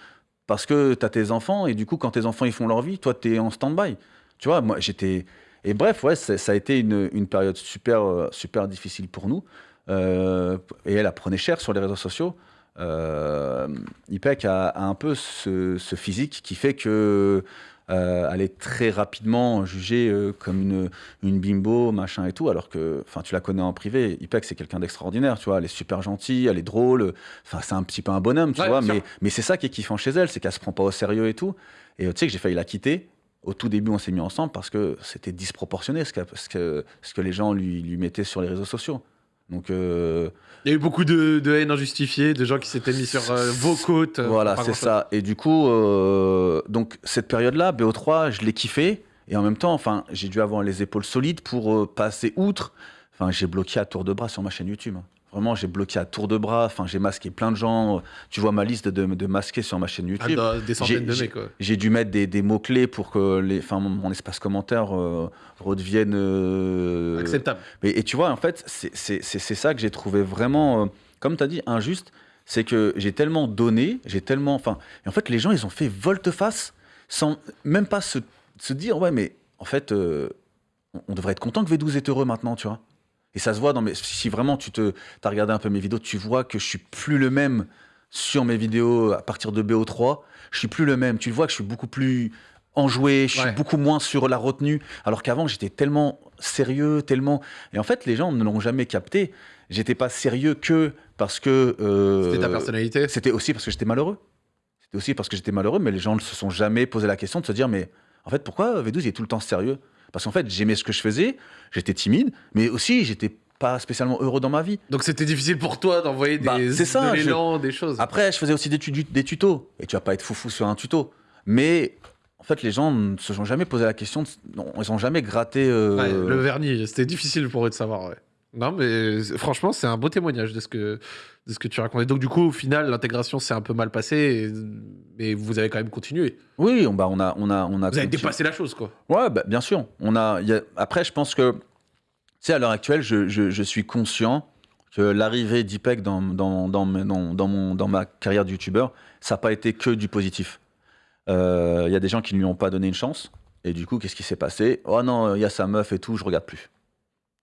parce que t'as tes enfants et du coup, quand tes enfants ils font leur vie, toi t'es en stand-by. Tu vois, moi j'étais. Et bref, ouais, ça, a été une, une période super, euh, super difficile pour nous. Et elle apprenait cher sur les réseaux sociaux. Euh, IPEC a, un peu ce physique qui fait que euh, elle est très rapidement jugée euh, comme une, une bimbo, machin et tout, alors que, tu la connais en privé. IPEC, c'est quelqu'un d'extraordinaire, tu vois. Elle est super gentille, elle est drôle. Enfin, c'est un petit peu un bonhomme, tu Ouais, vois. Mais, mais c'est ça qui est kiffant chez elle, c'est qu'elle se prend pas au sérieux et tout. Et euh, tu sais que j'ai failli la quitter. Au tout début, on s'est mis ensemble parce que c'était disproportionné ce que, ce, que, ce que les gens lui, lui mettaient sur les réseaux sociaux. Donc, euh, Il y a eu beaucoup de, de haine injustifiée, de gens qui s'étaient mis sur euh, vos côtes. euh, voilà, c'est ça. Et du coup, euh, donc cette période-là, BO3, je l'ai kiffé. Et en même temps, enfin, j'ai dû avoir les épaules solides pour passer outre. Enfin, j'ai bloqué à tour de bras sur ma chaîne YouTube. Vraiment, j'ai bloqué à tour de bras. Enfin, j'ai masqué plein de gens. Tu vois ma liste de, de masqués sur ma chaîne Ah, YouTube. des centaines J'ai- de mecs. J'ai dû mettre des, des mots-clés pour que les, enfin, mon, mon espace commentaire euh, redevienne. euh, Acceptable. mais, et tu vois, en fait, c'est- ça que j'ai trouvé vraiment, euh, comme tu as dit, injuste. C'est que j'ai tellement donné, j'ai tellement. Enfin, et en fait, les gens, ils ont fait volte-face sans même pas se, se dire, ouais, mais en fait, on devrait être content que V12 est heureux maintenant, tu vois. Et ça se voit dans mes. Si vraiment tu te, as regardé un peu mes vidéos, tu vois que je suis plus le même sur mes vidéos à partir de BO3. Je suis plus le même. Tu vois que je suis beaucoup plus enjoué, je suis beaucoup moins sur la retenue. Alors qu'avant, j'étais tellement sérieux, tellement. Et en fait, les gens ne l'ont jamais capté. J'étais pas sérieux que parce que. euh, C'était ta personnalité. C'était aussi parce que j'étais malheureux. C'était aussi parce que j'étais malheureux, mais les gens ne se sont jamais posé la question de se dire mais en fait, pourquoi V12 il est tout le temps sérieux? Parce qu'en fait, j'aimais ce que je faisais, j'étais timide, mais aussi j'étais pas spécialement heureux dans ma vie. Donc c'était difficile pour toi d'envoyer des, Bah, ça, de je- des choses. Après, je faisais aussi des, tu- des tutos, et tu vas pas être foufou sur un tuto. Mais en fait, les gens ne se sont jamais posé la question, de- non, ils ont jamais gratté. euh, Ouais, le vernis, c'était difficile pour eux de savoir. Ouais. Non, mais c'est- franchement, c'est un beau témoignage de ce que, de ce que tu racontais. Donc, du coup, au final, l'intégration s'est un peu mal passée, mais vous avez quand même continué. Oui, on, bah, on a, on a, on a. Vous avez dépassé la chose, quoi. Ouais, bah, bien sûr. On a, il y a- Après, je pense que, tu sais, à l'heure actuelle, je, je- je suis conscient que l'arrivée d'IPEC dans, dans, dans, dans mon, dans ma carrière de youtubeur, ça n'a pas été que du positif. Euh, Il y a des gens qui ne lui ont pas donné une chance. Et du coup, qu'est-ce qui s'est passé? Oh non, il y a sa meuf et tout, je regarde plus.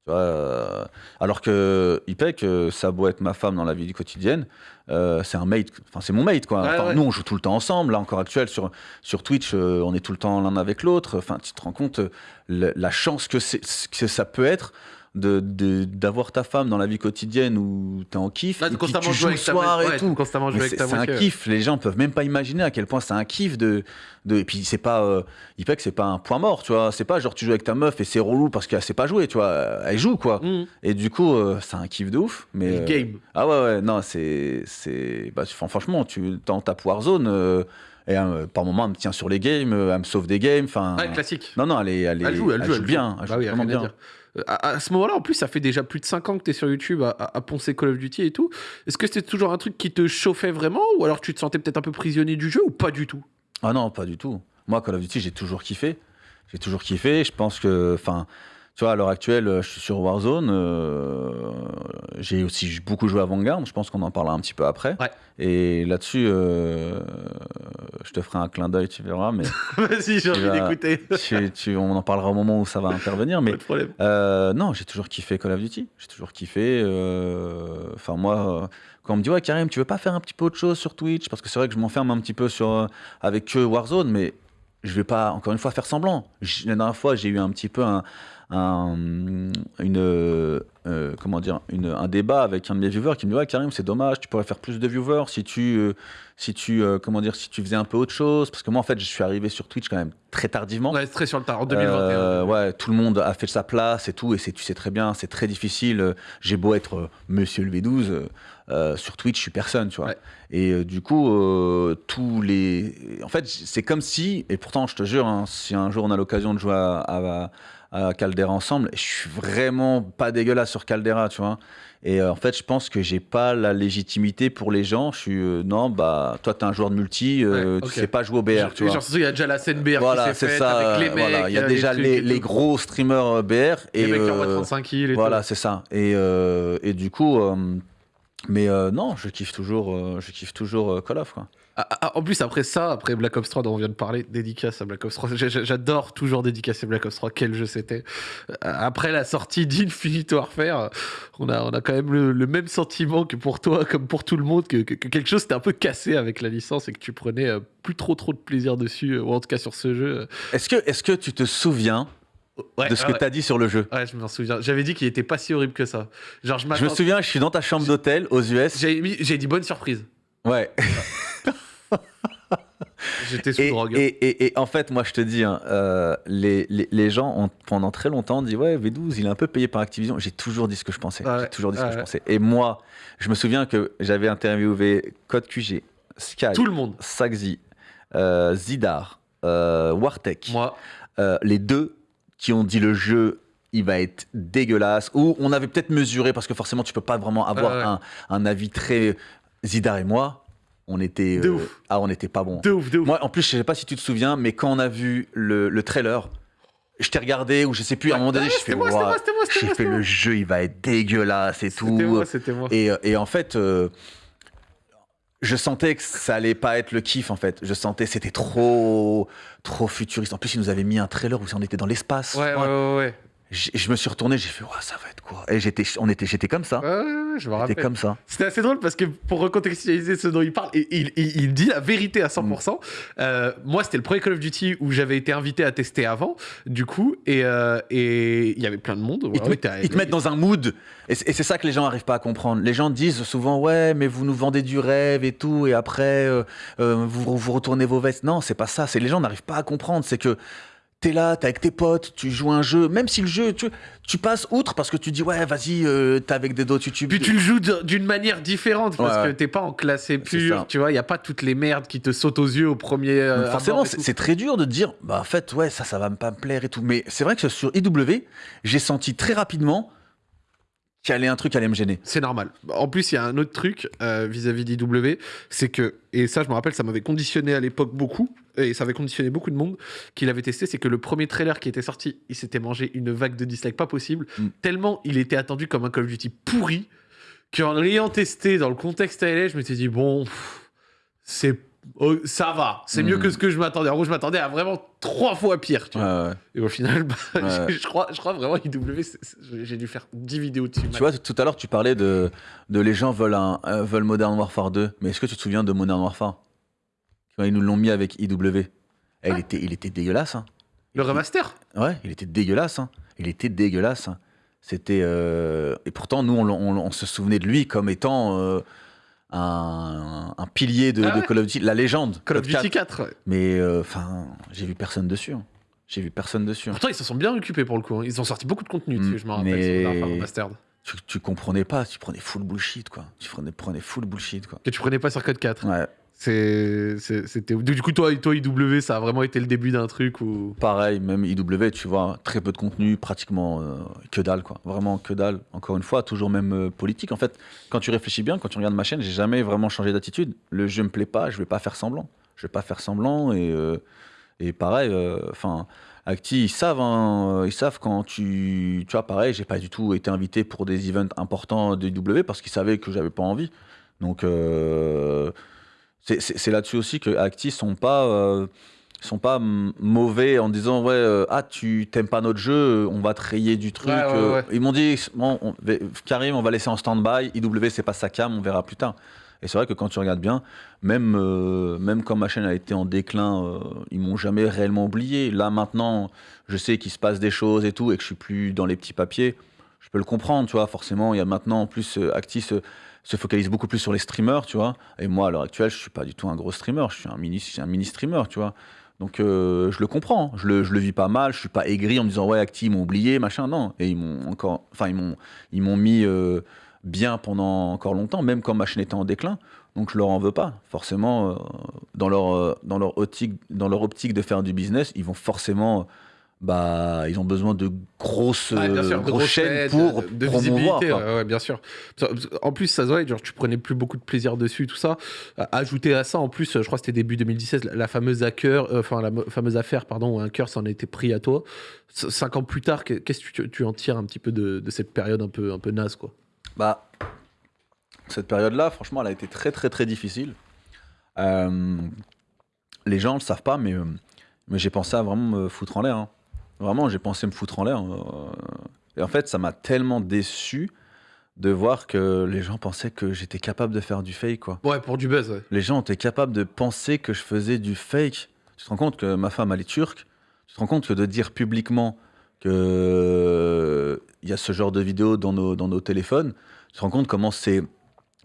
Tu vois, euh, alors que IPEC, euh, ça a beau être ma femme dans la vie quotidienne, euh, c'est un mate, enfin c'est mon mate quoi. Ouais, Enfin, ouais. Nous on joue tout le temps ensemble, là encore actuel sur, sur Twitch, euh, on est tout le temps l'un avec l'autre. Enfin, tu te rends compte euh, la chance que ça peut être de- de- d'avoir ta femme dans la vie quotidienne où t'es en kiff, Là, et puis constamment tu jouer joues le soir ouais, et tout. constamment jouer Mais avec C'est ta c'est un kiff, les gens peuvent même pas imaginer à quel point c'est un kiff de, de et puis c'est pas euh, IPEC c'est pas un point mort, tu vois, c'est pas genre tu joues avec ta meuf et c'est relou parce qu'elle sait pas jouer, tu vois, elle joue quoi. Mmh. Et du coup euh, c'est un kiff de ouf, mais Le euh, game. ah ouais ouais, non, c'est c'est bah, franchement, tu dans ta Warzone euh, et euh, par moment elle me tient sur les games, elle me sauve des games, enfin Ouais, classique. Non non, elle est elle, est- Elle joue, elle joue, bien, joue. elle Bah joue oui, vraiment bien. Euh, À, ce moment-là, en plus, ça fait déjà plus de 5 ans que tu es sur YouTube à, à- à poncer Call of Duty et tout. Est-ce que c'était toujours un truc qui te chauffait vraiment Ou alors tu te sentais peut-être un peu prisonnier du jeu ou pas du tout? Ah non, pas du tout. Moi, Call of Duty, j'ai toujours kiffé. J'ai toujours kiffé. Je pense que, enfin, tu vois, à l'heure actuelle, je suis sur Warzone. euh, j'ai aussi beaucoup joué à Vanguard. Je pense qu'on en parlera un petit peu après. Ouais. Et là-dessus, euh, je te ferai un clin d'œil, tu verras. Mais Vas-y, j'ai envie d'écouter. tu- tu- on en parlera au moment où ça va intervenir. Mais Pas de problème. euh, non, j'ai toujours kiffé Call of Duty. J'ai toujours kiffé. euh, Enfin, moi, euh, quand on me dit, ouais, Karim, tu veux pas faire un petit peu autre chose sur Twitch? Parce que c'est vrai que je m'enferme un petit peu sur, euh, avec que Warzone, mais je vais pas, encore une fois, faire semblant. La dernière fois, j'ai eu un petit peu un. Un- une, euh, euh, comment dire, une, un débat avec un de mes viewers qui me dit ouais Karim c'est dommage tu pourrais faire plus de viewers si tu euh, si tu euh, comment dire si tu faisais un peu autre chose parce que moi en fait je suis arrivé sur Twitch quand même très tardivement Ouais, très sur le tard, en 2021. euh, ouais, tout le monde a fait sa place et tout, et c'est, tu sais très bien, c'est très difficile. J'ai beau être Monsieur le V12, euh, euh, sur Twitch, je suis personne, tu vois. Ouais. Et du coup, tous les. En fait, c'est comme si, et pourtant, je te jure, hein, si un jour on a l'occasion de jouer à, à, à Caldera ensemble, je suis vraiment pas dégueulasse sur Caldera, tu vois. Et euh, en fait, je pense que j'ai pas la légitimité pour les gens. Je suis, euh, non, bah, toi, t'es un joueur de multi, euh, Ouais, tu sais pas jouer au BR, tu vois. genre, il y a déjà la scène BR Voilà, qui s'est c'est faite avec les mecs. voilà. Il y a déjà les, gros streamers euh, BR. Et Les mecs qui envoient euh, 35 kills et Voilà, c'est ça. Et, et du coup, mais non, je kiffe toujours, je kiffe toujours Call of. Quoi. Ah, ah, en plus, après ça, après Black Ops 3 dont on vient de parler, dédicace à Black Ops 3. J'a- j'a- J'adore toujours dédicacer Black Ops 3. Quel jeu c'était. Euh, Après la sortie d'Infinite Warfare, on a, on a quand même le, le même sentiment que pour toi, comme pour tout le monde, que, que- que quelque chose s'était un peu cassé avec la licence et que tu prenais euh, plus trop trop de plaisir dessus, euh, ou en tout cas sur ce jeu. Est-ce que, est-ce que tu te souviens Ouais, de ce ouais, que tu as dit sur le jeu? Ouais, je m'en souviens. J'avais dit qu'il était pas si horrible que ça. Genre, je Je me souviens, je suis dans ta chambre d'hôtel aux US. J'ai dit bonne surprise. Ouais. J'étais sous Et, drogue. et, et- et en fait, moi, je te dis, hein, euh, les, les, les gens ont pendant très longtemps dit ouais, V12, il est un peu payé par Activision. J'ai toujours dit ce que je pensais. Ouais, J'ai toujours dit ce ouais, que je pensais. Et moi, je me souviens que j'avais interviewé Code QG, Sky, Tout le monde. Saxi, euh, Zidar, euh, Wartek, Moi, euh, les deux qui ont dit le jeu il va être dégueulasse ou on avait peut-être mesuré parce que forcément tu peux pas vraiment avoir Ouais, ouais. Un, un avis très Zidar et moi on était De euh, ouf. ah on n'était pas bon de ouf, de ouf. moi en plus je sais pas si tu te souviens mais quand on a vu le, le trailer je t'ai regardé ou je sais plus à un moment donné je fais moi, moi, fait c'était le jeu il va être dégueulasse et tout moi, moi. et, euh, et en fait, euh, je sentais que ça allait pas être le kiff en fait. Je sentais c'était trop, trop futuriste. En plus, ils nous avaient mis un trailer où on était dans l'espace. Ouais, ouais, ouais, ouais. Je me suis retourné, j'ai fait, ouais, ça va être quoi? Et j'étais, on était, j'étais comme ça. Ouais, ouais, ouais, je me J'étais rappelle. comme ça. C'était assez drôle parce que pour recontextualiser ce dont il parle, il, il- il- il dit la vérité à 100%. Euh, moi, c'était le premier Call of Duty où j'avais été invité à tester avant, du coup, et euh, et il y avait plein de monde. Ils te, Ouais, mettent- t'as- ils te mettent dans un mood. Et c'est ça que les gens n'arrivent pas à comprendre. Les gens disent souvent, ouais, mais vous nous vendez du rêve et tout, et après, euh, vous, vous retournez vos vestes. Non, c'est pas ça. C'est les gens n'arrivent pas à comprendre. C'est que t'es là, t'es avec tes potes, tu joues un jeu, même si le jeu, tu, tu passes outre parce que tu dis, ouais, vas-y, euh, t'es avec des d'autres YouTube. Puis tu le joues d'une manière différente parce Ouais, que t'es pas en classé pur, tu vois, il y a pas toutes les merdes qui te sautent aux yeux au premier. euh, Donc forcément, c'est très dur de dire, bah en fait, ouais, ça, ça va me pas me plaire et tout. Mais c'est vrai que sur IW, j'ai senti très rapidement qu'il y allait un truc qui allait me gêner. C'est normal. En plus, il y a un autre truc euh, vis-à-vis d'IW, c'est que, et ça, je me rappelle, ça m'avait conditionné à l'époque beaucoup, et ça avait conditionné beaucoup de monde qui l'avait testé, c'est que le premier trailer qui était sorti, il s'était mangé une vague de dislikes pas possible, Mm. tellement il était attendu comme un Call of Duty pourri, qu'en l'ayant testé dans le contexte ALA, je m'étais dit, bon, c'est. Oh, ça va, c'est mieux que ce que je m'attendais. En gros, je m'attendais à vraiment trois fois pire. Tu vois. Ouais, ouais. Et au final, bah, Ouais. je, crois, je crois vraiment IW, j'ai dû faire 10 vidéos dessus. Tu vois, tout à l'heure, tu parlais de, de les gens veulent, un, euh, veulent Modern Warfare 2. Mais est-ce que tu te souviens de Modern Warfare? Ils nous l'ont mis avec IW. Eh, il, était, il était dégueulasse. hein. le remaster? Ouais, il était dégueulasse. hein. Il était dégueulasse. hein. C'était. euh, Et pourtant, nous, on, l'en- on- on se souvenait de lui comme étant euh, un, un pilier de, Ah de Call of Duty, la légende. Call of 4. Duty 4. ouais. Mais euh, enfin, j'ai vu personne dessus. hein. J'ai vu personne dessus. hein. Pourtant, ils se sont bien occupés pour le coup. hein. Ils ont sorti beaucoup de contenu dessus, Mm, je me rappelle. mais- tu comprenais pas, tu prenais full bullshit, quoi. Tu prenais, prenais full bullshit, quoi. Que tu prenais pas sur Code 4. Ouais. C'était. Du coup, toi, toi, IW, ça a vraiment été le début d'un truc où. Pareil, même IW, tu vois, très peu de contenu, pratiquement euh, que dalle, quoi. Vraiment que dalle. Encore une fois, toujours même euh, politique. En fait, quand tu réfléchis bien, quand tu regardes ma chaîne, j'ai jamais vraiment changé d'attitude. Le jeu me plaît pas, je vais pas faire semblant. Je vais pas faire semblant et, euh, et pareil, enfin. Acti, ils savent, hein, ils savent quand tu. Tu vois, pareil, j'ai pas du tout été invité pour des events importants de IW parce qu'ils savaient que j'avais pas envie. Donc, c'est- là-dessus aussi que Acti sont pas. euh, sont pas mauvais en disant ouais euh, ah tu t'aimes pas notre jeu on va te rayer du truc Ouais, ouais, euh. ouais. ils m'ont dit bon on- Karim on va laisser en stand-by IW c'est pas sa cam on verra plus tard et c'est vrai que quand tu regardes bien même euh, même quand ma chaîne a été en déclin euh, ils m'ont jamais réellement oublié là maintenant je sais qu'il se passe des choses et tout et que je suis plus dans les petits papiers je peux le comprendre tu vois forcément il y a maintenant en plus euh, Acti se, se focalise beaucoup plus sur les streamers tu vois et moi à l'heure actuelle je suis pas du tout un gros streamer je suis un mini un mini streamer tu vois donc euh, je le comprends, je le, je le vis pas mal, je suis pas aigri en me disant ouais Acti ils m'ont oublié, machin, non. Et ils m'ont encore, enfin ils m'ont, ils m'ont mis euh, bien pendant encore longtemps, même quand ma chaîne était en déclin. Donc je leur en veux pas. Forcément, euh, dans leur, dans leur optique, dans leur optique de faire du business, ils vont forcément, bah ils ont besoin de grosses, sûr, euh, grosses chaînes pour de, de promouvoir. visibilité. ouais, ouais, bien sûr. En plus, ça se voit, genre, tu prenais plus beaucoup de plaisir dessus, tout ça. Ajouté à ça, en plus, je crois que c'était début 2016, la, la fameuse hacker, euh, enfin la fameuse affaire, pardon, où un cœur s'en était pris à toi. Cinq ans plus tard, que- qu'est-ce que tu, tu en tires un petit peu de, de cette période un peu, un peu naze, quoi? Bah, cette période-là, franchement, elle a été très, très, très difficile. Euh, les gens ne le savent pas, mais, mais j'ai pensé à vraiment me foutre en l'air. hein. Vraiment, j'ai pensé me foutre en l'air. euh, et en fait, ça m'a tellement déçu de voir que les gens pensaient que j'étais capable de faire du fake, quoi. Ouais, pour du buzz, ouais. Les gens étaient capables de penser que je faisais du fake. Tu te rends compte que ma femme, elle est turque. Tu te rends compte que de dire publiquement qu'il y a ce genre de vidéo dans nos, dans nos téléphones, tu te rends compte comment c'est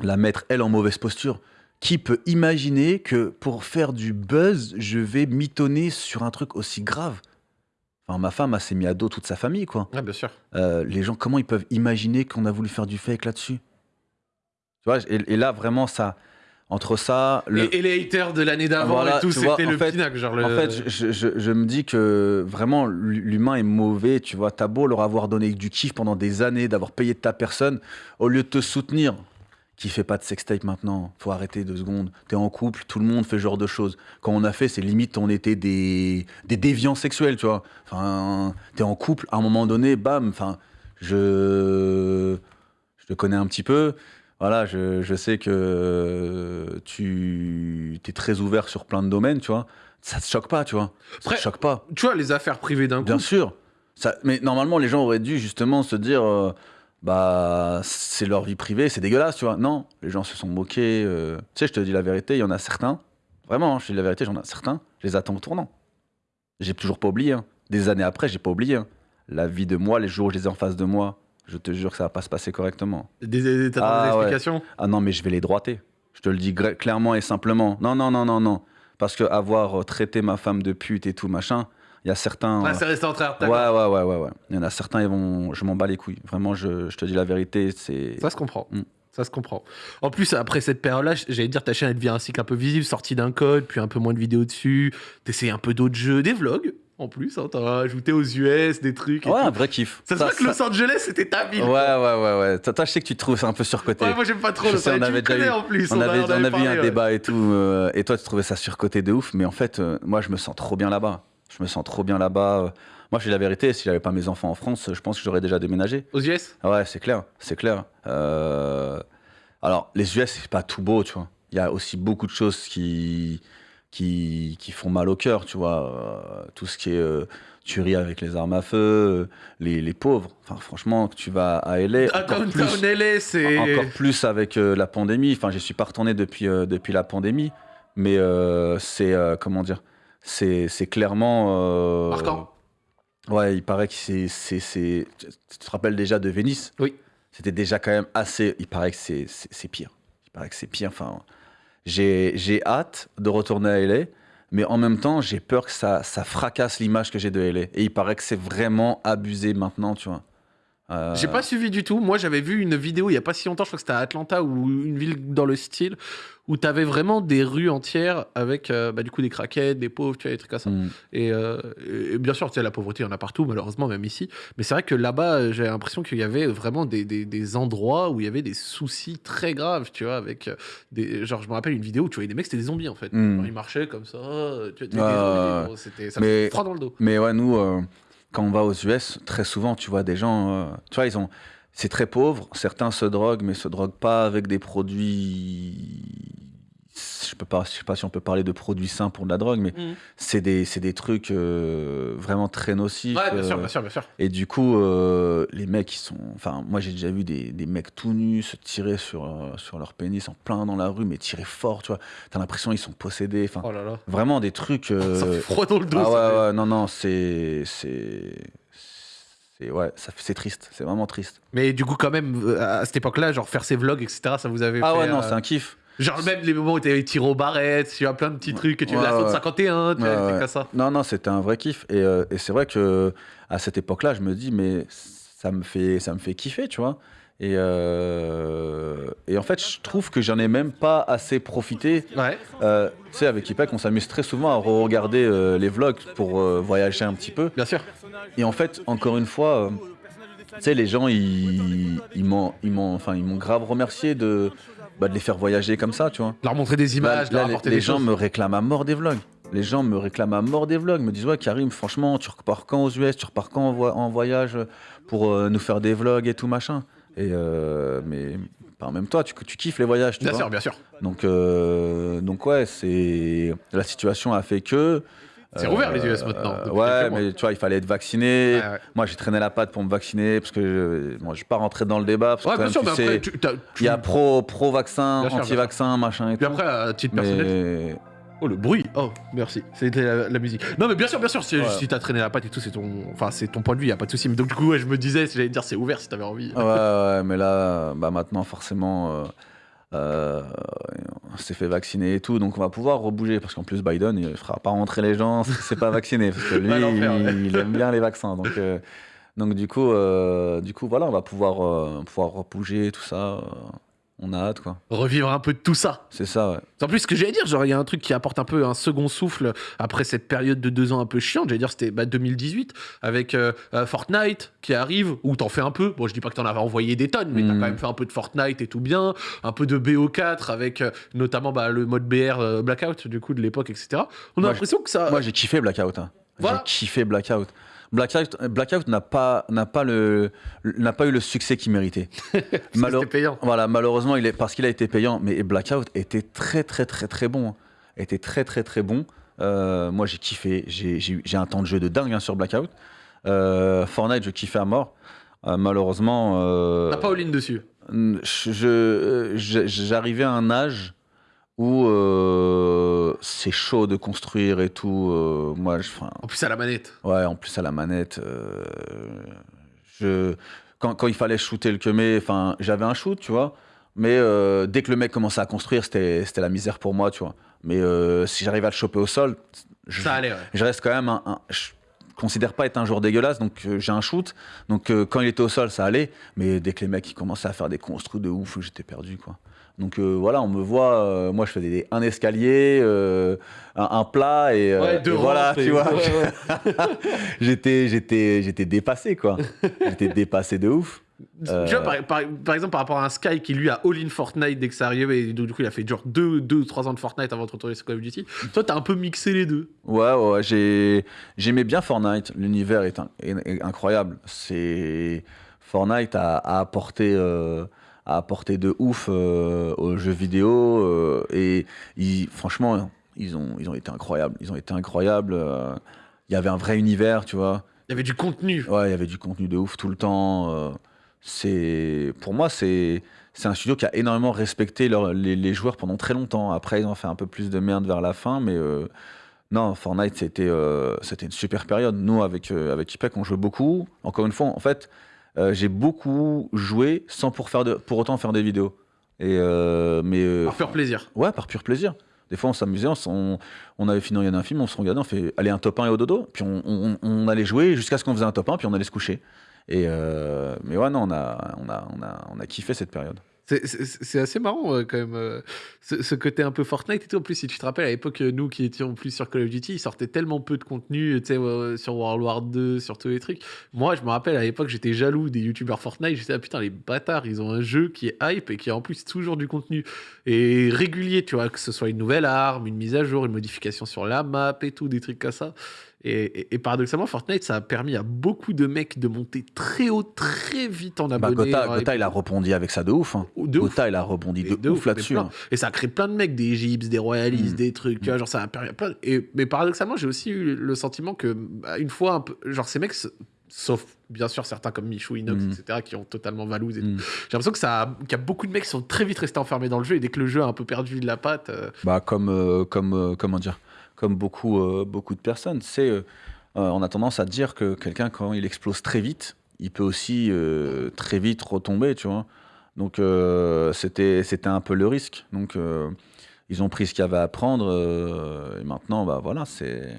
la mettre, elle, en mauvaise posture. Qui peut imaginer que pour faire du buzz, je vais mitonner sur un truc aussi grave? Ma femme, s'est mis à dos toute sa famille, quoi. Ouais, bien sûr. Euh, les gens, comment ils peuvent imaginer qu'on a voulu faire du fake là-dessus? Tu vois, et, et là, vraiment, ça, entre ça, le, Et, et les haters de l'année d'avant Voilà, et tout, c'était le fait- pinacle. Genre le... en fait, je- je me dis que vraiment l'humain est mauvais. Tu vois, t'as beau leur avoir donné du kiff pendant des années, d'avoir payé de ta personne, au lieu de te soutenir. Qui fait pas de sextape maintenant Faut arrêter deux secondes. T'es en couple, tout le monde fait ce genre de choses. Quand on a fait, c'est limite on était des, des déviants sexuels, tu vois. Enfin, t'es en couple, à un moment donné, bam. Enfin, je je te connais un petit peu. Voilà, je, je sais que tu es très ouvert sur plein de domaines, tu vois. Ça te choque pas, tu vois. Ça Après, te choque pas. Tu vois, les affaires privées d'un coup. Bien sûr. Ça, mais normalement, les gens auraient dû justement se dire, euh, bah, c'est leur vie privée, c'est dégueulasse, tu vois. Non, les gens se sont moqués. euh. Tu sais, je te dis la vérité, il y en a certains. Vraiment, hein, je te dis la vérité, j'en ai certains. Je les attends au tournant. J'ai toujours pas oublié. hein. Des années après, j'ai pas oublié. hein. La vie de moi, les jours où je les ai en face de moi, je te jure que ça va pas se passer correctement. Des, des, Ah, des ouais. explications? Ah non, mais je vais les droiter. Je te le dis clairement et simplement. Non, non, non, non, non. Parce que avoir euh, traité ma femme de pute et tout machin, il y a certains. Ouais, euh, c'est resté entre. Ouais, ouais, ouais, ouais, ouais. Il y en a certains, ils vont, je m'en bats les couilles. Vraiment, je, je te dis la vérité, c'est. Ça se comprend. Mm. Ça se comprend. En plus, après cette période-là, j'allais dire, ta chaîne elle devient un cycle un peu visible, sortie d'un code, puis un peu moins de vidéos dessus. T'essayes un peu d'autres jeux, des vlogs. en plus. Hein, T'as ajouté aux US des trucs. et Ouais, tout. un vrai kiff. Ça se voit que Los Angeles, c'était ta ville. Ouais, ouais, ouais, ouais. Toi, toi, je sais que tu te trouves ça un peu surcoté. Ouais, moi j'aime pas trop Je Los sais, on avait déjà eu- en plus. on avait, on avait eu parlé, un ouais. débat et tout, euh, et toi tu trouvais ça surcoté de ouf, mais en fait, euh, moi je me sens trop bien là-bas. Je me sens trop bien là-bas. euh. Moi, je dis la vérité, si j'avais pas mes enfants en France, je pense que j'aurais déjà déménagé. Aux US Ouais, c'est clair, c'est clair. Euh, Alors, les US, c'est pas tout beau, tu vois. Il y a aussi beaucoup de choses qui, qui, qui font mal au cœur, tu vois. Euh, tout ce qui est euh, tuerie avec les armes à feu, les, les pauvres. Enfin, franchement, que tu vas à LA, encore plus, LA, c'est. encore plus avec la pandémie. Enfin, je suis pas retourné depuis, depuis la pandémie, mais c'est, comment dire, c'est c'est clairement... euh, Marquant. Ouais, il paraît que c'est. c'est- c'est- Tu te rappelles déjà de Venise Oui. C'était déjà quand même assez. Il paraît que c'est pire. Il paraît que c'est pire. Enfin, j'ai j'ai hâte de retourner à LA, mais en même temps, j'ai peur que ça, ça fracasse l'image que j'ai de LA. Et il paraît que c'est vraiment abusé maintenant, tu vois. Euh, J'ai pas suivi du tout. Moi, j'avais vu une vidéo il y a pas si longtemps, je crois que c'était à Atlanta ou une ville dans le style, où t'avais vraiment des rues entières avec euh, bah, du coup des craquettes, des pauvres, tu vois, des trucs comme ça. Et, euh, et bien sûr, tu sais, la pauvreté, il y en a partout, malheureusement, même ici. Mais c'est vrai que là-bas, j'ai l'impression qu'il y avait vraiment des, des- des endroits où il y avait des soucis très graves, tu vois, avec des. Genre, je me rappelle une vidéo où tu voyais des mecs, c'était des zombies en fait. Mm. Ils marchaient comme ça, tu vois, des, zombies, ça Mais- froid dans le dos. Mais ouais, nous, quand on va aux US, très souvent, tu vois des gens, euh, tu vois, ils ont, c'est très pauvre. Certains se droguent, mais se droguent pas avec des produits. Je peux pas, je sais pas si on peut parler de produits sains pour de la drogue, mais Mhm. c'est des, trucs euh, vraiment très nocifs. Ouais, bien sûr, euh, bien sûr, bien sûr. et du coup, euh, les mecs, ils sont. Enfin, moi, j'ai déjà vu des, des mecs tout nus se tirer sur, sur leur pénis en plein dans la rue, mais tirer fort, tu vois. T'as l'impression qu'ils sont possédés. Enfin, Oh là là. vraiment des trucs. Ça fait froid dans le dos. ah ouais, non, non, c'est. C'est. Ouais, c'est triste, c'est vraiment triste. Mais du coup, quand même, à cette époque-là, genre faire ses vlogs, etc., ça vous avait Ah fait. ouais, non, euh, c'est un kiff. Genre même les moments où t'avais tiré aux barrettes, tu as plein de petits trucs, que tu Ouais, la ouais. 51, tu vois, Ouais, ouais. comme ça. Non, non, c'était un vrai kiff. Et, euh, et c'est vrai que à cette époque-là, je me dis, mais ça me fait, ça me fait kiffer, tu vois. Et, euh, et en fait, je trouve que j'en ai même pas assez profité. Ouais. Euh, tu sais, avec Ipek, on s'amuse très souvent à regarder euh, les vlogs pour voyager un petit peu. Bien sûr. Et en fait, encore une fois, tu sais, les gens, ils, ils m'ont ils m'ont- enfin, ils m'ont grave remercié de, bah, de les faire voyager comme ça, tu vois. Leur montrer des Bah, images, là, leur les, apporter les des gens choses. me réclament à mort des vlogs. Les gens me réclament à mort des vlogs, me disent ouais Karim, franchement, tu repars quand aux US, tu repars quand en, vo- en voyage pour euh, nous faire des vlogs et tout machin? Et euh, mais pas en même toi, tu, tu kiffes les voyages, tu Bien vois. sûr, bien sûr. Donc donc donc ouais, c'est la situation a fait que. C'est rouvert, les US, maintenant, ouais, mais tu vois, il fallait être vacciné. Ouais. Moi, j'ai traîné la patte pour me vacciner parce que je, moi, je suis pas rentré dans le débat. Parce que Ouais, quand bien même, sûr, mais après, il y a pro pro vaccin, Bien anti vaccin, machin et Puis tout. après, à titre personnel. mais Oh, le bruit. Oh, merci. C'était la, la musique. Non, mais bien sûr, bien sûr, si, Ouais. si t'as traîné la patte et tout, c'est ton, enfin, c'est ton point de vue, y a pas de souci. Mais donc, du coup, ouais, je me disais, si j'allais dire, c'est ouvert si t'avais envie. Ouais, ouais, mais là, bah maintenant, forcément, euh, euh, on s'est fait vacciner et tout, donc on va pouvoir rebouger, parce qu'en plus, Biden, il fera pas rentrer les gens si c'est pas vacciné, parce que lui, il aime bien les vaccins. Donc, euh, donc du, coup, euh, du coup, voilà, on va pouvoir, euh, pouvoir rebouger, tout ça. On a hâte, quoi. Revivre un peu de tout ça. C'est ça, ouais. En plus, ce que j'allais dire, genre, il y a un truc qui apporte un peu un second souffle après cette période de deux ans un peu chiante. J'allais dire, c'était bah, 2018 avec euh, euh, Fortnite qui arrive, où t'en fais un peu. Bon, je dis pas que t'en avais envoyé des tonnes, mais t'as Mm. quand même fait un peu de Fortnite et tout bien. Un peu de BO4 avec euh, notamment bah, le mode BR euh, Blackout, du coup, de l'époque, etc. On a l'impression que ça. Moi, j'ai kiffé Blackout. hein. Voilà. J'ai kiffé Blackout. Blackout, Blackout n'a pas, n'a pas le, n'a pas eu le succès qu'il méritait. Payant. Voilà, malheureusement, il est, parce qu'il a été payant, mais Blackout était très, très, très, très bon. hein. Était très, très, très bon. Euh, moi, j'ai kiffé. J'ai, un temps de jeu de dingue hein, sur Blackout. Euh, Fortnite, je kiffais à mort. Euh, malheureusement, T'as pas all-in dessus. j'arrivais à un âge où euh, c'est chaud de construire et tout. euh, moi, je, En plus, à la manette. Ouais, en plus à la manette, euh, je, quand, quand il fallait shooter le kemé, enfin, j'avais un shoot, tu vois, mais dès que le mec commençait à construire, c'était la misère pour moi, tu vois. Mais si j'arrivais à le choper au sol, je, Ça allait, ouais. je reste quand même un, un- je considère pas être un joueur dégueulasse, donc euh, j'ai un shoot, donc euh, quand il était au sol, ça allait, mais dès que les mecs ils commençaient à faire des construits de ouf, j'étais perdu, quoi. Donc euh, voilà, on me voit, euh, moi je faisais des- un escalier, euh, un, un plat et, Ouais, deux et voilà, tu vois. ouais, ouais. j'étais, j'étais, j'étais dépassé quoi. j'étais dépassé de ouf. Tu vois, par, par- par exemple, par rapport à un Sky qui lui a all-in Fortnite dès que ça arrivait, et donc, du coup il a fait genre 2 ou 3 ans de Fortnite avant de retourner sur Call of Duty. Toi, t'as un peu mixé les deux. Ouais, ouais, ouais, j'ai, j'aimais bien Fortnite. L'univers est, in- est- est incroyable. C'est Fortnite a, a apporté, a apporté de ouf euh, aux jeux vidéo euh, et ils- franchement, ils ont, ils ont été incroyables. Ils ont été incroyables. euh, Il y avait un vrai univers, tu vois. Il y avait du contenu. Ouais, il y avait du contenu de ouf tout le temps. c'est, pour moi, c'est, c'est un studio qui a énormément respecté leur- les, les joueurs pendant très longtemps. Après, ils ont fait un peu plus de merde vers la fin, mais non, Fortnite, c'était, euh, c'était une super période. Nous, avec, euh, avec IPEC, on jouait beaucoup. Encore une fois, en fait, euh, j'ai beaucoup joué sans pour, faire de, pour autant faire des vidéos. Et, euh, mais, euh, Par pur plaisir. Ouais, par pur plaisir. Des fois, on s'amusait, on, avait fini de regarder un film, on se regardait, on fait allez un top 1 et au dodo, puis on, on- on allait jouer jusqu'à ce qu'on faisait un top 1, puis on allait se coucher. Et mais ouais, non, on a, on, a, on, a, on a kiffé cette période. C'est- assez marrant euh, quand même, euh, ce, côté un peu Fortnite et tout. En plus, si tu te rappelles, à l'époque, euh, nous qui étions plus sur Call of Duty, il sortait tellement peu de contenu, sur World War 2, sur tous les trucs. Moi, je me rappelle, à l'époque, j'étais jaloux des youtubeurs Fortnite. J'étais, ah putain, les bâtards, ils ont un jeu qui est hype et qui a en plus toujours du contenu. Et régulier, tu vois, que ce soit une nouvelle arme, une mise à jour, une modification sur la map et tout, des trucs comme ça. Et, et- et paradoxalement, Fortnite, ça a permis à beaucoup de mecs de monter très haut, très vite en Bah, abonnés. Gotha, Gotha, il a rebondi avec ça de ouf. hein. de ouf. Gotha, il a rebondi de, ouf là-dessus. hein. Et ça a créé plein de mecs, des Gyps, des Royalistes, Mm. des trucs, tu vois, genre ça a permis plein. Et, mais paradoxalement, j'ai aussi eu le sentiment que, bah, une fois, un peu, genre ces mecs, sauf bien sûr certains comme Michou, Inox, Mm. etc., qui ont totalement valouse et tout. Mm. J'ai l'impression que ça, qu'il y a beaucoup de mecs qui sont très vite restés enfermés dans le jeu et dès que le jeu a un peu perdu de la patte, euh, Bah, comme, euh, comme, euh, comment dire, comme beaucoup, euh, beaucoup de personnes. C'est, euh, euh, on a tendance à dire que quelqu'un, quand il explose très vite, il peut aussi euh, très vite retomber, tu vois. Donc, c'était, c'était un peu le risque. Donc, ils ont pris ce qu'il y avait à prendre. et maintenant, bah voilà, c'est.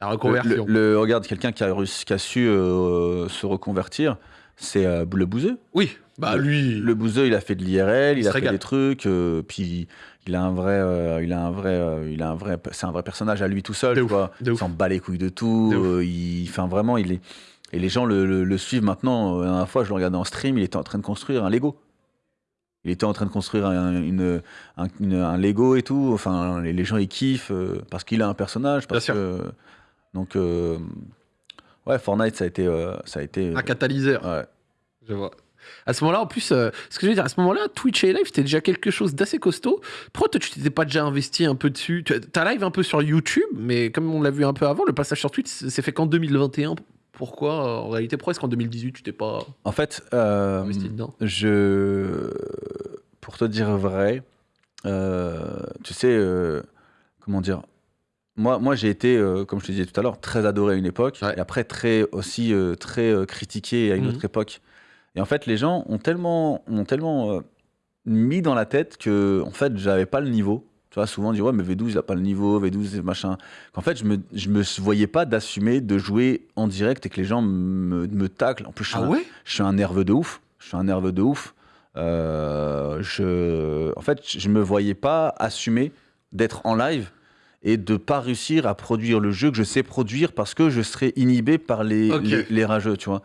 la reconversion. le- le- regarde, quelqu'un qui a, qui a su se reconvertir, c'est le bouseux. Oui, bah Le- lui, Le bouseux, il a fait de l'IRL, Il a fait régale. des trucs, euh, puis il a un vrai, euh, il a un vrai, euh, il a un vrai, c'est un vrai personnage à lui tout seul, de Il s'en bat les couilles de tout. De il, enfin vraiment, il est. Et les gens le, le- le suivent maintenant. La dernière fois, je le regardais en stream, il était en train de construire un Lego. Il était en train de construire un, une, un, une- un Lego et tout. Enfin, les, les gens ils kiffent parce qu'il a un personnage. Parce Bien sûr. que, donc, euh, ouais, Fortnite, ça a été, ça a été. un catalyseur. ouais. Je vois. À ce moment-là, en plus, euh, ce que je veux dire, à ce moment-là, Twitch et Live, c'était déjà quelque chose d'assez costaud. Pourquoi toi, tu t'étais pas déjà investi un peu dessus? Tu as live un peu sur YouTube, mais comme on l'a vu un peu avant, le passage sur Twitch s'est fait qu'en 2021. Pourquoi euh, En réalité, pourquoi est-ce qu'en 2018, tu t'es pas En fait, euh, investi dedans? Je, pour te dire vrai, euh, tu sais, comment dire, moi, moi j'ai été, euh, comme je te disais tout à l'heure, très adoré à une époque, Ouais. et après très aussi euh, très euh, critiqué à une Mhm. autre époque. Et en fait, les gens ont tellement, ont tellement euh, mis dans la tête que, en fait, j'avais pas le niveau. Tu vois, souvent on dit ouais, mais V12 il a pas le niveau, V12 c'est machin. Qu'en fait, je me, je me voyais pas d'assumer de jouer en direct et que les gens me, me taclent. En plus, je suis Ah un- ouais? je suis un nerveux de ouf. Je suis un nerveux de ouf. Euh, je, en fait, je me voyais pas assumer d'être en live et de pas réussir à produire le jeu que je sais produire parce que je serais inhibé par les, les rageux, tu vois.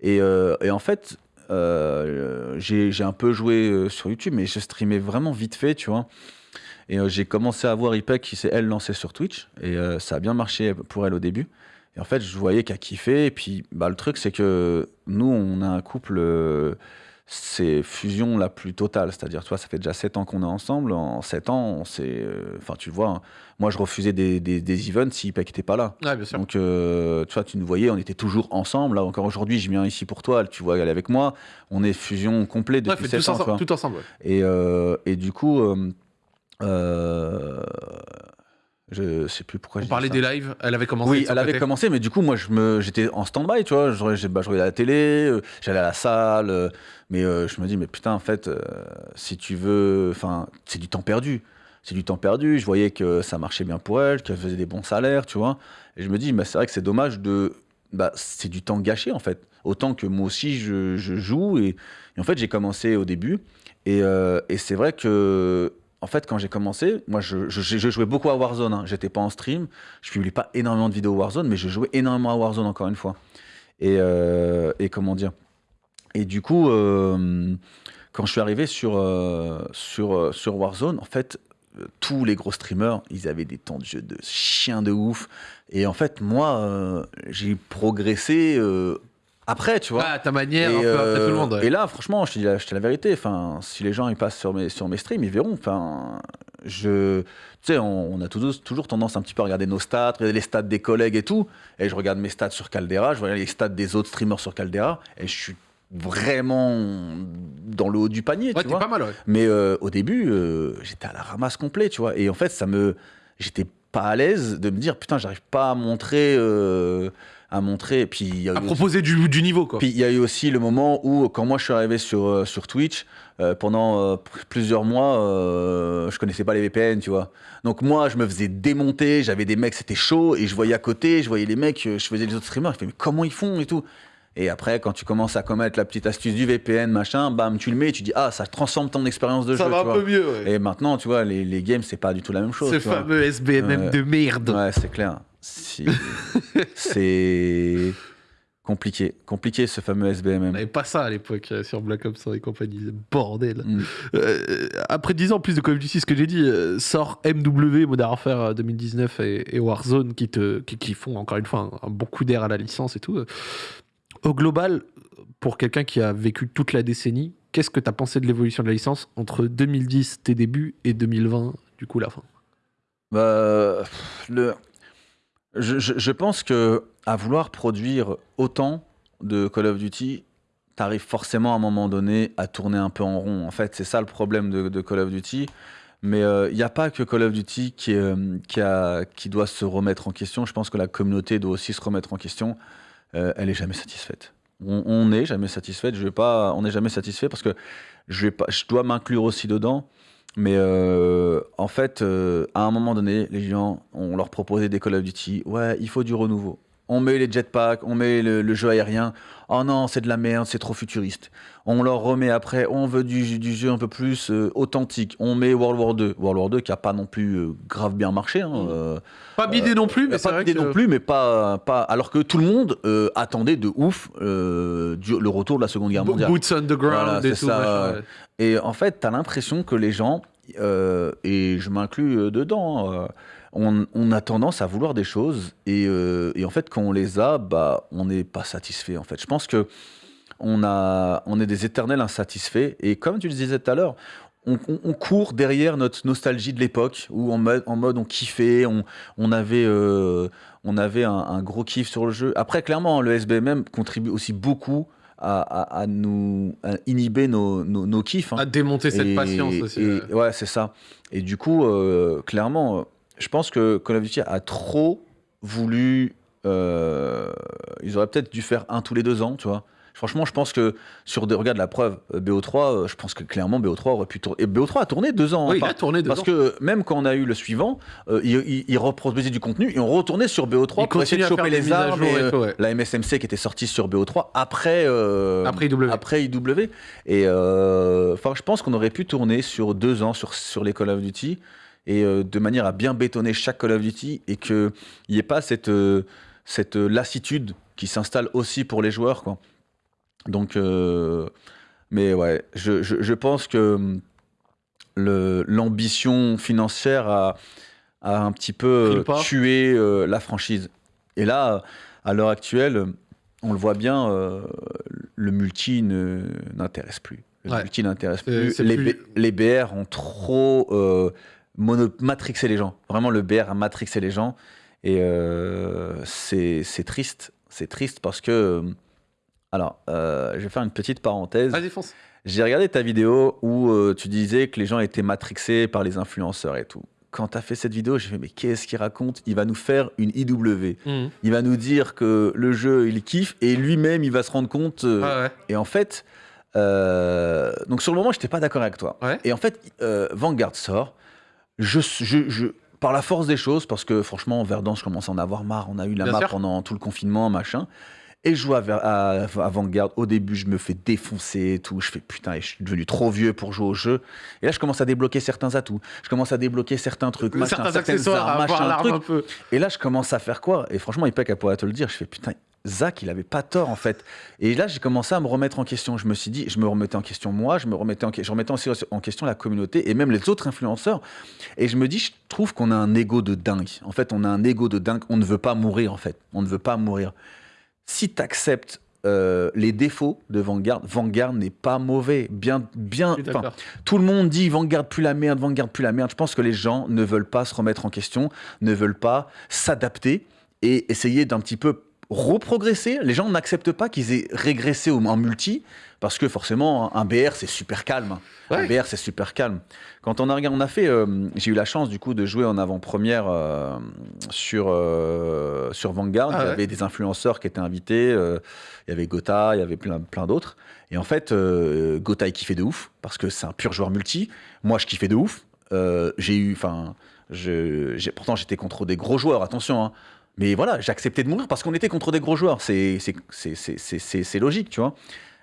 Et, euh, et en fait, euh, j'ai un peu joué euh, sur YouTube, mais je streamais vraiment vite fait, tu vois. Et euh, j'ai commencé à voir Ipek qui s'est elle lancée sur Twitch et euh, ça a bien marché pour elle au début. Et en fait, je voyais qu'elle kiffait. Et puis, bah, le truc, c'est que nous, on a un couple, c'est fusion la plus totale. C'est-à-dire, toi, ça fait déjà 7 ans qu'on est ensemble. En 7 ans, on s'est. euh, Enfin, tu vois, hein, moi, je refusais des, des, des events si Ipek n'était pas là. Ouais, bien sûr. Donc, euh, tu vois, tu nous voyais, on était toujours ensemble. Là, encore aujourd'hui, je viens ici pour toi. Tu vois, elle est avec moi. On est fusion complète Ouais, depuis fait 7 tous ans. tu vois. ensemble, tout ensemble. ouais. Et, euh, et du coup, euh, je sais plus pourquoi On parlait ça. des lives, elle avait commencé. Oui, elle avait commencé, mais du coup, moi, j'étais en stand-by, tu vois. Je, je, bah, je regardais la télé, euh, j'allais à la salle, euh, mais euh, je me dis, mais putain, en fait, si tu veux, enfin, c'est du temps perdu. C'est du temps perdu. Je voyais que ça marchait bien pour elle, qu'elle faisait des bons salaires, tu vois. Et je me dis, mais c'est vrai que c'est dommage de, bah, c'est du temps gâché, en fait. autant que moi aussi je, je joue. Et, et en fait, j'ai commencé au début. Et, et c'est vrai que, en fait, quand j'ai commencé, moi, je, jouais beaucoup à Warzone. Hein. J'étais pas en stream, je publie pas énormément de vidéos Warzone, mais je jouais énormément à Warzone encore une fois. Et, euh, comment dire? Et du coup, euh, quand je suis arrivé sur, euh, sur, Warzone, en fait, tous les gros streamers, ils avaient des temps de jeu de chien de ouf. Et en fait, moi, j'ai progressé après, tu vois. Ah, à ta manière, Et, un peu après euh, tout le monde. ouais. et là, franchement, je te dis la, je te dis la vérité. Enfin, si les gens ils passent sur mes, sur mes streams, ils verront. Enfin, je, tu sais, on, on a toujours, toujours tendance un petit peu à regarder nos stats, regarder les stats des collègues et tout. Et je regarde mes stats sur Caldera, je regarde les stats des autres streamers sur Caldera, et je suis vraiment dans le haut du panier. Ouais, tu vois. pas mal, ouais. Mais euh, au début, euh, j'étais à la ramasse complet, tu vois. Et en fait, ça me, j'étais pas à l'aise de me dire putain, j'arrive pas à montrer, euh, à montrer. Et Puis il y a À proposer du, du niveau, quoi. puis il y a eu aussi le moment où, quand moi je suis arrivé sur, euh, sur Twitch, euh, pendant euh, plusieurs mois, euh, je connaissais pas les VPN, tu vois. Donc moi, je me faisais démonter, j'avais des mecs, c'était chaud, et je voyais à côté, je voyais les mecs, je faisais les autres streamers, je fais, mais comment ils font et tout Et après, quand tu commences à commettre la petite astuce du VPN, machin, bam, tu le mets, tu dis, ah, ça transforme ton expérience de ça jeu, va tu un vois. peu mieux, ouais. Et maintenant, tu vois, les, les games, c'est pas du tout la même chose. Ce tu vois. fameux SBMM de merde. Ouais, c'est clair. Si- c'est compliqué. Compliqué ce fameux On SBMM. n'avait pas ça à l'époque euh, sur Black Ops 1 et compagnie. Bordel. Mm. Euh, après 10 ans plus de Call of Duty, ce que j'ai dit, euh, sort MW, Modern Warfare euh, 2019 et, et Warzone qui, te, qui, qui font encore une fois un, un bon coup d'air à la licence et tout. Au global, pour quelqu'un qui a vécu toute la décennie, qu'est-ce que tu as pensé de l'évolution de la licence entre 2010, tes débuts, et 2020, du coup, la fin? Bah, le... je, pense que à vouloir produire autant de Call of Duty, t'arrives forcément à un moment donné à tourner un peu en rond. En fait, c'est ça le problème de, Call of Duty. Mais il n'y a pas que Call of Duty euh, qui, doit se remettre en question. Je pense que la communauté doit aussi se remettre en question. Euh, elle est jamais satisfaite. On- n'est jamais satisfaite. Je vais pas, on n'est jamais satisfait parce que je dois m'inclure aussi dedans. Mais euh, en fait, euh, à un moment donné, les gens, on leur proposait des Call of Duty. Ouais, il faut du renouveau. On met les jetpacks, on met le, le jeu aérien. Oh non, c'est de la merde, c'est trop futuriste. On leur remet après, on veut du, du jeu un peu plus euh, authentique. On met World War 2. World War 2 qui a pas non plus euh, grave bien marché. hein, Mm. euh, Pas bidé non plus, mais pas que... non plus, mais pas, pas. Alors que tout le monde attendait de ouf du- le retour de la Seconde Guerre mondiale. Boots on the ground Voilà, et tout. ça, ouais. Et en fait, tu as l'impression que les gens, et je m'inclus dedans, euh, on, on a tendance à vouloir des choses, et, euh, et en fait, quand on les a, bah, on n'est pas satisfait. En fait, je pense que on, a, on est des éternels insatisfaits, et comme tu le disais tout à l'heure, on, on- on court derrière notre nostalgie de l'époque, où en mode, en mode on kiffait, on, on avait, euh, on avait un, un gros kiff sur le jeu. Après, clairement, le SBMM contribue aussi beaucoup à, à- à nous à inhiber nos, nos, nos kiffs. hein. À démonter cette Et- patience aussi. et- ouais. c'est ça. Et du coup, euh, clairement, je pense que Call of Duty a trop voulu. euh, ils auraient peut-être dû faire un tous les deux ans, tu vois. Franchement, je pense que sur des. Regarde la preuve, euh, BO3, euh, je pense que clairement BO3 aurait pu tourner. Et BO3 a tourné deux ans. Oui, hein, il par- a tourné dedans. parce que même quand on a eu le suivant, euh, il, il, il reproduisait du contenu et on retournait sur BO3 Il pour essayer de choper les armes et, euh, ouais. la MSMC qui était sortie sur BO3 après, euh, Après IW. après IW. Et enfin, je pense qu'on aurait pu tourner sur deux ans sur, sur les Call of Duty et euh, de manière à bien bétonner chaque Call of Duty et qu'il n'y ait pas cette, euh, cette lassitude qui s'installe aussi pour les joueurs. Quoi. Donc, euh, mais ouais, je, je, je pense que hum, l'ambition financière a, a un petit peu euh, tué euh, la franchise. Et là, à l'heure actuelle, on le voit bien, euh, le multi n'intéresse plus. Le Ouais. multi n'intéresse plus. Les, plus- les BR ont trop euh, mono- matrixé les gens. Vraiment, le BR a matrixé les gens. Et euh, c'est triste. C'est triste parce que. euh, Alors, euh, je vais faire une petite parenthèse. Vas-y, fonce. J'ai regardé ta vidéo où euh, tu disais que les gens étaient matrixés par les influenceurs et tout. Quand tu as fait cette vidéo, j'ai fait mais qu'est-ce qu'il raconte? Il va nous faire une IW. Mhm. Il va nous dire que le jeu, il kiffe et lui-même, il va se rendre compte. Ouais. Et en fait, donc sur le moment, je n'étais pas d'accord avec toi. Ouais. Et en fait, Vanguard sort. Je, je, je- par la force des choses, parce que franchement, Verdun, je commence à en avoir marre. On a eu la Bien map sûr. pendant tout le confinement, machin. Et je joue à, à, à Vanguard. Au début, je me fais défoncer et tout. Je fais putain, je suis devenu trop vieux pour jouer au jeu. Et là, je commence à débloquer certains atouts. Je commence à débloquer certains trucs, machin, Certains accessoires, armes, machin, truc. Et là, je commence à faire quoi? Et franchement, Ipek, elle pourrait te le dire. Je fais putain, Zach, il avait pas tort en fait. Et là, j'ai commencé à me remettre en question. Je me suis dit, je me remettais en question moi, je me remettais en, je remettais aussi en question la communauté et même les autres influenceurs. Et je me dis, je trouve qu'on a un ego de dingue. En fait, on a un ego de dingue. On ne veut pas mourir en fait. On ne veut pas mourir. Si tu acceptes les défauts de Vanguard, Vanguard n'est pas mauvais. Bien, bien. Tout le monde dit Vanguard plus la merde, Vanguard plus la merde. Je pense que les gens ne veulent pas se remettre en question, ne veulent pas s'adapter et essayer d'un petit peu reprogresser. Les gens n'acceptent pas qu'ils aient régressé en multi parce que forcément un BR c'est super calme. Un. BR c'est super calme. Quand on a regardé, on a fait, euh, j'ai eu la chance du coup de jouer en avant-première euh, sur euh, sur Vanguard. Ah il y ouais. avait des influenceurs qui étaient invités. il y avait Gotha, il y avait plein plein d'autres. Et en fait, Gotha il kiffait de ouf parce que c'est un pur joueur multi. Moi je kiffais de ouf. J'ai eu, enfin, pourtant j'étais contre des gros joueurs. Attention. hein. Mais voilà, j'ai accepté de mourir parce qu'on était contre des gros joueurs. C'est logique, tu vois.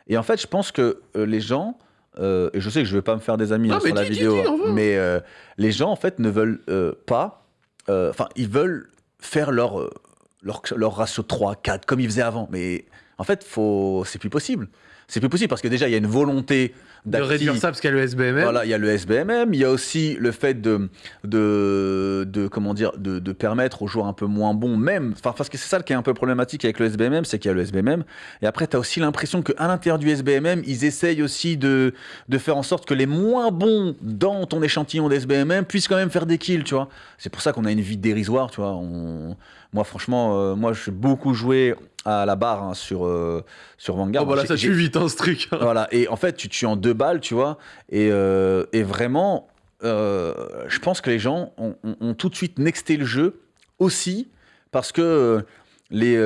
Et en fait, je pense que euh, les gens, euh, et je sais que je vais pas me faire des amis Non, hein, sur la dis, vidéo, dis, mais euh, les gens, en fait, ne veulent euh, pas, enfin, ils veulent faire leur, leur, leur ratio 3, 4, comme ils faisaient avant. Mais en fait, c'est plus possible. C'est plus possible parce que déjà, il y a une volonté De réduire ça parce qu'il y a le SBMM. voilà, il y a le SBMM, il y a aussi le fait de, de, de comment dire, de, de permettre aux joueurs un peu moins bons, même, enfin, parce que c'est ça qui est un peu problématique avec le SBMM, c'est qu'il y a le SBMM, et après, tu as aussi l'impression qu'à l'intérieur du SBMM, ils essayent aussi de, de faire en sorte que les moins bons dans ton échantillon d'SBMM puissent quand même faire des kills, tu vois. C'est pour ça qu'on a une vie dérisoire, tu vois. On... Moi, franchement, euh, moi, je suis beaucoup joué à la barre hein, sur, euh, sur Vanguard. Oh, bah là, ça tue vite, hein, ce truc. hein. voilà, et en fait, tu tues en deux balles, tu vois, et, euh, et vraiment, je pense que les gens ont, ont- ont tout de suite nexté le jeu aussi parce que les,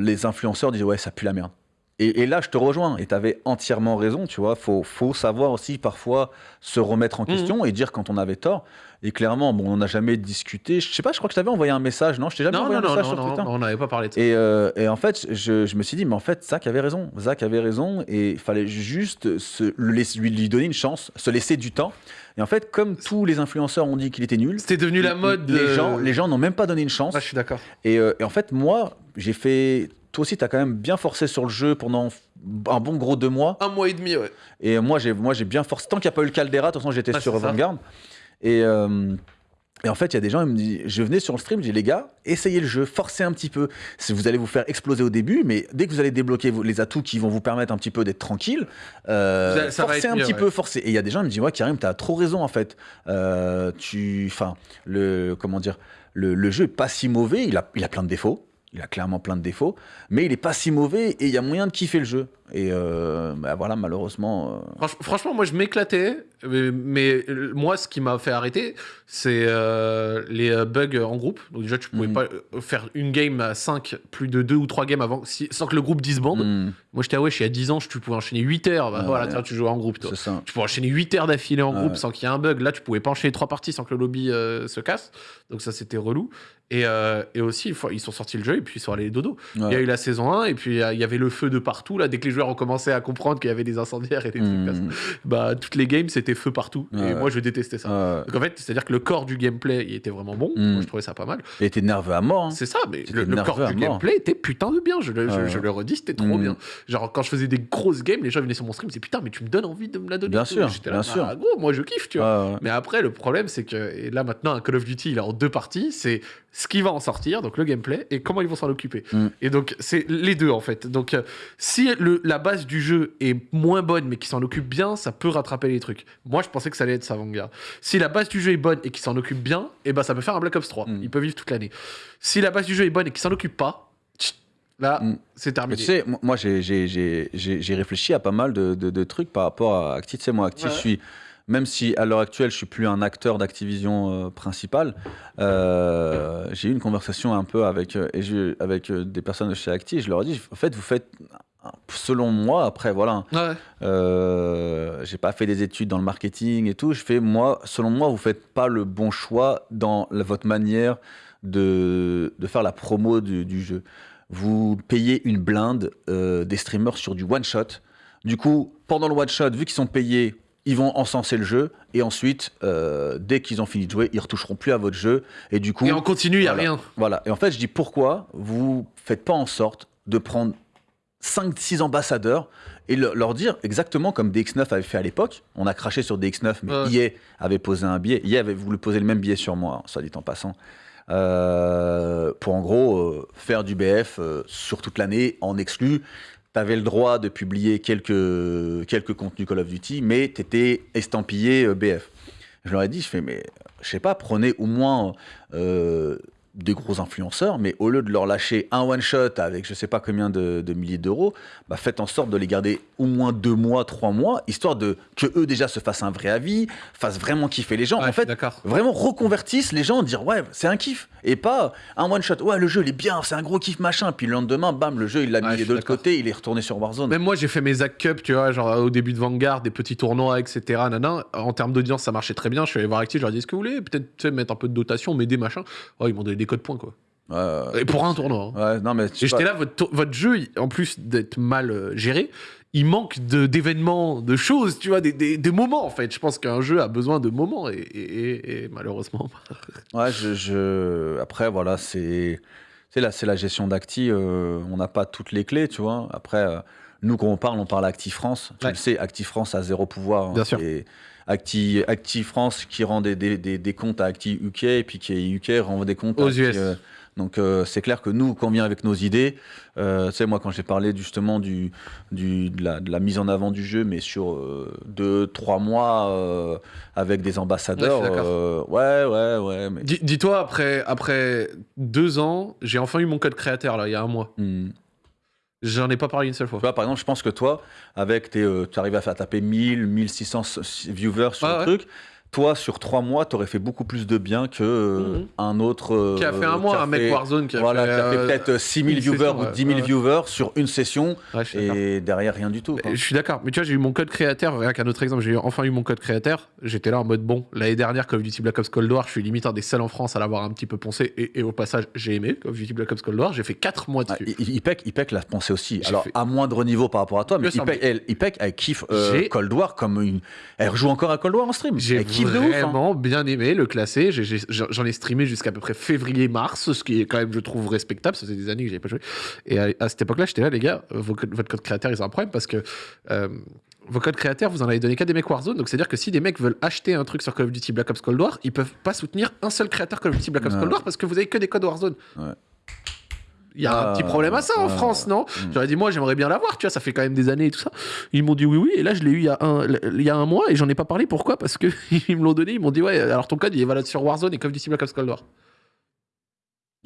les influenceurs disent ouais, ça pue la merde. Et, et là, je te rejoins, et tu avais entièrement raison, tu vois, faut, faut savoir aussi parfois se remettre en Mhm. question et dire quand on avait tort. Et clairement, bon, on n'a jamais discuté. Je sais pas, je crois que je t'avais envoyé un message, non? Je t'ai jamais Non, envoyé non, un non, message sur non, Twitter on n'avait pas parlé de ça. et, euh, et en fait, je, je me suis dit, mais en fait, Zach avait raison. Zach avait raison et il fallait juste se, lui, lui donner une chance, se laisser du temps. Et en fait, comme tous les influenceurs ont dit qu'il était nul, C'était devenu la mode. les de- gens, les gens n'ont même pas donné une chance. Ouais, je suis d'accord. Et, euh, et en fait, moi, j'ai fait. Toi aussi, tu as quand même bien forcé sur le jeu pendant un bon gros deux mois. Un mois et demi, ouais. Et moi, j'ai moi j'ai bien forcé. Tant qu'il n'y a pas eu le Caldera, de toute façon, j'étais Ouais, sur. Vanguard. Et, euh, et en fait, il y a des gens, ils me disent, je venais sur le stream, je dis, les gars, essayez le jeu, forcez un petit peu. Vous allez vous faire exploser au début, mais dès que vous allez débloquer les atouts qui vont vous permettre un petit peu d'être tranquille, euh, Ça- ça va forcez un mieux, petit ouais. peu, forcez. Et il y a des gens qui me disent, ouais, Karim, t'as trop raison, en fait. Euh, tu, enfin, le, comment dire, le, le jeu est pas si mauvais, il a, il a plein de défauts. Il a clairement plein de défauts, mais il est pas si mauvais et il y a moyen de kiffer le jeu. Et euh, bah voilà, malheureusement. euh, Franch- franchement, moi, je m'éclatais. Mais, mais, euh, moi, ce qui m'a fait arrêter, c'est euh, les bugs en groupe. Donc, déjà, tu pouvais Mhm. pas faire une game à 5, plus de 2 ou 3 games avant, si- sans que le groupe disbande. hmm, Moi, j'étais, ah ouais, je suis à 10 ans, je- tu pouvais enchaîner 8 heures. Bah, Ah voilà, ouais. tu jouais en groupe, toi. ça. Tu pouvais enchaîner 8 heures d'affilée en Ah groupe ouais. sans qu'il y ait un bug. Là, tu pouvais pas enchaîner 3 parties sans que le lobby se casse. Donc, ça, c'était relou. Et, euh, et aussi, ils sont sortis le jeu et puis ils sont allés dodo. Il y a Ouais. eu la saison 1 et puis il y avait le feu de partout. Là, dès que les joueurs ont commencé à comprendre qu'il y avait des incendiaires et des trucs comme ça, Hmm, bah, toutes les games, c'était feu partout. Et moi, je détestais ça. ouais. Donc en fait, c'est-à-dire que le corps du gameplay, il était vraiment bon. Mm. Moi, je trouvais ça pas mal. Il était nerveux à mort. hein. C'est ça, mais le, corps du gameplay était putain de bien. Je le, je- Ouais. je le redis, c'était trop Mm. bien. Genre, quand je faisais des grosses games, les gens venaient sur mon stream, c'est putain, mais tu me donnes envie de me la donner. Bien et sûr, J'étais là, bien sûr. Ah, gros, moi, je kiffe, tu vois. Mais après, le problème, c'est que et là maintenant, un Call of Duty, il est en deux parties. C'est ce qui va en sortir, donc le gameplay, et comment ils vont s'en occuper. Mm. Et donc, c'est les deux en fait. Donc, euh, si le, la base du jeu est moins bonne, mais qui s'en occupe bien, ça peut rattraper les trucs. Moi, je pensais que ça allait être ça, Vanguard. Si la base du jeu est bonne et qui s'en occupe bien, et ben ça peut faire un Black Ops 3. Mm. Il peut vivre toute l'année. Si la base du jeu est bonne et qui s'en occupe pas, là, Mm. c'est Mais terminé. tu sais, moi, j'ai- réfléchi à pas mal de, de- de trucs par rapport à Acti. Tu sais, moi, Acti, Ouais. je suis. Même si à l'heure actuelle, je suis plus un acteur d'Activision euh, principal, euh, j'ai eu une conversation un peu avec, euh, et avec euh, des personnes de chez Acti et je leur ai dit en fait, vous faites, selon moi, après, voilà, Ouais. Euh, j'ai pas fait des études dans le marketing et tout. Je fais moi, selon moi, vous faites pas le bon choix dans la- votre manière de, de faire la promo du, du jeu. vous payez une blinde euh, des streamers sur du one shot. Du coup, pendant le one shot, vu qu'ils sont payés, ils vont encenser le jeu et ensuite, euh, dès qu'ils ont fini de jouer, ils retoucheront plus à votre jeu et du coup. Et en continu, il y a voilà. rien. Voilà. Et en fait, je dis pourquoi vous faites pas en sorte de prendre 5-6 ambassadeurs et le- leur dire exactement comme DX9 avait fait à l'époque. On a craché sur DX9, mais Ouais. EA avait posé un billet. EA avait voulu poser le même billet sur moi, hein, soit dit en passant. Euh, pour en gros euh, faire du BF euh, sur toute l'année en exclu. Tu avais le droit de publier quelques, quelques contenus Call of Duty, mais tu étais estampillé BF. Je leur ai dit, je fais, mais je sais pas, prenez au moins des gros influenceurs, mais au lieu de leur lâcher un one-shot avec je sais pas combien de, de milliers d'euros, bah faites en sorte de les garder au moins deux mois, trois mois, histoire de que eux déjà se fassent un vrai avis, fassent vraiment kiffer les gens. Ouais, en fait, vraiment reconvertissent les gens, dire ouais, c'est un kiff. Et pas un one-shot, ouais, le jeu il est bien, c'est un gros kiff machin. Puis le lendemain, bam, le jeu il l'a Ouais, mis de l'autre côté, il est retourné sur Warzone. Même moi, j'ai fait mes Zack Cup, tu vois, genre au début de Vanguard, des petits tournois, etc. Nana. En termes d'audience, ça marchait très bien. Je suis allé voir Active, je leur ai dit, est-ce que vous voulez peut-être mettre un peu de dotation, m'aider, machin. Oh, ils m'ont donné des codes points, quoi. Ouais, Et pour un tournoi. hein. ouais, non, mais j'étais là, votre, votre jeu, en plus d'être mal euh, géré, il manque d'événements, de, choses, tu vois, des, des- des moments, en fait. Je pense qu'un jeu a besoin de moments, et, et- malheureusement. Ouais, je, je- après, voilà, c'est c'est la, c'est la gestion d'Acti. euh, on n'a pas toutes les clés, tu vois. Après, euh, nous, quand on parle, on parle Acti France. Tu Ouais. le sais, Acti France a zéro pouvoir. hein. Bien sûr. Et Acti, Acti France qui rend des, des, des- des comptes à Acti UK, et puis qui UK renvoie des comptes à Aux Acti, US. euh, donc euh, c'est clair que nous, quand on vient avec nos idées, euh, tu sais, moi quand j'ai parlé justement du, du, de, la, de la mise en avant du jeu, mais sur euh, deux, trois mois euh, avec des ambassadeurs, Ouais, euh, ouais, ouais, mais... Dis- Dis-toi, après, après deux ans, j'ai enfin eu mon code créateur, là, il y a un mois. Hmm. J'en ai pas parlé une seule fois. Tu vois, par exemple, je pense que toi, avec tes, euh, tu arrives à faire taper 1000, 1600 viewers sur Ah le ouais. truc. Toi, sur trois mois, tu aurais fait beaucoup plus de bien que euh, Mhm. un autre. euh, Qui a fait un mois, qui a un mec Warzone qui a voilà, fait, qui a fait euh, peut-être 6000 une viewers session, ou ouais. 10 000 Ouais. viewers sur une session Ouais, et derrière rien du tout. quoi. Je suis d'accord, mais tu vois, j'ai eu mon code créateur, rien qu'un autre exemple, j'ai enfin eu mon code créateur, j'étais là en mode bon, l'année dernière, Call of Duty Black Ops Cold War, je suis limite un des seuls en France à l'avoir un petit peu poncé, et, et au passage, j'ai aimé Call of Duty Black Ops Cold War, j'ai fait 4 mois Ah, dessus. I- IPEC, IPEC l'a pensé aussi. J'ai Alors, fait- à moindre niveau par rapport à toi, mais sûr, IPEC, elle, IPEC, elle kiffe euh, Cold War comme une. Elle rejoue encore à Cold War en stream. J'ai De ouf. hein. vraiment bien aimé le j'ai- J'en ai streamé jusqu'à peu près février-mars, ce qui est quand même, je trouve, respectable. Ça faisait des années que j'ai pas joué. Et à, à cette époque-là, j'étais là, les gars, vos votre code créateur, ils ont un problème parce que euh, vos codes créateurs, vous en avez donné qu'à des mecs Warzone. Donc, c'est-à-dire que si des mecs veulent acheter un truc sur Call of Duty Black Ops Cold War, ils peuvent pas soutenir un seul créateur Call of Duty Black Ops Ouais. Cold War parce que vous avez que des codes Warzone. Ouais. Il y a Ah, un petit problème à ça en ah, France, non mm. J'aurais dit, moi, j'aimerais bien l'avoir, tu vois, ça fait quand même des années et tout ça. Ils m'ont dit oui, oui, et là, je l'ai eu il y, a un, il y a un mois et j'en ai pas parlé. Pourquoi? Parce qu'ils me l'ont donné, ils m'ont dit, ouais, alors ton code, il est valable sur Warzone et Call of Duty Black Ops Cold War.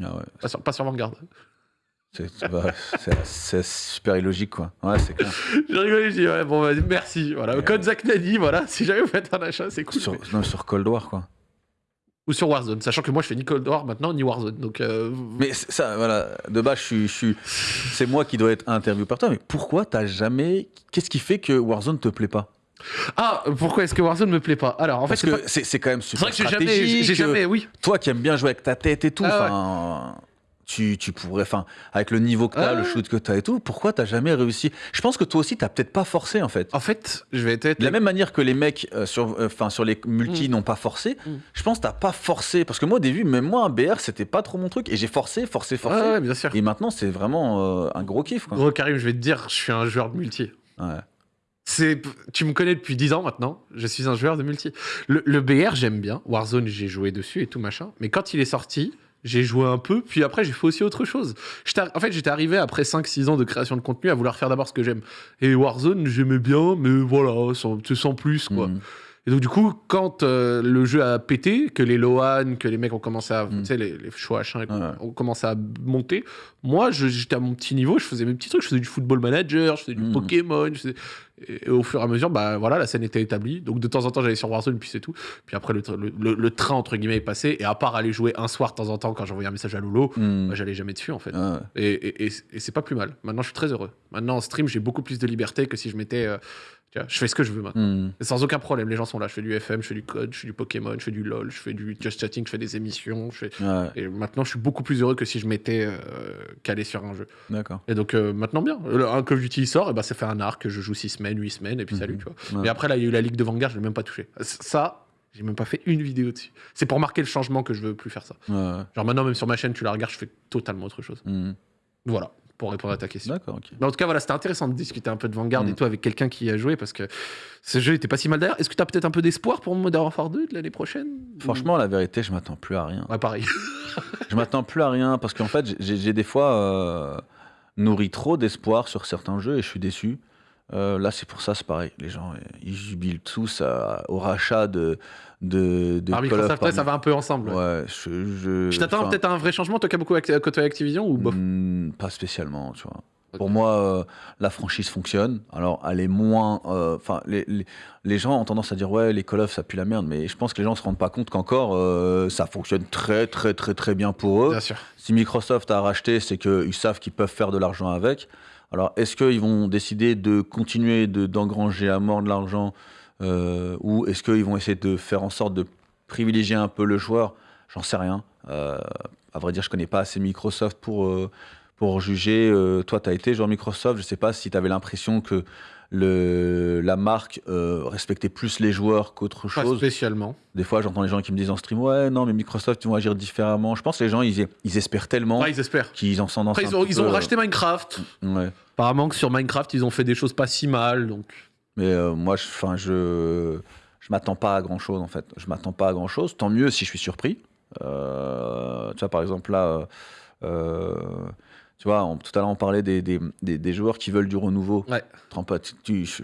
Ah ouais. Pas sur, pas sur Vanguard. C'est bah, super illogique, quoi. Ouais, c'est clair. J'ai rigolé, j'ai dit, ouais, bon, vas-y, merci. Voilà, code Zach Nani, voilà, si jamais vous faites un achat, c'est cool. sur, non, sur Cold War, quoi. Ou sur Warzone, sachant que moi, je fais ni Cold War maintenant, ni Warzone. Donc, euh, Mais c'est- ça, voilà, de base, je suis, c'est moi qui dois être interviewé par toi. Mais pourquoi t'as jamais. Qu'est-ce qui fait que Warzone te plaît pas? Ah, pourquoi est-ce que Warzone me plaît pas? Alors, en Parce fait, c'est pas- c'est c'est quand même c'est super vrai que j'ai jamais, jamais, oui. Toi qui aimes bien jouer avec ta tête et tout, Ah tu, tu pourrais, enfin, avec le niveau que t'as, Ah le shoot que t'as et tout, pourquoi t'as jamais réussi? Je pense que toi aussi, t'as peut-être pas forcé en fait. En fait, je vais être. De la même manière que les mecs euh, sur, euh, sur les multis n'ont pas forcé, Mm. je pense que t'as pas forcé. Parce que moi, au début, même moi, un BR, c'était pas trop mon truc. Et j'ai forcé, forcé, forcé. Ouais, ouais, bien sûr. Et maintenant, c'est vraiment euh, un gros kiff. Quoi. Gros Karim, je vais te dire, je suis un joueur de multi. Ouais. C'est, tu me connais depuis 10 ans maintenant, je suis un joueur de multi. Le, le BR, j'aime bien. Warzone, j'ai joué dessus et tout machin. Mais quand il est sorti, j'ai joué un peu, puis après, j'ai fait aussi autre chose. En fait, j'étais arrivé après 5-6 ans de création de contenu à vouloir faire d'abord ce que j'aime. Et Warzone, j'aimais bien, mais voilà, sans, sans plus, quoi. Mm. Et donc, du coup, quand euh, le jeu a pété, que les Loan, que les mecs ont commencé à. Mm. Tu sais, les, les choix H1 et tout, Ouais. ont commencé à monter, moi, j'étais à mon petit niveau, je faisais mes petits trucs, je faisais du football manager, je faisais du Mm. Pokémon, je faisais- et au fur et à mesure, bah voilà, la scène était établie. Donc, de temps en temps, j'allais sur Warzone, puis c'est tout. Puis après, le, tra- le- le- le train, entre guillemets, est passé. Et à part aller jouer un soir de temps en temps quand j'envoyais un message à Lolo, Mm. bah, j'allais jamais dessus, en fait. Ouais. Et, et- et- et c'est pas plus mal. Maintenant, je suis très heureux. Maintenant, en stream, j'ai beaucoup plus de liberté que si je m'étais. euh, Tu vois, je fais ce que je veux maintenant. Hmm. Sans aucun problème, les gens sont là. Je fais du FM, je fais du code, je fais du Pokémon, je fais du LoL, je fais du Just Chatting, je fais des émissions. Je fais... Ouais, Et maintenant, je suis beaucoup plus heureux que si je m'étais euh, calé sur un jeu. d'accord. Et donc, euh, maintenant, bien. Le- Un Call of Duty sort, et ben, ça fait un arc, je joue 6 semaines, 8 semaines, et puis salut, Mhm. tu vois. Ouais. Et après, là, il y a eu la Ligue de Vanguard, je l'ai même pas touché. Ça, j'ai même pas fait une vidéo dessus. C'est pour marquer le changement que je veux plus faire ça. Ouais. Genre maintenant, même sur ma chaîne, tu la regardes, je fais totalement autre chose. Hmm. Voilà, pour répondre à ta question. D'accord, ok. Mais en tout cas, voilà, c'était intéressant de discuter un peu de Vanguard Mm. et tout avec quelqu'un qui y a joué parce que ce jeu était pas si mal d'ailleurs. Est-ce que tu as peut-être un peu d'espoir pour Modern Warfare 2 de l'année prochaine? Franchement, la vérité, je m'attends plus à rien. Ouais, pareil. Je m'attends plus à rien parce qu'en fait, j'ai des fois euh, nourri trop d'espoir sur certains jeux et je suis déçu. Euh, là, c'est pour ça, c'est pareil. Les gens, ils jubilent tous à- au rachat de, de, de Call of ça va un peu ensemble. ouais. Ouais, je, je, t'attends peut-être à un vrai changement, toi qui as beaucoup côtoyé Activision ou bof hmm, Pas spécialement, tu vois. Pour moi, euh, la franchise fonctionne. Alors, elle est moins. euh, Enfin, les, les, les gens ont tendance à dire ouais, les Call of ça pue la merde, mais je pense que les gens se rendent pas compte qu'encore euh, ça fonctionne très, très, très, très bien pour eux. Bien sûr. Si Microsoft a racheté, c'est qu'ils savent qu'ils peuvent faire de l'argent avec. Alors, est-ce qu'ils vont décider de continuer de- d'engranger à mort de l'argent euh, ou est-ce qu'ils vont essayer de faire en sorte de privilégier un peu le joueur? J'en sais rien. Euh, à vrai dire, je connais pas assez Microsoft pour, euh, pour juger. Euh, toi, tu as été joueur Microsoft. Je sais pas si tu avais l'impression que le, la marque euh, respectait plus les joueurs qu'autre Pas chose. spécialement. Des fois, j'entends les gens qui me disent en stream Ouais, non, mais Microsoft, ils vont agir différemment. Je pense que les gens, ils, ils espèrent tellement Ouais, qu'ils en sont dans Après, ils ont, ils ont peu, racheté Minecraft. Ouais. Apparemment que sur Minecraft, ils ont fait des choses pas si mal. Donc, Mais euh, moi, je, enfin, je, je m'attends pas à grand chose en fait. Je m'attends pas à grand chose. Tant mieux si je suis surpris. Euh, tu vois, par exemple là, euh, euh, tu vois, on- tout à l'heure on parlait des, des, des- des joueurs qui veulent du renouveau. Ouais. Tu tu- tu- je-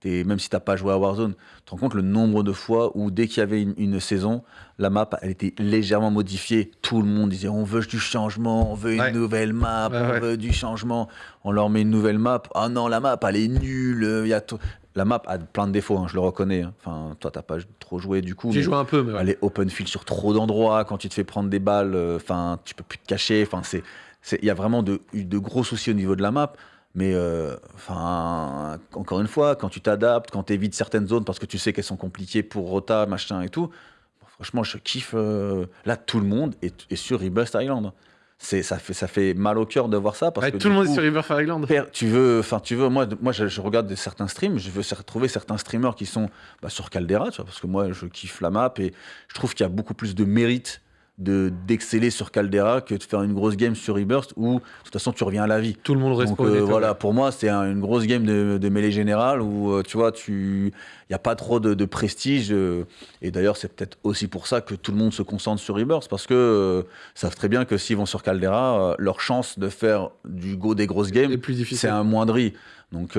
t'es- même si t'as pas joué à Warzone, tu te rends compte le nombre de fois où dès qu'il y avait une, une saison, la map elle était légèrement modifiée. Tout le monde disait on veut du changement, on veut une Ouais. nouvelle map, Ouais, on ouais. veut du changement. On leur met une nouvelle map. Ah non, la map elle est nulle. euh, Il y a tout- La map a plein de défauts, hein, je le reconnais. hein. Enfin, toi t'as pas trop joué du coup. j'ai joué un peu, mais elle est open field sur trop d'endroits. Quand tu te fais prendre des balles, euh, enfin, tu peux plus te cacher. Enfin, c'est, c'est- il y a vraiment de, de gros soucis au niveau de la map. Mais euh, enfin, encore une fois, quand tu t'adaptes, quand tu évites certaines zones parce que tu sais qu'elles sont compliquées pour Rota, machin et tout, bon, franchement, je kiffe. euh, là, tout le monde est, est sur Rebirth Island. C'est, ça, fait, ça fait mal au cœur de voir ça. Parce Ouais, que tout le monde coup, est sur Fire Island. Tu veux, enfin, tu veux, moi, moi je, je regarde certains streams, je veux trouver certains streamers qui sont bah, sur Caldera, tu vois, parce que moi, je kiffe la map et je trouve qu'il y a beaucoup plus de mérite de d'exceller sur Caldera que de faire une grosse game sur Rebirth où, de toute façon, tu reviens à la vie. Tout le monde Donc respawn. euh, voilà, pour moi, c'est un- une grosse game de, de mêlée générale où euh, tu vois, tu, il y a pas trop de, de prestige. euh, et d'ailleurs, c'est peut-être aussi pour ça que tout le monde se concentre sur Rebirth parce que savent très bien que s'ils vont sur Caldera, leur chance de faire du go des grosses games, c'est un moindri. Donc,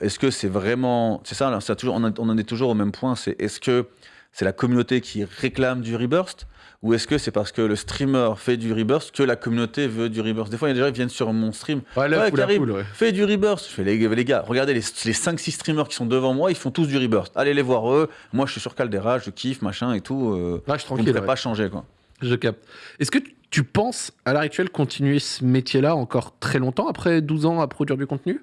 est-ce que c'est vraiment, c'est ça, là, ça toujours, on en est toujours au même point. C'est est-ce que c'est la communauté qui réclame du Rebirth ou est-ce que c'est parce que le streamer fait du Rebirth que la communauté veut du Rebirth? Des fois, il y a des gens qui viennent sur mon stream Ouais, là, Ouais, Karim, poule, ouais. fais du rebirth. Je fais les, les gars, regardez les, les 5-6 streamers qui sont devant moi, ils font tous du rebirth. Allez les voir eux. Moi, je suis sur Caldera, je kiffe, machin et tout. Euh, Là, je suis ne tranquille. ferez ouais. pas changer, quoi. Je capte. Est-ce que tu penses, à l'heure actuelle, continuer ce métier-là encore très longtemps, après 12 ans à produire du contenu?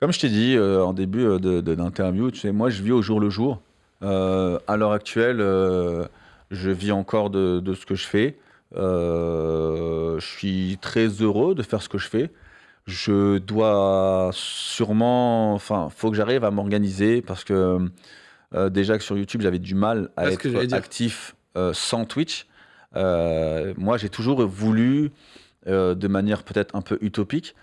Comme je t'ai dit euh, en début euh, d'interview, tu sais, moi, je vis au jour le jour. Euh, à l'heure actuelle, euh, je vis encore de, de ce que je fais. Euh, je suis très heureux de faire ce que je fais. Je dois sûrement, enfin, faut que j'arrive à m'organiser parce que euh, déjà que sur YouTube, j'avais du mal à j'allais être actif euh, sans Twitch. Euh, moi, j'ai toujours voulu, de manière peut-être un peu utopique,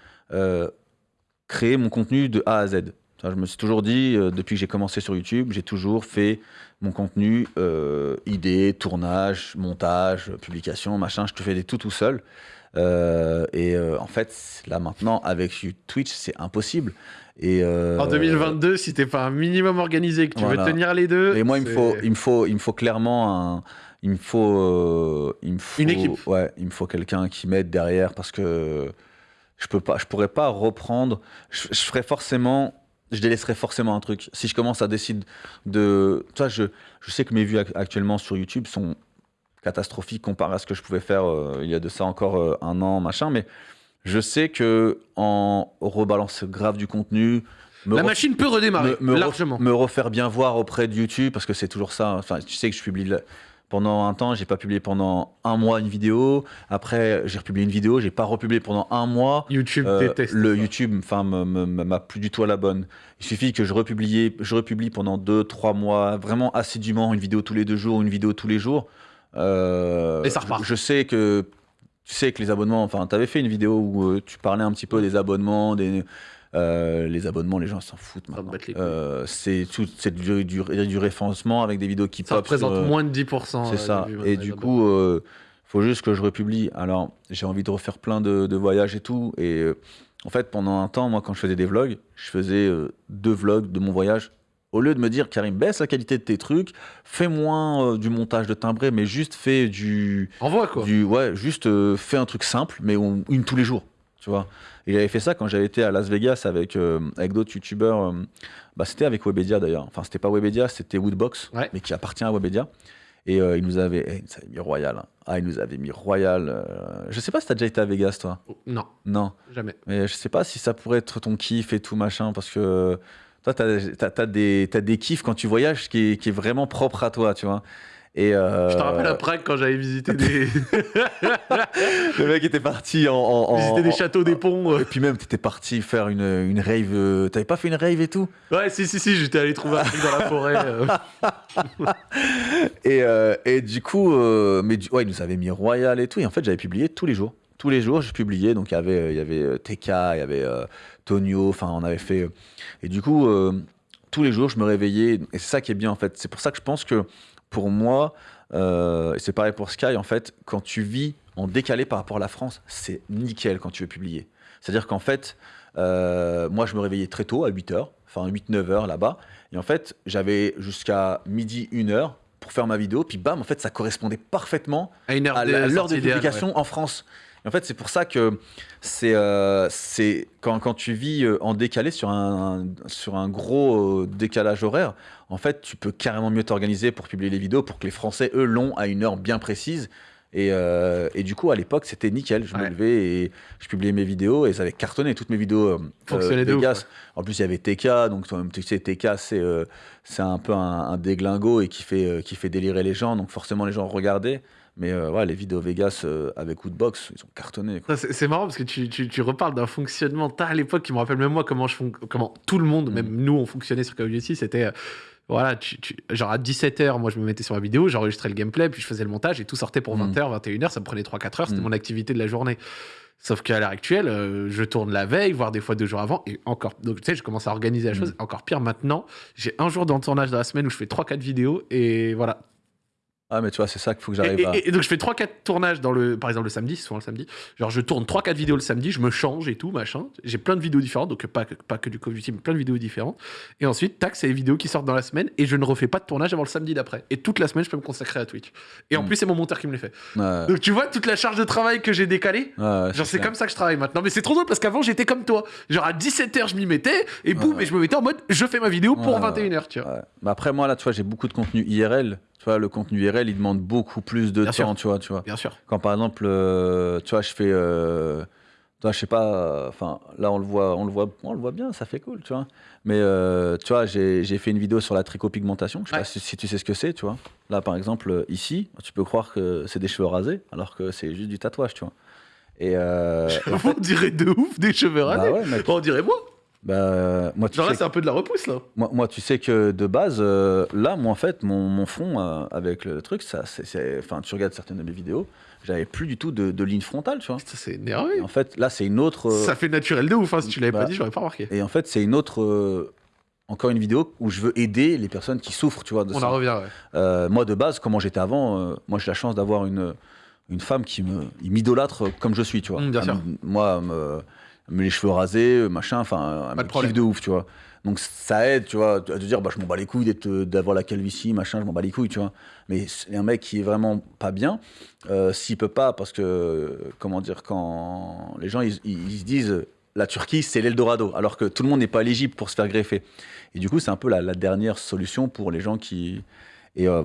créer mon contenu de A à Z. Je me suis toujours dit, euh, depuis que j'ai commencé sur YouTube, j'ai toujours fait mon contenu, euh, idée, tournage, montage, publication, machin, je te fais des tout tout seul. Euh, et euh, en fait, là maintenant, avec Twitch, c'est impossible. Et, En 2022, si t'es pas un minimum organisé, que tu Voilà. veux tenir les deux. et moi, il me faut, il me faut, il me faut clairement un, il me faut, il me faut, Une équipe. Ouais, il me faut quelqu'un qui m'aide derrière parce que je peux pas, je pourrais pas reprendre. Je, je ferais forcément, je délaisserais forcément un truc. Si je commence à décider de, ça, je, je sais que mes vues ac- actuellement sur YouTube sont catastrophiques comparé à ce que je pouvais faire euh, il y a de ça encore euh, un an, machin, mais je sais que en rebalance grave du contenu, me La machine peut redémarrer, me, me ref- largement. me refaire bien voir auprès de YouTube parce que c'est toujours ça. Enfin, tu sais que je publie pendant un temps, j'ai pas publié pendant un mois une vidéo. Après, j'ai republié une vidéo, j'ai pas republié pendant un mois. YouTube Euh, déteste. le ça. YouTube, enfin, m'a plus du tout à la bonne. Il suffit que je republie, je republie pendant deux, trois mois, vraiment assidûment, une vidéo tous les deux jours, une vidéo tous les jours. Euh, Et ça repart. Je, je sais que tu sais que les abonnements, enfin, tu avais fait une vidéo où euh, tu parlais un petit peu des abonnements, des euh, les abonnements, les gens s'en foutent maintenant. Euh, c'est tout, c'est du, du, du référencement avec des vidéos qui Ça pop. représente euh, moins de 10%. c'est ça. Et du coup, faut juste que je republie. Alors, j'ai envie de refaire plein de, de voyages et tout. Et en fait, pendant un temps, moi, quand je faisais des vlogs, je faisais deux vlogs de mon voyage. Au lieu de me dire, Karim, baisse la qualité de tes trucs, fais moins euh, du montage de timbré, mais juste fais du. Envoie quoi. du ouais, juste euh, fais un truc simple, mais on- une tous les jours. Tu vois Et j'avais fait ça quand j'avais été à Las Vegas avec, euh, avec d'autres youtubeurs. euh, bah, c'était avec Webedia d'ailleurs. Enfin, c'était pas Webedia, c'était Woodbox, Ouais. mais qui appartient à Webedia. Et euh, il nous avait, eh, il mis Royal. hein. Ah, il nous avait mis Royal. Je sais pas si t'as déjà été à Vegas, toi. Non, Non. jamais. Mais je sais pas si ça pourrait être ton kiff et tout machin, parce que toi, t'as as, des, des kiffs quand tu voyages qui est, qui est vraiment propre à toi, tu vois. Et euh, Je te rappelle à Prague quand j'avais visité des, le mec était parti en, en- en- visité des en- châteaux, des ponts. euh. Et puis même, t'étais parti faire une, une rave. euh, T'avais pas fait une rave et tout? Ouais, si, si, si, j'étais allé trouver un truc dans la forêt. et, euh, et du coup, euh, mais du- ouais, il nous avait mis Royal et tout. Et en fait, j'avais publié tous les jours. Tous les jours, je publiais. Donc, il y avait, il y avait TK, il y avait Tonio. Enfin, on avait fait. Et du coup, tous les jours, je me réveillais. Et c'est ça qui est bien, en fait. C'est pour ça que je pense que pour moi, euh, c'est pareil pour Sky, en fait, quand tu vis en décalé par rapport à la France, c'est nickel quand tu veux publier. C'est-à-dire qu'en fait, euh, moi, je me réveillais très tôt, à 8h, enfin 8-9 heures là-bas. Et en fait, j'avais jusqu'à midi, 1h pour faire ma vidéo. Puis bam, en fait, ça correspondait parfaitement À heure l'heure de publication en France. Et en fait, c'est pour ça que c'est euh, quand, quand tu vis euh, en décalé sur un, sur un gros euh, décalage horaire, en fait, tu peux carrément mieux t'organiser pour publier les vidéos pour que les Français, eux, l'ont à une heure bien précise. Et, euh, et du coup, à l'époque, c'était nickel. Je me Ouais. levais et je publiais mes vidéos et ça avait cartonné toutes mes vidéos. euh, Vegas. En plus, il y avait TK, donc tu sais, TK, c'est euh, c'est un peu un, un déglingo et qui fait, qui fait délirer les gens, donc forcément les gens regardaient. Mais euh, ouais, les vidéos Vegas euh, avec Woodbox, ils ont cartonné. C'est marrant parce que tu, tu, tu reparles d'un fonctionnement. T'as à l'époque qui me rappelle même moi comment, je fon- comment tout le monde, Mm. même nous, on fonctionnait sur Call of Duty. C'était. euh, voilà, tu, tu- genre à 17h, moi je me mettais sur ma vidéo, j'enregistrais le gameplay, puis je faisais le montage et tout sortait pour Mm. 20h, 21h, ça me prenait 3-4 heures, c'était Mm. mon activité de la journée. Sauf qu'à l'heure actuelle, euh, je tourne la veille, voire des fois deux jours avant, et encore. Donc tu sais, je commence à organiser la Mm. chose. Encore pire maintenant, j'ai un jour dans le tournage de la semaine où je fais 3-4 vidéos, et voilà, Ah, mais tu vois, c'est ça qu'il faut que et, j'arrive à. et- et donc je fais 3-4 tournages dans le par exemple le samedi souvent le samedi. Genre je tourne 3-4 vidéos le samedi je me change et tout machin. J'ai plein de vidéos différentes donc pas que, pas que du Call of Duty mais plein de vidéos différentes. Et ensuite tac c'est les vidéos qui sortent dans la semaine et je ne refais pas de tournage avant le samedi d'après. Et toute la semaine je peux me consacrer à Twitch. Et en Mm. plus c'est mon monteur qui me les fait. Ouais, donc tu vois toute la charge de travail que j'ai décalée ouais, Genre c'est comme ça que je travaille maintenant. Mais c'est trop drôle parce qu'avant j'étais comme toi. Genre à 17h je m'y mettais et boum Ouais. et je me mettais en mode je fais ma vidéo pour Ouais, 21h tu vois. Mais après, moi, là, tu vois, j'ai beaucoup de contenu IRL. Tu vois, le contenu IRL, il demande beaucoup plus de Bien temps, sûr. tu vois, tu vois. bien sûr Quand par exemple, euh, tu vois, je fais, euh, toi, je sais pas, euh, enfin, là, on le voit, on le voit, on le voit bien, ça fait cool, tu vois. Mais euh, tu vois, j'ai fait une vidéo sur la tricopigmentation. Je sais Ouais. pas si, si tu sais ce que c'est, tu vois. Là, par exemple, ici, tu peux croire que c'est des cheveux rasés, alors que c'est juste du tatouage, tu vois. Et, en on dirait de ouf des cheveux bah rasés ouais, mec. on dirait moi Bah, moi, tu genre là c'est un peu de la repousse là Moi, moi, tu sais que de base, euh, là, moi, en fait, mon, mon fond euh, avec le truc, ça, c'est- enfin, tu regardes certaines de mes vidéos, j'avais plus du tout de, de ligne frontale, tu vois. Putain, c'est énervé. Et en fait, là, c'est une autre. euh, Ça fait naturel de ouf, hein, si tu l'avais bah, pas dit, j'aurais pas remarqué. Et en fait, c'est une autre. encore une vidéo où je veux aider les personnes qui souffrent, tu vois. De On ça. en revient, ouais. Moi, de base, comment j'étais avant, moi, j'ai la chance d'avoir une, une femme qui me m'idolâtre comme je suis, tu vois. Mm, bien sûr. moi, me les cheveux rasés, machin, enfin, elle Pas me de ouf, tu vois. Donc ça aide, tu vois, à te dire, bah, je m'en bats les couilles d'être- d'avoir la calvitie, machin, je m'en bats les couilles, tu vois. Mais un mec qui est vraiment pas bien, euh, s'il peut pas, parce que, comment dire, quand les gens, ils, ils- ils se disent, la Turquie, c'est l'Eldorado, alors que tout le monde n'est pas éligible pour se faire greffer. Et du coup, c'est un peu la, la dernière solution pour les gens qui... Et euh,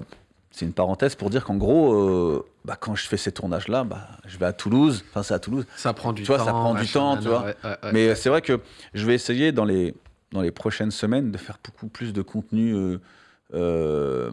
c'est une parenthèse pour dire qu'en gros, euh, bah, quand je fais ces tournages-là, bah, je vais à Toulouse, enfin c'est à Toulouse, Ça prend du Tu vois, temps. ça prend du machin, temps, tu vois. ouais, ouais, ouais. mais c'est vrai que je vais essayer dans les, dans les prochaines semaines, de faire beaucoup plus de contenu. euh, euh,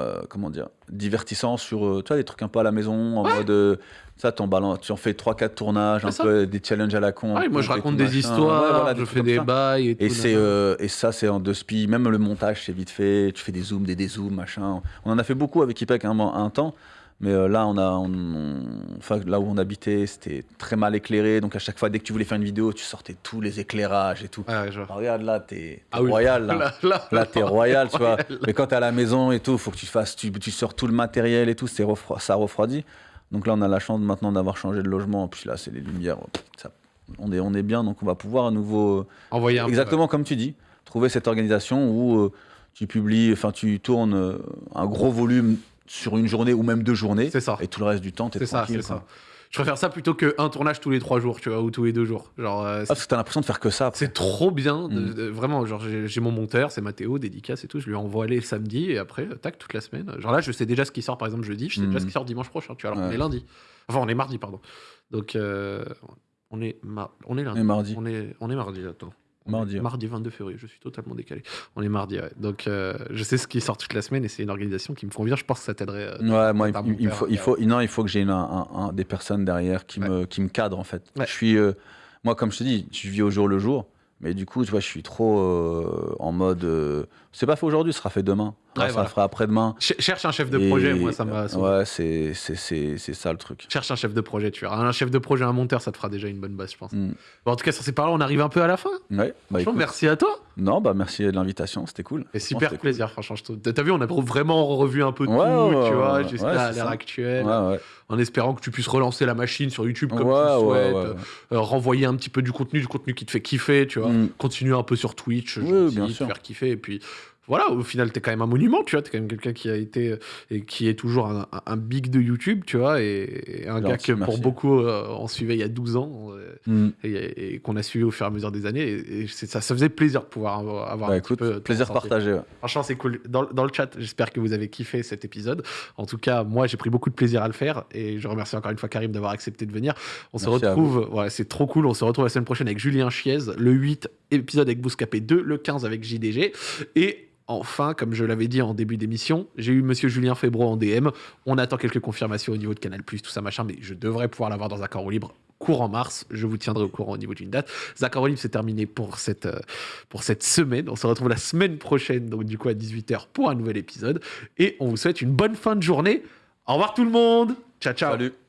euh, comment dire, divertissant sur euh, tu vois, des trucs un peu à la maison, en mode euh, ça, t'en balances- tu en fais 3-4 tournages, un ça. peu des challenges à la con. Un moi, je raconte des machin. histoires, voilà, je fais des bails et, c'est, euh, et ça, c'est en deux spi. Même le montage, c'est vite fait. Tu fais des zooms, des dézooms, machin. On en a fait beaucoup avec Ipec un, un temps. Mais euh, là, on a, on- on- enfin, là où on habitait, c'était très mal éclairé. Donc à chaque fois, dès que tu voulais faire une vidéo, tu sortais tous les éclairages et tout. Ouais, ouais, je vois. Ah, regarde là, t'es, Ah oui. royal là. Là, là, Là, t'es royal, tu vois. Royal. Mais quand t'es à la maison et tout, faut que tu fasses, tu, tu sors tout le matériel et tout, c'est refro- ça refroidit. Donc là, on a la chance maintenant d'avoir changé de logement. Puis là, c'est les lumières. ça- on, est, on est bien, donc on va pouvoir à nouveau. euh, Envoyer un peu, Exactement comme tu dis, trouver cette organisation où euh, tu publies, enfin, tu tournes euh, un gros volume sur une journée ou même deux journées. C'est ça. Et tout le reste du temps, t'es tranquille. c'est ça. Je préfère ça plutôt qu'un tournage tous les trois jours, tu vois, ou tous les deux jours. Genre, euh, Ah, parce que t'as l'impression de faire que ça. c'est trop bien, de- Mm. de- vraiment. Genre, j'ai mon monteur, c'est Mathéo, dédicace et tout. Je lui envoie les le samedi et après, euh, tac, toute la semaine. Genre là, je sais déjà ce qui sort, par exemple, jeudi. Je sais Mm. déjà ce qui sort dimanche prochain, tu vois. Alors Ouais. qu'on est lundi. Enfin, on est mardi, pardon. Donc, euh, on est, mar- on est lundi. Et mardi. On est, on est mardi, attends. On Mardi, est ouais. Mardi 22 février, je suis totalement décalé. On est mardi, ouais. Donc, euh, je sais ce qui sort toute la semaine et c'est une organisation qui me convient. Je pense que ça t'aiderait. euh, Ouais, moi, il, faut, il faut, non, il faut que j'ai un- un- des personnes derrière qui, Ouais. me, qui me cadrent, en fait. Ouais. Je suis, euh, moi, comme je te dis, je vis au jour le jour, mais du coup, tu vois, je suis trop euh, en mode, euh, c'est pas fait aujourd'hui, ce sera fait demain, Ouais, ça voilà. fera après-demain. ch- Cherche un chef de Et- projet, moi, ça m'a. Ouais, c'est, c'est, c'est, c'est ça le truc. Cherche un chef de projet, tu verras. Un chef de projet, un monteur, ça te fera déjà une bonne base, je pense. Mm. Bon, en tout cas, sur ces paroles, on arrive un peu à la fin. Ouais, bah, Franchement, écoute, merci à toi. Non, bah merci de l'invitation, c'était cool. Et super cool. plaisir, franchement. je trouve. T'as vu, on a vraiment revu un peu Ouais, tout, ouais, tu vois, ouais, jusqu'à l'ère actuelle, en espérant que tu puisses relancer la machine sur YouTube comme tu le souhaites, euh, renvoyer un petit peu du contenu, du contenu qui te fait kiffer, tu vois. Mm. Continuer un peu sur Twitch, Oui, gentil, bien te sûr. faire kiffer, et puis voilà, au final, t'es quand même un monument, tu vois, t'es quand même quelqu'un qui a été, euh, et qui est toujours un, big de YouTube, tu vois, et, et un gars que pour beaucoup, euh, on suivait il y a 12 ans, euh, Mm. et, et qu'on a suivi au fur et à mesure des années, et, ça, ça faisait plaisir de pouvoir avoir, Bah, un petit écoute, peu ton plaisir partagé. ouais. Franchement, c'est cool. Dans, dans le chat, j'espère que vous avez kiffé cet épisode. En tout cas, moi, j'ai pris beaucoup de plaisir à le faire et je remercie encore une fois Karim d'avoir accepté de venir. On se Merci retrouve, c'est trop cool. On se retrouve la semaine prochaine avec Julien Chiez, le 8 épisode avec Bouscapé 2, le 15 avec JDG et Enfin, comme je l'avais dit en début d'émission, j'ai eu Monsieur Julien Febro en DM. On attend quelques confirmations au niveau de Canal+, tout ça machin, mais je devrais pouvoir l'avoir dans un libre courant mars. Je vous tiendrai au courant au niveau d'une date. Zach Libre, c'est terminé pour cette, euh, pour cette semaine. On se retrouve la semaine prochaine, donc du coup à 18h pour un nouvel épisode. Et on vous souhaite une bonne fin de journée. Au revoir tout le monde. Ciao, ciao. Salut.